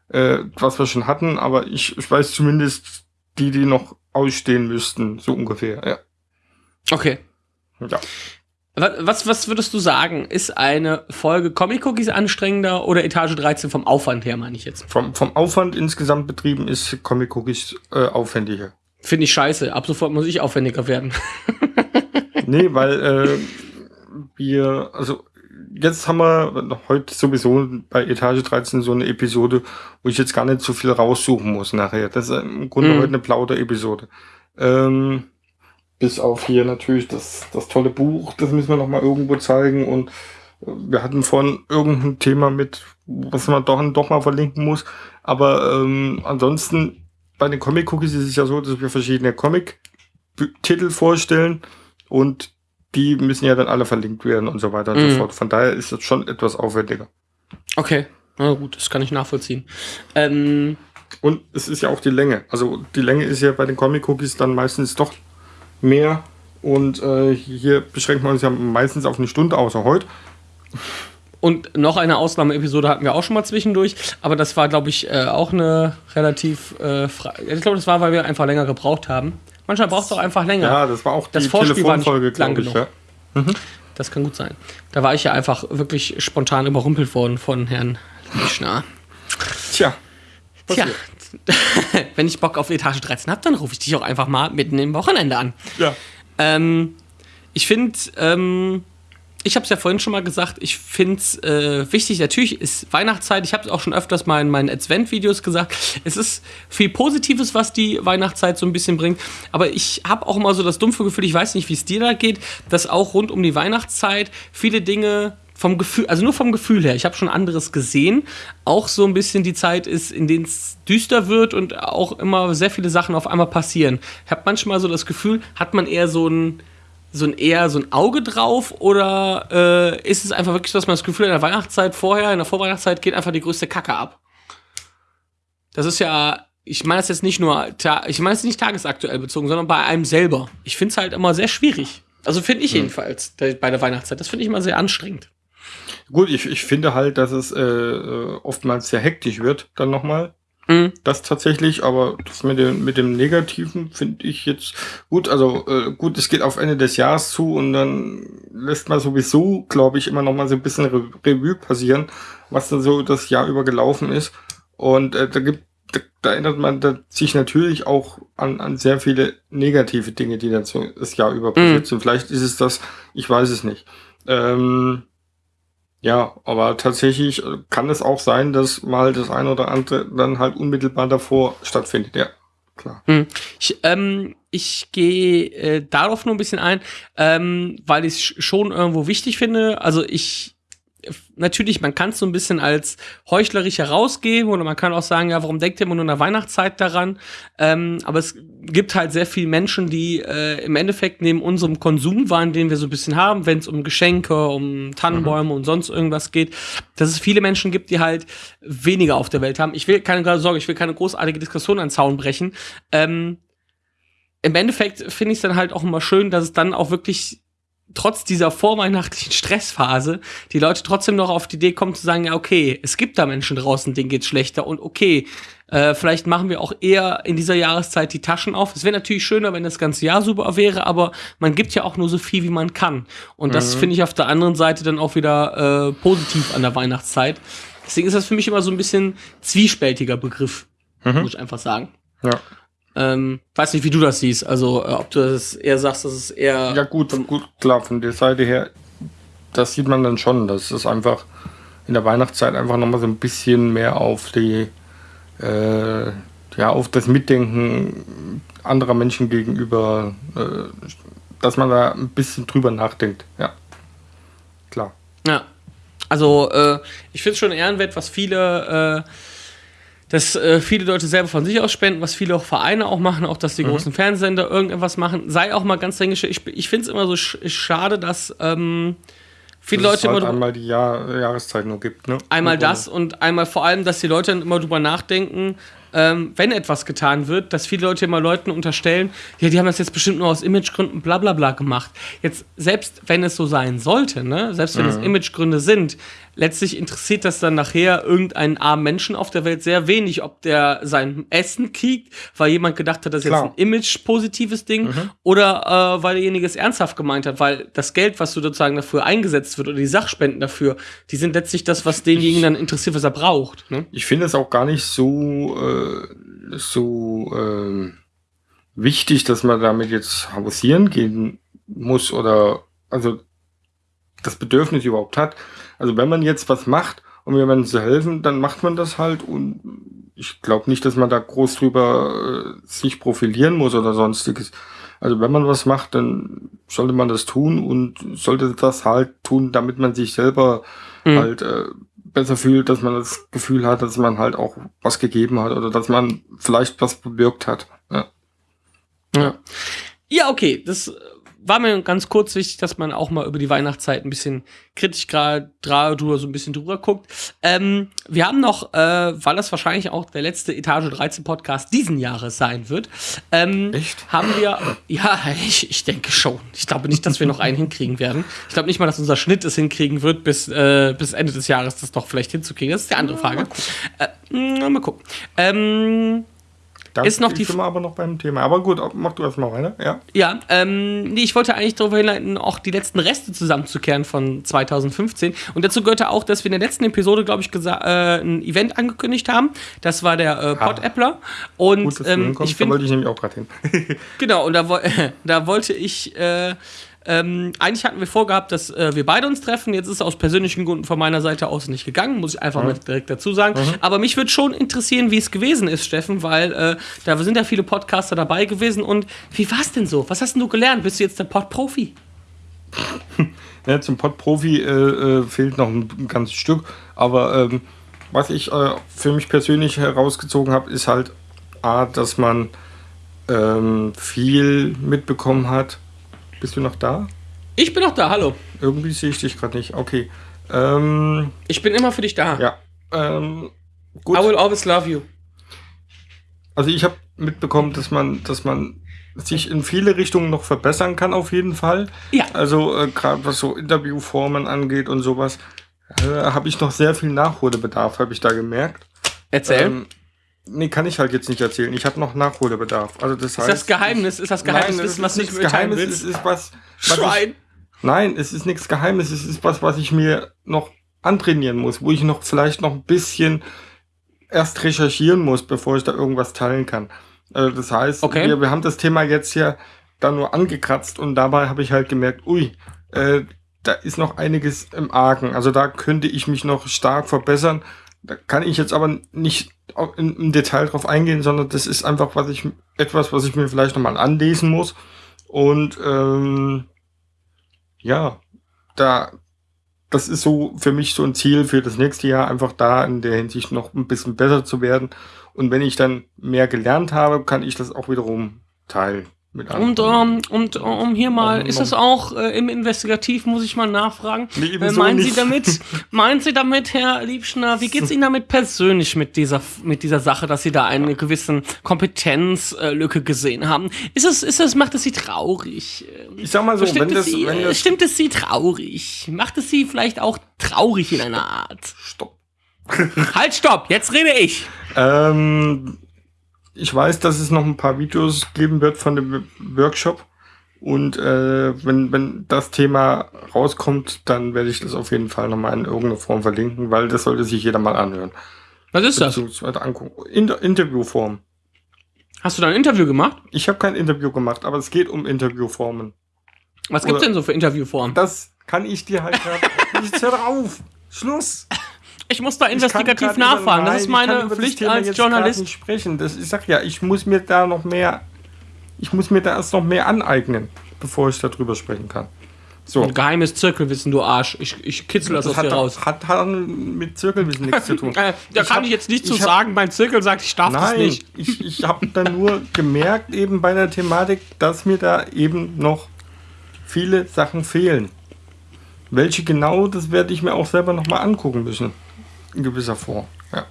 äh, was wir schon hatten, aber ich, ich weiß zumindest die, die noch ausstehen müssten, so ungefähr. Ja. Okay. ja. Wa- Was, was würdest du sagen? Ist eine Folge Comic Cookies anstrengender oder Etage 13 vom Aufwand her, meine ich jetzt? Vom, vom Aufwand insgesamt betrieben ist Comic Cookies äh, aufwendiger. Finde ich scheiße. Ab sofort muss ich aufwendiger werden. *laughs* Nee, weil äh, wir, also jetzt haben wir heute sowieso bei Etage 13 so eine Episode, wo ich jetzt gar nicht so viel raussuchen muss nachher. Das ist im Grunde Mhm. heute eine Plauder-Episode. Ähm, bis auf hier natürlich das, das tolle Buch, das müssen wir noch mal irgendwo zeigen und äh, wir hatten vorhin irgendein Thema mit, was man doch, doch mal verlinken muss. Aber ähm, ansonsten bei den Comic Cookies ist es ja so, dass wir verschiedene Comic-Titel vorstellen und die müssen ja dann alle verlinkt werden und so weiter und Mhm. so fort. Von daher ist das schon etwas aufwendiger. Okay. Na gut, das kann ich nachvollziehen. Ähm, Und es ist ja auch die Länge. Also die Länge ist ja bei den Comic Cookies dann meistens doch mehr. Und äh, hier beschränkt man uns ja meistens auf eine Stunde, außer heute. Und noch eine Ausnahmeepisode hatten wir auch schon mal zwischendurch, aber das war, glaube ich, äh, auch eine relativ äh, Ich glaube, das war, weil wir einfach länger gebraucht haben. Manchmal braucht es auch einfach länger. Ja, das war auch Das die Vorspiel war nicht Telefonfolge, lang glaube ich. genug. Ja. Das kann gut sein. Da war ich ja einfach wirklich spontan überrumpelt worden von Herrn Lischner. Tja, Tja, passiert. *laughs* wenn ich Bock auf Etage 13 habe, dann rufe ich dich auch einfach mal mitten im Wochenende an. Ja. Ähm, ich finde, ähm, ich habe es ja vorhin schon mal gesagt, ich finde es äh, wichtig, natürlich ist Weihnachtszeit, ich habe es auch schon öfters mal in meinen Advent-Videos gesagt, es ist viel Positives, was die Weihnachtszeit so ein bisschen bringt, aber ich habe auch immer so das dumpfe Gefühl, ich weiß nicht, wie es dir da geht, dass auch rund um die Weihnachtszeit viele Dinge vom Gefühl, also nur vom Gefühl her, ich habe schon anderes gesehen, auch so ein bisschen die Zeit ist, in denen es düster wird und auch immer sehr viele Sachen auf einmal passieren. Ich habe manchmal so das Gefühl, hat man eher so ein so ein eher so ein Auge drauf oder äh, ist es einfach wirklich, dass man das Gefühl in der Weihnachtszeit vorher, in der Vorweihnachtszeit geht einfach die größte Kacke ab? Das ist ja, ich meine das jetzt nicht nur, ich meine es nicht tagesaktuell bezogen, sondern bei einem selber. Ich finde es halt immer sehr schwierig. Also finde ich jedenfalls der, bei der Weihnachtszeit. Das finde ich immer sehr anstrengend. Gut, ich, ich finde halt, dass es äh, äh, oftmals sehr hektisch wird, dann nochmal. Mhm. Das tatsächlich, aber das mit dem, mit dem Negativen finde ich jetzt gut. Also äh, gut, es geht auf Ende des Jahres zu und dann lässt man sowieso, glaube ich, immer noch mal so ein bisschen Re Revue passieren, was dann so das Jahr über gelaufen ist. Und äh, da gibt, da, da erinnert man da sich natürlich auch an, an sehr viele negative Dinge, die dann so das Jahr über passiert sind. Vielleicht ist es das, ich weiß es nicht. Ähm, ja, aber tatsächlich äh, kann es auch sein, dass mal das eine oder andere dann halt unmittelbar davor stattfindet. Ja, klar. Hm. Ich, ähm, ich gehe äh, darauf nur ein bisschen ein, ähm, weil ich es schon irgendwo wichtig finde. Also ich natürlich, man kann es so ein bisschen als heuchlerisch herausgeben oder man kann auch sagen, ja, warum denkt ihr immer nur in der Weihnachtszeit daran? Ähm, aber es gibt halt sehr viele Menschen, die äh, im Endeffekt neben unserem Konsumwahn, den wir so ein bisschen haben, wenn es um Geschenke, um Tannenbäume und sonst irgendwas geht, dass es viele Menschen gibt, die halt weniger auf der Welt haben. Ich will keine Sorge, ich will keine großartige Diskussion an den Zaun brechen. Ähm, Im Endeffekt finde ich es dann halt auch immer schön, dass es dann auch wirklich trotz dieser vorweihnachtlichen Stressphase die Leute trotzdem noch auf die Idee kommen zu sagen, ja, okay, es gibt da Menschen draußen, denen geht's schlechter und okay, äh, vielleicht machen wir auch eher in dieser Jahreszeit die Taschen auf. Es wäre natürlich schöner, wenn das ganze Jahr super wäre, aber man gibt ja auch nur so viel, wie man kann. Und das finde ich auf der anderen Seite dann auch wieder äh, positiv an der Weihnachtszeit. Deswegen ist das für mich immer so ein bisschen zwiespältiger Begriff, muss ich einfach sagen. Ja. Ähm, weiß nicht, wie du das siehst. Also, äh, ob du das eher sagst, dass es eher. Ja, gut, gut, klar, von der Seite her, das sieht man dann schon, dass es einfach in der Weihnachtszeit einfach nochmal so ein bisschen mehr auf die, äh, ja, auf das Mitdenken anderer Menschen gegenüber, äh, dass man da ein bisschen drüber nachdenkt. Ja, klar. Ja. Also, äh, ich finde es schon ehrenwert, was viele, äh, dass äh, viele Leute selber von sich aus spenden, was viele auch Vereine auch machen, auch dass die großen Fernsehsender irgendetwas machen. Sei auch mal ganz denkisch, ich, ich finde es immer so sch schade, dass ähm, viele Dass es Leute halt immer einmal die Jahr Jahreszeit nur gibt. Ne? einmal Und- das und einmal vor allem, dass die Leute dann immer drüber nachdenken, ähm, wenn etwas getan wird, dass viele Leute immer Leuten unterstellen, ja, die haben das jetzt bestimmt nur aus Imagegründen bla bla bla gemacht. Jetzt, selbst wenn es so sein sollte, ne, selbst wenn es Imagegründe sind, letztlich interessiert das dann nachher irgendeinen armen Menschen auf der Welt sehr wenig, ob der sein Essen kriegt, weil jemand gedacht hat, das ist jetzt Klar. ein image-positives Ding, oder äh, weil derjenige es ernsthaft gemeint hat, weil das Geld, was du sozusagen dafür eingesetzt wird, oder die Sachspenden dafür, die sind letztlich das, was denjenigen dann interessiert, was er braucht. Ne? Ich finde es auch gar nicht so, äh, so ähm, wichtig, dass man damit jetzt hausieren gehen muss oder also das Bedürfnis überhaupt hat. Also wenn man jetzt was macht, um jemandem zu helfen, dann macht man das halt und ich glaube nicht, dass man da groß drüber äh, sich profilieren muss oder sonstiges. Also wenn man was macht, dann sollte man das tun und sollte das halt tun, damit man sich selber Mhm. halt äh, besser fühlt, dass man das Gefühl hat, dass man halt auch was gegeben hat oder dass man vielleicht was bewirkt hat. Ja. Ja. Ja, okay, das war mir ganz kurz wichtig, dass man auch mal über die Weihnachtszeit ein bisschen kritisch gerade drüber so ein bisschen drüber guckt. Ähm, wir haben noch, äh, weil das wahrscheinlich auch der letzte Etage 13 Podcast diesen Jahres sein wird, ähm, Echt? haben wir, ja, ich, ich denke schon. Ich glaube nicht, dass wir noch einen hinkriegen werden. Ich glaube nicht mal, dass unser Schnitt es hinkriegen wird, bis, äh, bis Ende des Jahres das doch vielleicht hinzukriegen. Das ist die andere Frage. Äh, mal gucken. Ähm, Da Ist noch die sind wir aber noch beim Thema. Aber gut, mach du erstmal weiter. Ja. Ja, ähm, nee, ich wollte eigentlich darauf hinleiten, auch die letzten Reste zusammenzukehren von 2015. Und dazu gehörte auch, dass wir in der letzten Episode, glaube ich, äh, ein Event angekündigt haben. Das war der äh, Pod-Appler. Und Gut, ähm, hinkommst, ich da finde, wollte ich nämlich auch gerade hin. *laughs* Genau, und da, wo, *laughs* da wollte ich, äh, ähm, eigentlich hatten wir vorgehabt, dass äh, wir beide uns treffen. Jetzt ist es aus persönlichen Gründen von meiner Seite aus nicht gegangen, muss ich einfach mal direkt dazu sagen. Aber mich würde schon interessieren, wie es gewesen ist, Steffen, weil äh, da sind ja viele Podcaster dabei gewesen. Und wie war es denn so? Was hast denn du gelernt? Bist du jetzt der Pod-Profi? *laughs* Ja, zum Pod-Profi äh, äh, fehlt noch ein ganzes Stück. Aber ähm, was ich äh, für mich persönlich herausgezogen habe, ist halt A, dass man ähm, viel mitbekommen hat. Bist du noch da? Ich bin noch da, hallo. Irgendwie sehe ich dich gerade nicht. Okay. Ähm, Ich bin immer für dich da. ja. Ähm, gut. I will always love you. Also ich habe mitbekommen, dass man, dass man sich in viele Richtungen noch verbessern kann, auf jeden Fall. Ja. Also äh, gerade was so Interviewformen angeht und sowas, äh, habe ich noch sehr viel Nachholbedarf, habe ich da gemerkt. Erzähl. Ähm, nee, kann ich halt jetzt nicht erzählen. Ich habe noch Nachholbedarf. Also das ist heißt, das Geheimnis? Ist das Geheimnis, Nein, Wissen, was ist nicht Geheimnis. Willst? ist was. was ich, Schwein. nein, es ist nichts Geheimes. Es ist was, was ich mir noch antrainieren muss, wo ich noch vielleicht noch ein bisschen erst recherchieren muss, bevor ich da irgendwas teilen kann. Äh, das heißt, Okay. wir, wir haben das Thema jetzt ja da nur angekratzt und dabei habe ich halt gemerkt, ui, äh, da ist noch einiges im Argen. Also da könnte ich mich noch stark verbessern. Da kann ich jetzt aber nicht im Detail drauf eingehen, sondern das ist einfach was ich etwas, was ich mir vielleicht nochmal anlesen muss. Und ähm, ja, da das ist so für mich so ein Ziel für das nächste Jahr, einfach da in der Hinsicht noch ein bisschen besser zu werden. Und wenn ich dann mehr gelernt habe, kann ich das auch wiederum teilen Und, anderen. ähm, und äh, um hier mal, Um- ist das auch äh, im Investigativ, muss ich mal nachfragen. Nee, Äh, meinen Sie nicht. damit, *laughs* meinen Sie damit, Herr Liebschner, wie geht's Ihnen damit persönlich mit dieser, mit dieser Sache, dass Sie da eine gewissen Kompetenzlücke gesehen haben? Ist es, ist es, macht es Sie traurig? Ähm, Ich sag mal so, stimmt, wenn es das, Sie, wenn äh, das, stimmt es Sie traurig? Macht es Sie vielleicht auch traurig in einer Art? stopp. halt, stopp, jetzt rede ich. Ähm, ich weiß, dass es noch ein paar Videos geben wird von dem Workshop. Und äh, wenn, wenn das Thema rauskommt, dann werde ich das auf jeden Fall nochmal in irgendeiner Form verlinken, weil das sollte sich jeder mal anhören. Was ist das? Angucken. Inter Interviewform. Hast du da ein Interview gemacht? Ich habe kein Interview gemacht, aber es geht um Interviewformen. Was gibt's Oder- denn so für Interviewformen? Das kann ich dir halt gerade. Jetzt hör auf! Schluss! Ich muss da investigativ nachfragen. das ist meine das Pflicht Thema als Journalist. Nicht sprechen. Das, ich sag ja, ich muss mir da noch mehr. Ich muss mir da erst noch mehr aneignen, bevor ich darüber sprechen kann. So. Ein geheimes Zirkelwissen, du Arsch. Ich, ich kitzel das, aus hat, dir raus. hat, hat mit Zirkelwissen nichts zu tun. *laughs* Äh, da Ich kann hab- ich jetzt nicht zu hab- sagen, mein Zirkel sagt, ich darf das Nein, nicht. ich, ich habe dann nur gemerkt, eben bei der Thematik, dass mir da eben noch viele Sachen fehlen. Welche genau, das werde ich mir auch selber nochmal angucken müssen. In gewisser Form. Ja.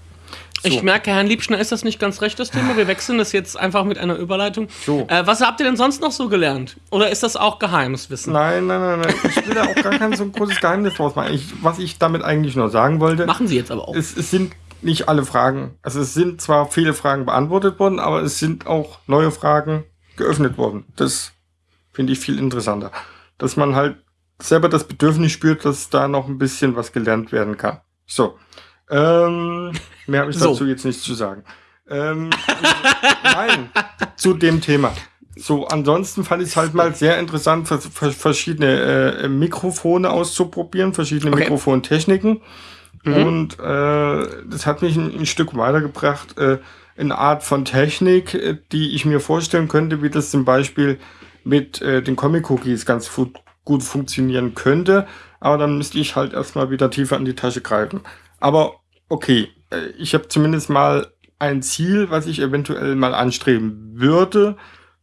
So. Ich merke, Herrn Liebschner, ist das nicht ganz recht, das Thema? Wir wechseln das jetzt einfach mit einer Überleitung. So. Äh, was habt ihr denn sonst noch so gelernt? Oder ist das auch geheimes Wissen? Nein, nein, nein, nein. Ich will da auch gar kein so ein großes Geheimnis draus machen. Ich, was ich damit eigentlich nur sagen wollte, Machen sie jetzt aber auch. es, es sind nicht alle Fragen. Also es sind zwar viele Fragen beantwortet worden, aber es sind auch neue Fragen geöffnet worden. Das finde ich viel interessanter. Dass man halt selber das Bedürfnis spürt, dass da noch ein bisschen was gelernt werden kann. So. Ähm, mehr habe ich So. dazu jetzt nicht zu sagen. Ähm, nein, zu dem Thema. So, ansonsten fand ich es halt mal sehr interessant, vers vers verschiedene äh, Mikrofone auszuprobieren, verschiedene Okay. Mikrofontechniken. Mhm. Und äh, das hat mich ein, ein Stück weitergebracht, äh, eine Art von Technik, äh, die ich mir vorstellen könnte, wie das zum Beispiel mit äh, den Comic-Cookies ganz fu gut funktionieren könnte. Aber dann müsste ich halt erstmal wieder tiefer in die Tasche greifen. Aber okay, äh, ich habe zumindest mal ein Ziel, was ich eventuell mal anstreben würde.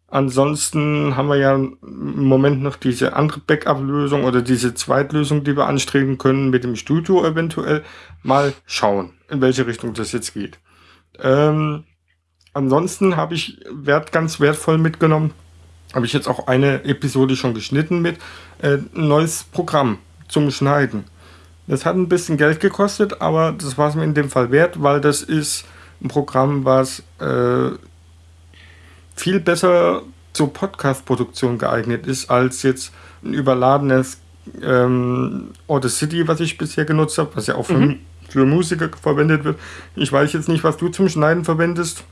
Ansonsten haben wir ja im Moment noch diese andere Backup-Lösung oder diese Zweitlösung, die wir anstreben können mit dem Studio eventuell. Mal schauen, in welche Richtung das jetzt geht. Ähm, ansonsten habe ich wert, ganz wertvoll mitgenommen, habe ich jetzt auch eine Episode schon geschnitten mit, äh, ein neues Programm zum Schneiden. Das hat ein bisschen Geld gekostet, aber das war es mir in dem Fall wert, weil das ist ein Programm, was äh, viel besser zur Podcast-Produktion geeignet ist, als jetzt ein überladenes ähm, Audacity, was ich bisher genutzt habe, was ja auch für, Mhm. für Musiker verwendet wird. Ich weiß jetzt nicht, was du zum Schneiden verwendest.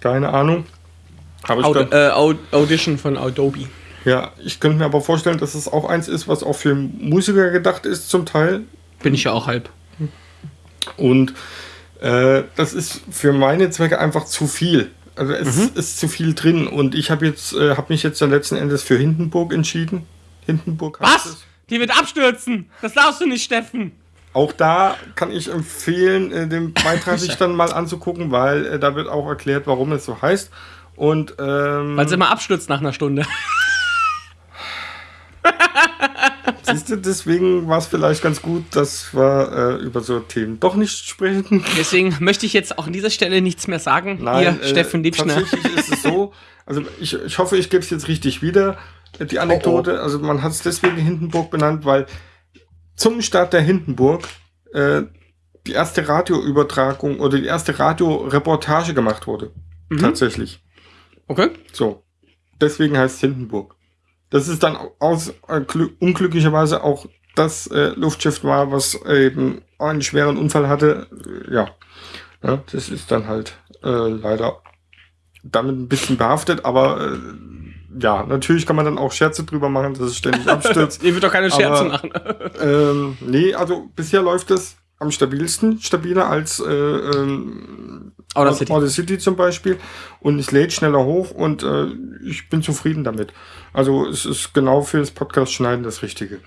Keine Ahnung. Aber Aud äh, Aud Audition von Adobe. ja, ich könnte mir aber vorstellen, dass es auch eins ist, was auch für Musiker gedacht ist zum Teil. Bin ich ja auch halb. Und äh, das ist für meine Zwecke einfach zu viel. Also es Mhm. ist zu viel drin. Und ich habe jetzt, äh, habe mich jetzt dann letzten Endes für Hindenburg entschieden. Hindenburg Was? es. Die wird abstürzen. Das darfst du nicht, Steffen. Auch da kann ich empfehlen, äh, den Beitrag *laughs* sich dann mal anzugucken, weil äh, da wird auch erklärt, warum es so heißt. Und ähm, Weil sie immer abstürzt nach einer Stunde. *laughs* siehst du, deswegen war es vielleicht ganz gut, dass wir äh, über so Themen doch nicht sprechen. Deswegen *laughs* möchte ich jetzt auch an dieser Stelle nichts mehr sagen. Nein, Ihr, Steffen Liebschner. Tatsächlich ist es so, also ich, ich hoffe, ich gebe es jetzt richtig wieder, äh, die Anekdote. Also man hat es deswegen Hindenburg benannt, weil zum Start der Hindenburg äh, die erste Radioübertragung oder die erste Radioreportage gemacht wurde. Mhm. Tatsächlich. Okay. So. Deswegen heißt es Hindenburg. Das ist dann aus, äh, glü- unglücklicherweise auch das äh, Luftschiff war, was eben einen schweren Unfall hatte. Ja. ja das ist dann halt äh, leider damit ein bisschen behaftet, aber äh, ja, natürlich kann man dann auch Scherze drüber machen, dass es ständig *laughs* abstürzt. Ihr wird doch keine Scherze Aber- machen. ähm, nee, also bisher läuft es am stabilsten, stabiler als äh, ähm, Audacity. Audacity zum Beispiel und es lädt schneller hoch und äh, ich bin zufrieden damit. Also es ist genau fürs Podcast-Schneiden das Richtige.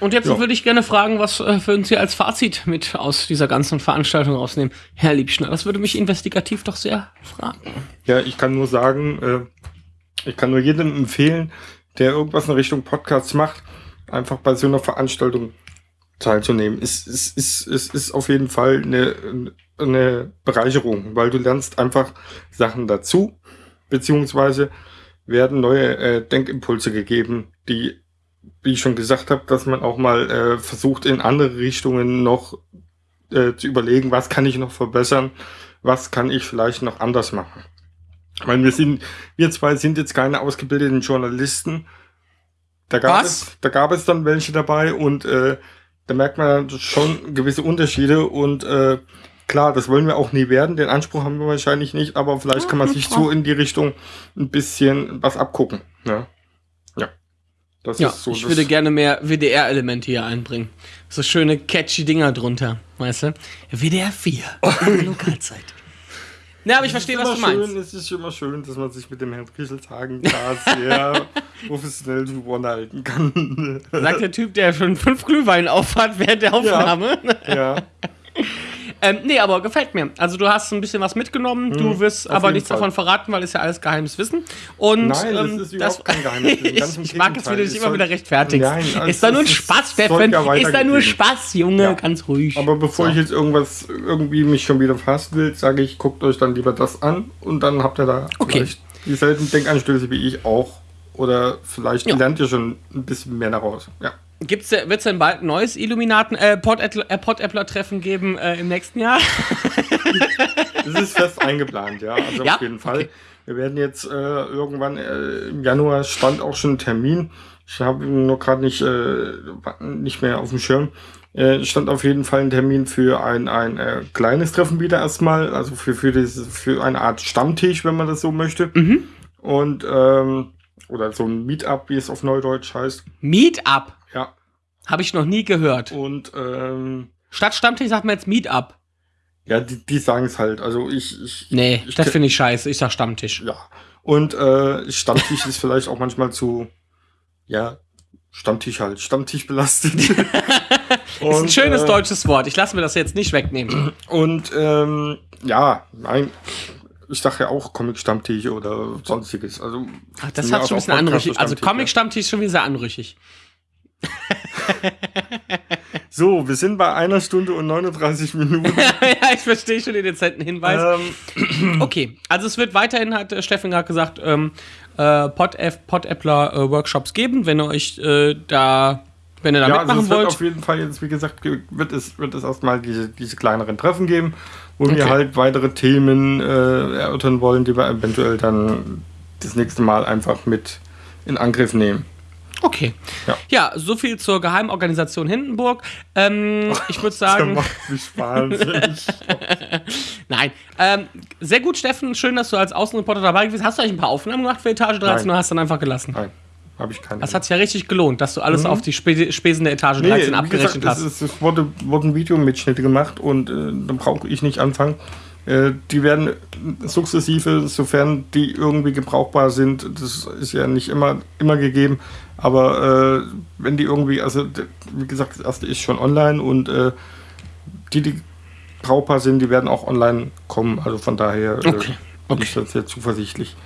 Und jetzt Ja. würde ich gerne fragen, was äh, würden Sie als Fazit mit aus dieser ganzen Veranstaltung rausnehmen? Herr Liebschner, das würde mich investigativ doch sehr fragen. Ja, ich kann nur sagen, äh, ich kann nur jedem empfehlen, der irgendwas in Richtung Podcasts macht, einfach bei so einer Veranstaltung teilzunehmen. Es, es, es, es ist auf jeden Fall eine, eine Bereicherung, weil du lernst einfach Sachen dazu, beziehungsweise werden neue äh, Denkimpulse gegeben, die, wie ich schon gesagt habe, dass man auch mal äh, versucht, in andere Richtungen noch äh, zu überlegen, was kann ich noch verbessern, was kann ich vielleicht noch anders machen. Weil wir sind, wir zwei sind jetzt keine ausgebildeten Journalisten. Da gab, Was? es, da gab es dann welche dabei und äh, da merkt man schon gewisse Unterschiede und äh, klar, das wollen wir auch nie werden. Den Anspruch haben wir wahrscheinlich nicht, aber vielleicht kann man sich so in die Richtung ein bisschen was abgucken. Ja. Ja. Das Ja, ist so. ich würde gerne mehr WDR-Elemente hier einbringen. So schöne catchy Dinger drunter, weißt du? WDR 4, *laughs* Lokalzeit. Ne, aber ich verstehe, was du meinst. Schön, es ist immer schön, dass man sich mit dem Herrn Kieselshagen da sehr *laughs* professionell drüber halten kann. Sagt der Typ, der schon fünf Glühwein aufhat während der Aufnahme. ja. *laughs* Ähm, nee, aber gefällt mir. Also du hast ein bisschen was mitgenommen, du wirst auf aber nichts Fall. davon verraten, weil es ja alles geheimes Wissen. Und Nein, das ähm, ist überhaupt kein Geheimnis Wissen. *laughs* Ich, mag es, Gegenteil. du Es dich immer wieder rechtfertigst. Nein, also ist da nur ein Spaß, ja Ist da nur. Spaß, Junge, Ja. ganz ruhig. Aber bevor So. ich jetzt irgendwas irgendwie mich schon wieder fassen will, sage ich, guckt euch dann lieber das an und dann habt ihr da Okay. vielleicht dieselben Denkanstöße wie ich auch. Oder vielleicht Ja. lernt ihr schon ein bisschen mehr daraus. Ja. Gibt's, wird es denn bald ein neues Illuminaten, äh, Pod-Äppler-Treffen geben äh, im nächsten Jahr? *laughs* Das ist fest eingeplant, ja. Also Ja? auf jeden Fall. Okay. Wir werden jetzt äh, irgendwann äh, im Januar stand auch schon ein Termin. Ich habe ihn nur gerade nicht, äh, nicht mehr auf dem Schirm. Äh, stand auf jeden Fall ein Termin für ein, ein äh, kleines Treffen wieder erstmal, also für, für, diese, für eine Art Stammtisch, wenn man das so möchte. Mhm. Und ähm, oder so ein Meetup, wie es auf Neudeutsch heißt. Meetup. Ja. Habe ich noch nie gehört. Und ähm, Statt Stammtisch sagt man jetzt Meetup. ja, die, die sagen es halt. Also ich, ich Nee, ich das finde ich scheiße. Ich sag Stammtisch. Ja. Und äh, Stammtisch ist vielleicht auch manchmal zu, ja, Stammtisch halt, Stammtisch belastet. *laughs* *laughs* ist ein schönes äh, deutsches Wort. Ich lasse mir das jetzt nicht wegnehmen. Und ähm, ja, nein, ich sage ja auch Comic-Stammtisch oder sonstiges. Also, Ach, das hat schon ein bisschen anrüchig. Also Comic-Stammtisch schon wieder sehr anrüchig. *laughs* So, wir sind bei einer Stunde und 39 Minuten. *laughs* ja, ich verstehe schon den dezenten Hinweis. ähm, *clears throat* Okay, also es wird weiterhin, hat äh, Steffen gerade gesagt, ähm, äh, Pod-Appler äh, Workshops geben, wenn ihr euch äh, da, wenn ihr da ja, also mitmachen es wird wollt. auf jeden Fall jetzt, wie gesagt, ge- wird es, wird es erstmal diese, diese kleineren Treffen geben, wo Okay. wir halt weitere Themen äh, erörtern wollen, die wir eventuell dann das nächste Mal einfach mit in Angriff nehmen. Okay. Ja. Ja. so viel zur Geheimorganisation Hindenburg. Ähm, ich würde *laughs* sagen, Das macht mich wahnsinnig. *laughs* nein. Ähm, sehr gut, Steffen. Schön, dass du als Außenreporter dabei bist. Hast du eigentlich ein paar Aufnahmen gemacht für Etage 13 Nein. oder hast du dann einfach gelassen? Nein, habe ich keine. Das hat sich ja richtig gelohnt, dass du alles auf die Spe Spesen der Etage 13 Mhm. wie abgerechnet gesagt, hast. Es, ist, es wurde, wurden Videomitschnitte gemacht und äh, da brauche ich nicht anfangen. Äh, die werden sukzessive, sofern die irgendwie gebrauchbar sind, das ist ja nicht immer, immer gegeben, aber äh, wenn die irgendwie, also wie gesagt, das erste ist schon online und äh, die, die brauchbar sind, die werden auch online kommen. Also von daher äh, Okay, bin ich da sehr zuversichtlich.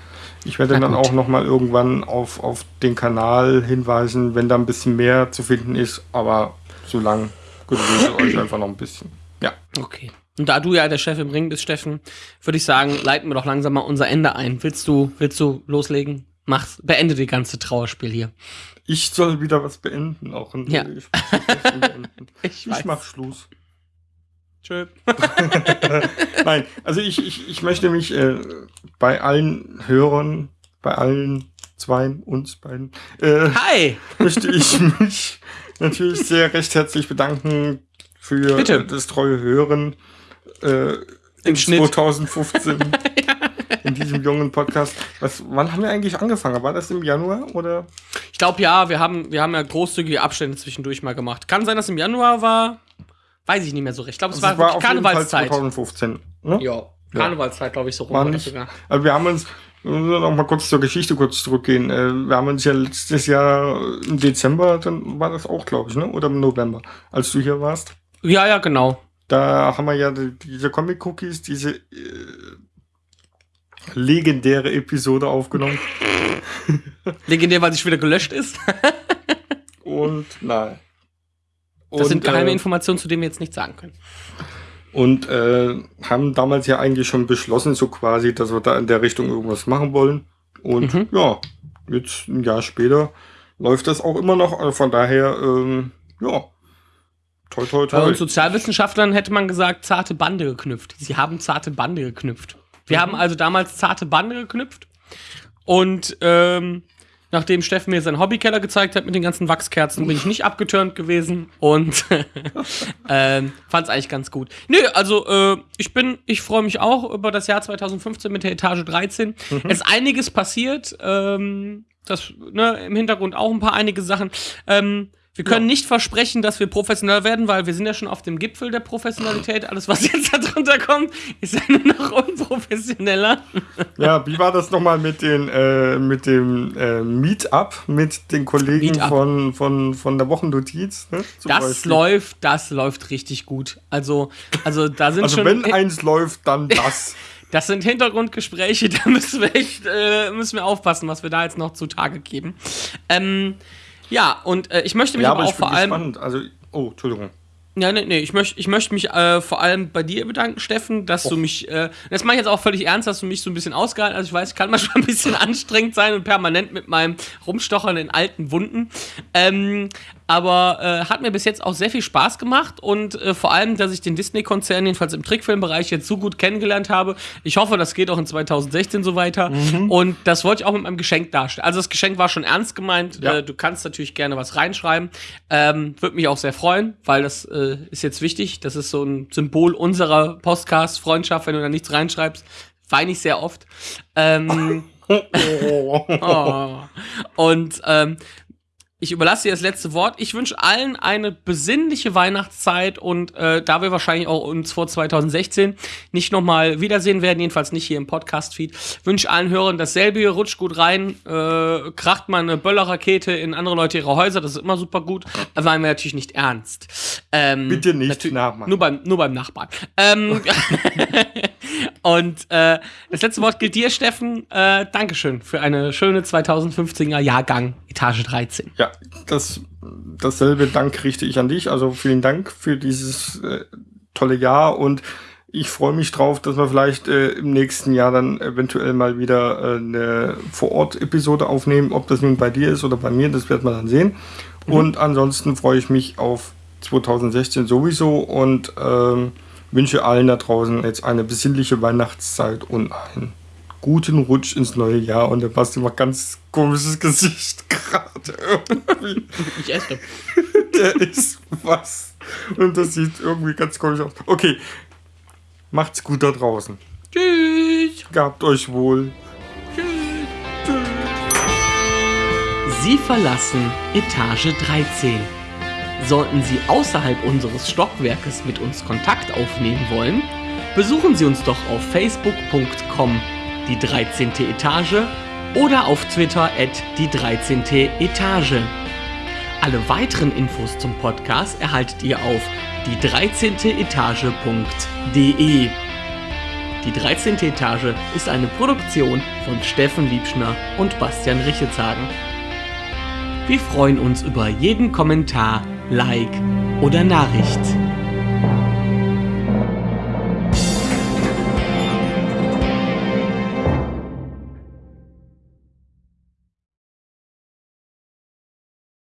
Ich werde dann auch noch mal irgendwann auf, auf den Kanal hinweisen, wenn da ein bisschen mehr zu finden ist, aber so lang geduldet euch einfach noch ein bisschen. Ja. Okay. Und da du ja der Chef im Ring bist, Steffen, würde ich sagen, leiten wir doch langsam mal unser Ende ein. Willst du, willst du loslegen? Mach's, beende die ganze Trauerspiel hier. Ich soll wieder was beenden, auch in Ja. ich, beenden. *laughs* Ich ich mach Schluss. Tschö. *laughs* Nein, also ich, ich, ich möchte mich äh, bei allen Hörern, bei allen Zweien, uns beiden, äh, Hi! *laughs* möchte ich mich natürlich sehr recht herzlich bedanken für Bitte. das treue Hören äh, in Schnitt. 2015 *laughs* in diesem jungen Podcast. Was, wann haben wir eigentlich angefangen? War das im Januar oder? Ich glaube ja, wir haben, wir haben ja großzügige Abstände zwischendurch mal gemacht. Kann sein, dass im Januar war. Weiß ich nicht mehr so recht. Ich glaube, es Also war, Fall Karnevalszeit. 2015. Ne? Ja, Karnevalszeit, glaube ich, so rum. War war nicht. sogar. Also wir haben uns, wir müssen noch mal kurz zur Geschichte kurz zurückgehen. Äh, Wir haben uns ja letztes Jahr im Dezember, dann war das auch, glaube ich, ne? Oder im November, als du hier warst. Ja, ja, genau. Da haben wir ja die, diese Comic-Cookies, diese äh, legendäre Episode aufgenommen. *laughs* Legendär, weil sie schon wieder gelöscht ist. *laughs* Und nein. Das sind geheime äh, Informationen, zu denen wir jetzt nichts sagen können. Und äh, haben damals ja eigentlich schon beschlossen, so quasi, dass wir da in der Richtung irgendwas machen wollen. Und Mhm. ja, jetzt ein Jahr später läuft das auch immer noch. Also von daher, ähm, ja, toi toi Bei toi. uns Sozialwissenschaftlern hätte man gesagt, zarte Bande geknüpft. Sie haben zarte Bande geknüpft. Wir haben also damals zarte Bande geknüpft. Und ähm, nachdem Steffen mir seinen Hobbykeller gezeigt hat mit den ganzen Wachskerzen, bin ich nicht abgeturnt gewesen und *laughs* ähm, fand es eigentlich ganz gut. Nö, also äh, ich bin, ich freue mich auch über das Jahr 2015 mit der Etage 13. Es ist einiges passiert. Ähm, das, ne, im Hintergrund auch ein paar einige Sachen. Ähm, wir können nicht versprechen, dass wir professionell werden, weil wir sind ja schon auf dem Gipfel der Professionalität. Alles, was jetzt da drunter kommt, ist ja nur noch unprofessioneller. Ja, wie war das nochmal mit, den, äh, mit dem äh, Meetup mit den Kollegen Meetup. von, von, von der Wochennotiz? Ne, Das Beispiel? läuft, das läuft richtig gut. Also, also da sind Also schon. wenn eins läuft, dann *laughs* das. Das sind Hintergrundgespräche, *laughs* da müssen wir echt äh, müssen wir aufpassen, was wir da jetzt noch zutage geben. Ähm, ja, und äh, ich möchte mich ja, aber aber auch ich vor allem. gespannt. Also, oh, Entschuldigung. Ja, nee, nee, ich möchte ich möcht mich äh, vor allem bei dir bedanken, Steffen, dass du mich, äh, das mache ich jetzt auch völlig ernst, dass du mich so ein bisschen ausgehalten hast. Ich weiß, ich kann *laughs* manchmal ein bisschen anstrengend sein und permanent mit meinem Rumstochern in alten Wunden. Ähm, aber äh, hat mir bis jetzt auch sehr viel Spaß gemacht und äh, vor allem, dass ich den Disney-Konzern jedenfalls im Trickfilmbereich jetzt so gut kennengelernt habe. Ich hoffe, das geht auch in 2016 so weiter. Und das wollte ich auch mit meinem Geschenk darstellen. Also das Geschenk war schon ernst gemeint. Ja. Äh, du kannst natürlich gerne was reinschreiben. Ähm, Würde mich auch sehr freuen, weil das äh, ist jetzt wichtig. Das ist so ein Symbol unserer Podcast-Freundschaft. Wenn du da nichts reinschreibst, weine ich sehr oft. Ähm, *laughs* Oh. *laughs* oh. Und ähm, ich überlasse dir das letzte Wort. Ich wünsche allen eine besinnliche Weihnachtszeit und äh, da wir wahrscheinlich auch uns vor 2016 nicht nochmal wiedersehen werden, jedenfalls nicht hier im Podcast-Feed, wünsche allen Hörern dasselbe. Rutscht gut rein, äh, kracht mal eine Böllerrakete in andere Leute ihre Häuser, das ist immer super gut. Da meinen wir natürlich nicht ernst. Ähm, Bitte nicht nachmachen. Nur beim, nur beim Nachbarn. Ähm, *laughs* und äh, das letzte Wort gilt dir, Steffen. Äh, Dankeschön für eine schöne 2015er Jahrgang, Etage 13. Ja, das, dasselbe Dank richte ich an dich. Also vielen Dank für dieses äh, tolle Jahr und ich freue mich drauf, dass wir vielleicht äh, im nächsten Jahr dann eventuell mal wieder äh, eine Vor-Ort-Episode aufnehmen. Ob das nun bei dir ist oder bei mir, das wird man dann sehen. Mhm. Und ansonsten freue ich mich auf 2016 sowieso und ähm, wünsche allen da draußen jetzt eine besinnliche Weihnachtszeit und einen guten Rutsch ins neue Jahr. Und der Basti macht ganz komisches *laughs* Gesicht gerade irgendwie. Ich esse. *laughs* Der ist was. Und das sieht irgendwie ganz komisch aus. Okay, macht's gut da draußen. Tschüss. Gabt euch wohl. Tschüss. Sie verlassen Etage 13. Sollten Sie außerhalb unseres Stockwerkes mit uns Kontakt aufnehmen wollen, besuchen Sie uns doch auf facebook.com die 13. Etage oder auf Twitter at die 13. Etage. Alle weiteren Infos zum Podcast erhaltet ihr auf die 13. Etage.de. Die 13. Etage ist eine Produktion von Steffen Liebschner und Bastian Richetshagen. Wir freuen uns über jeden Kommentar, Like oder Nachricht.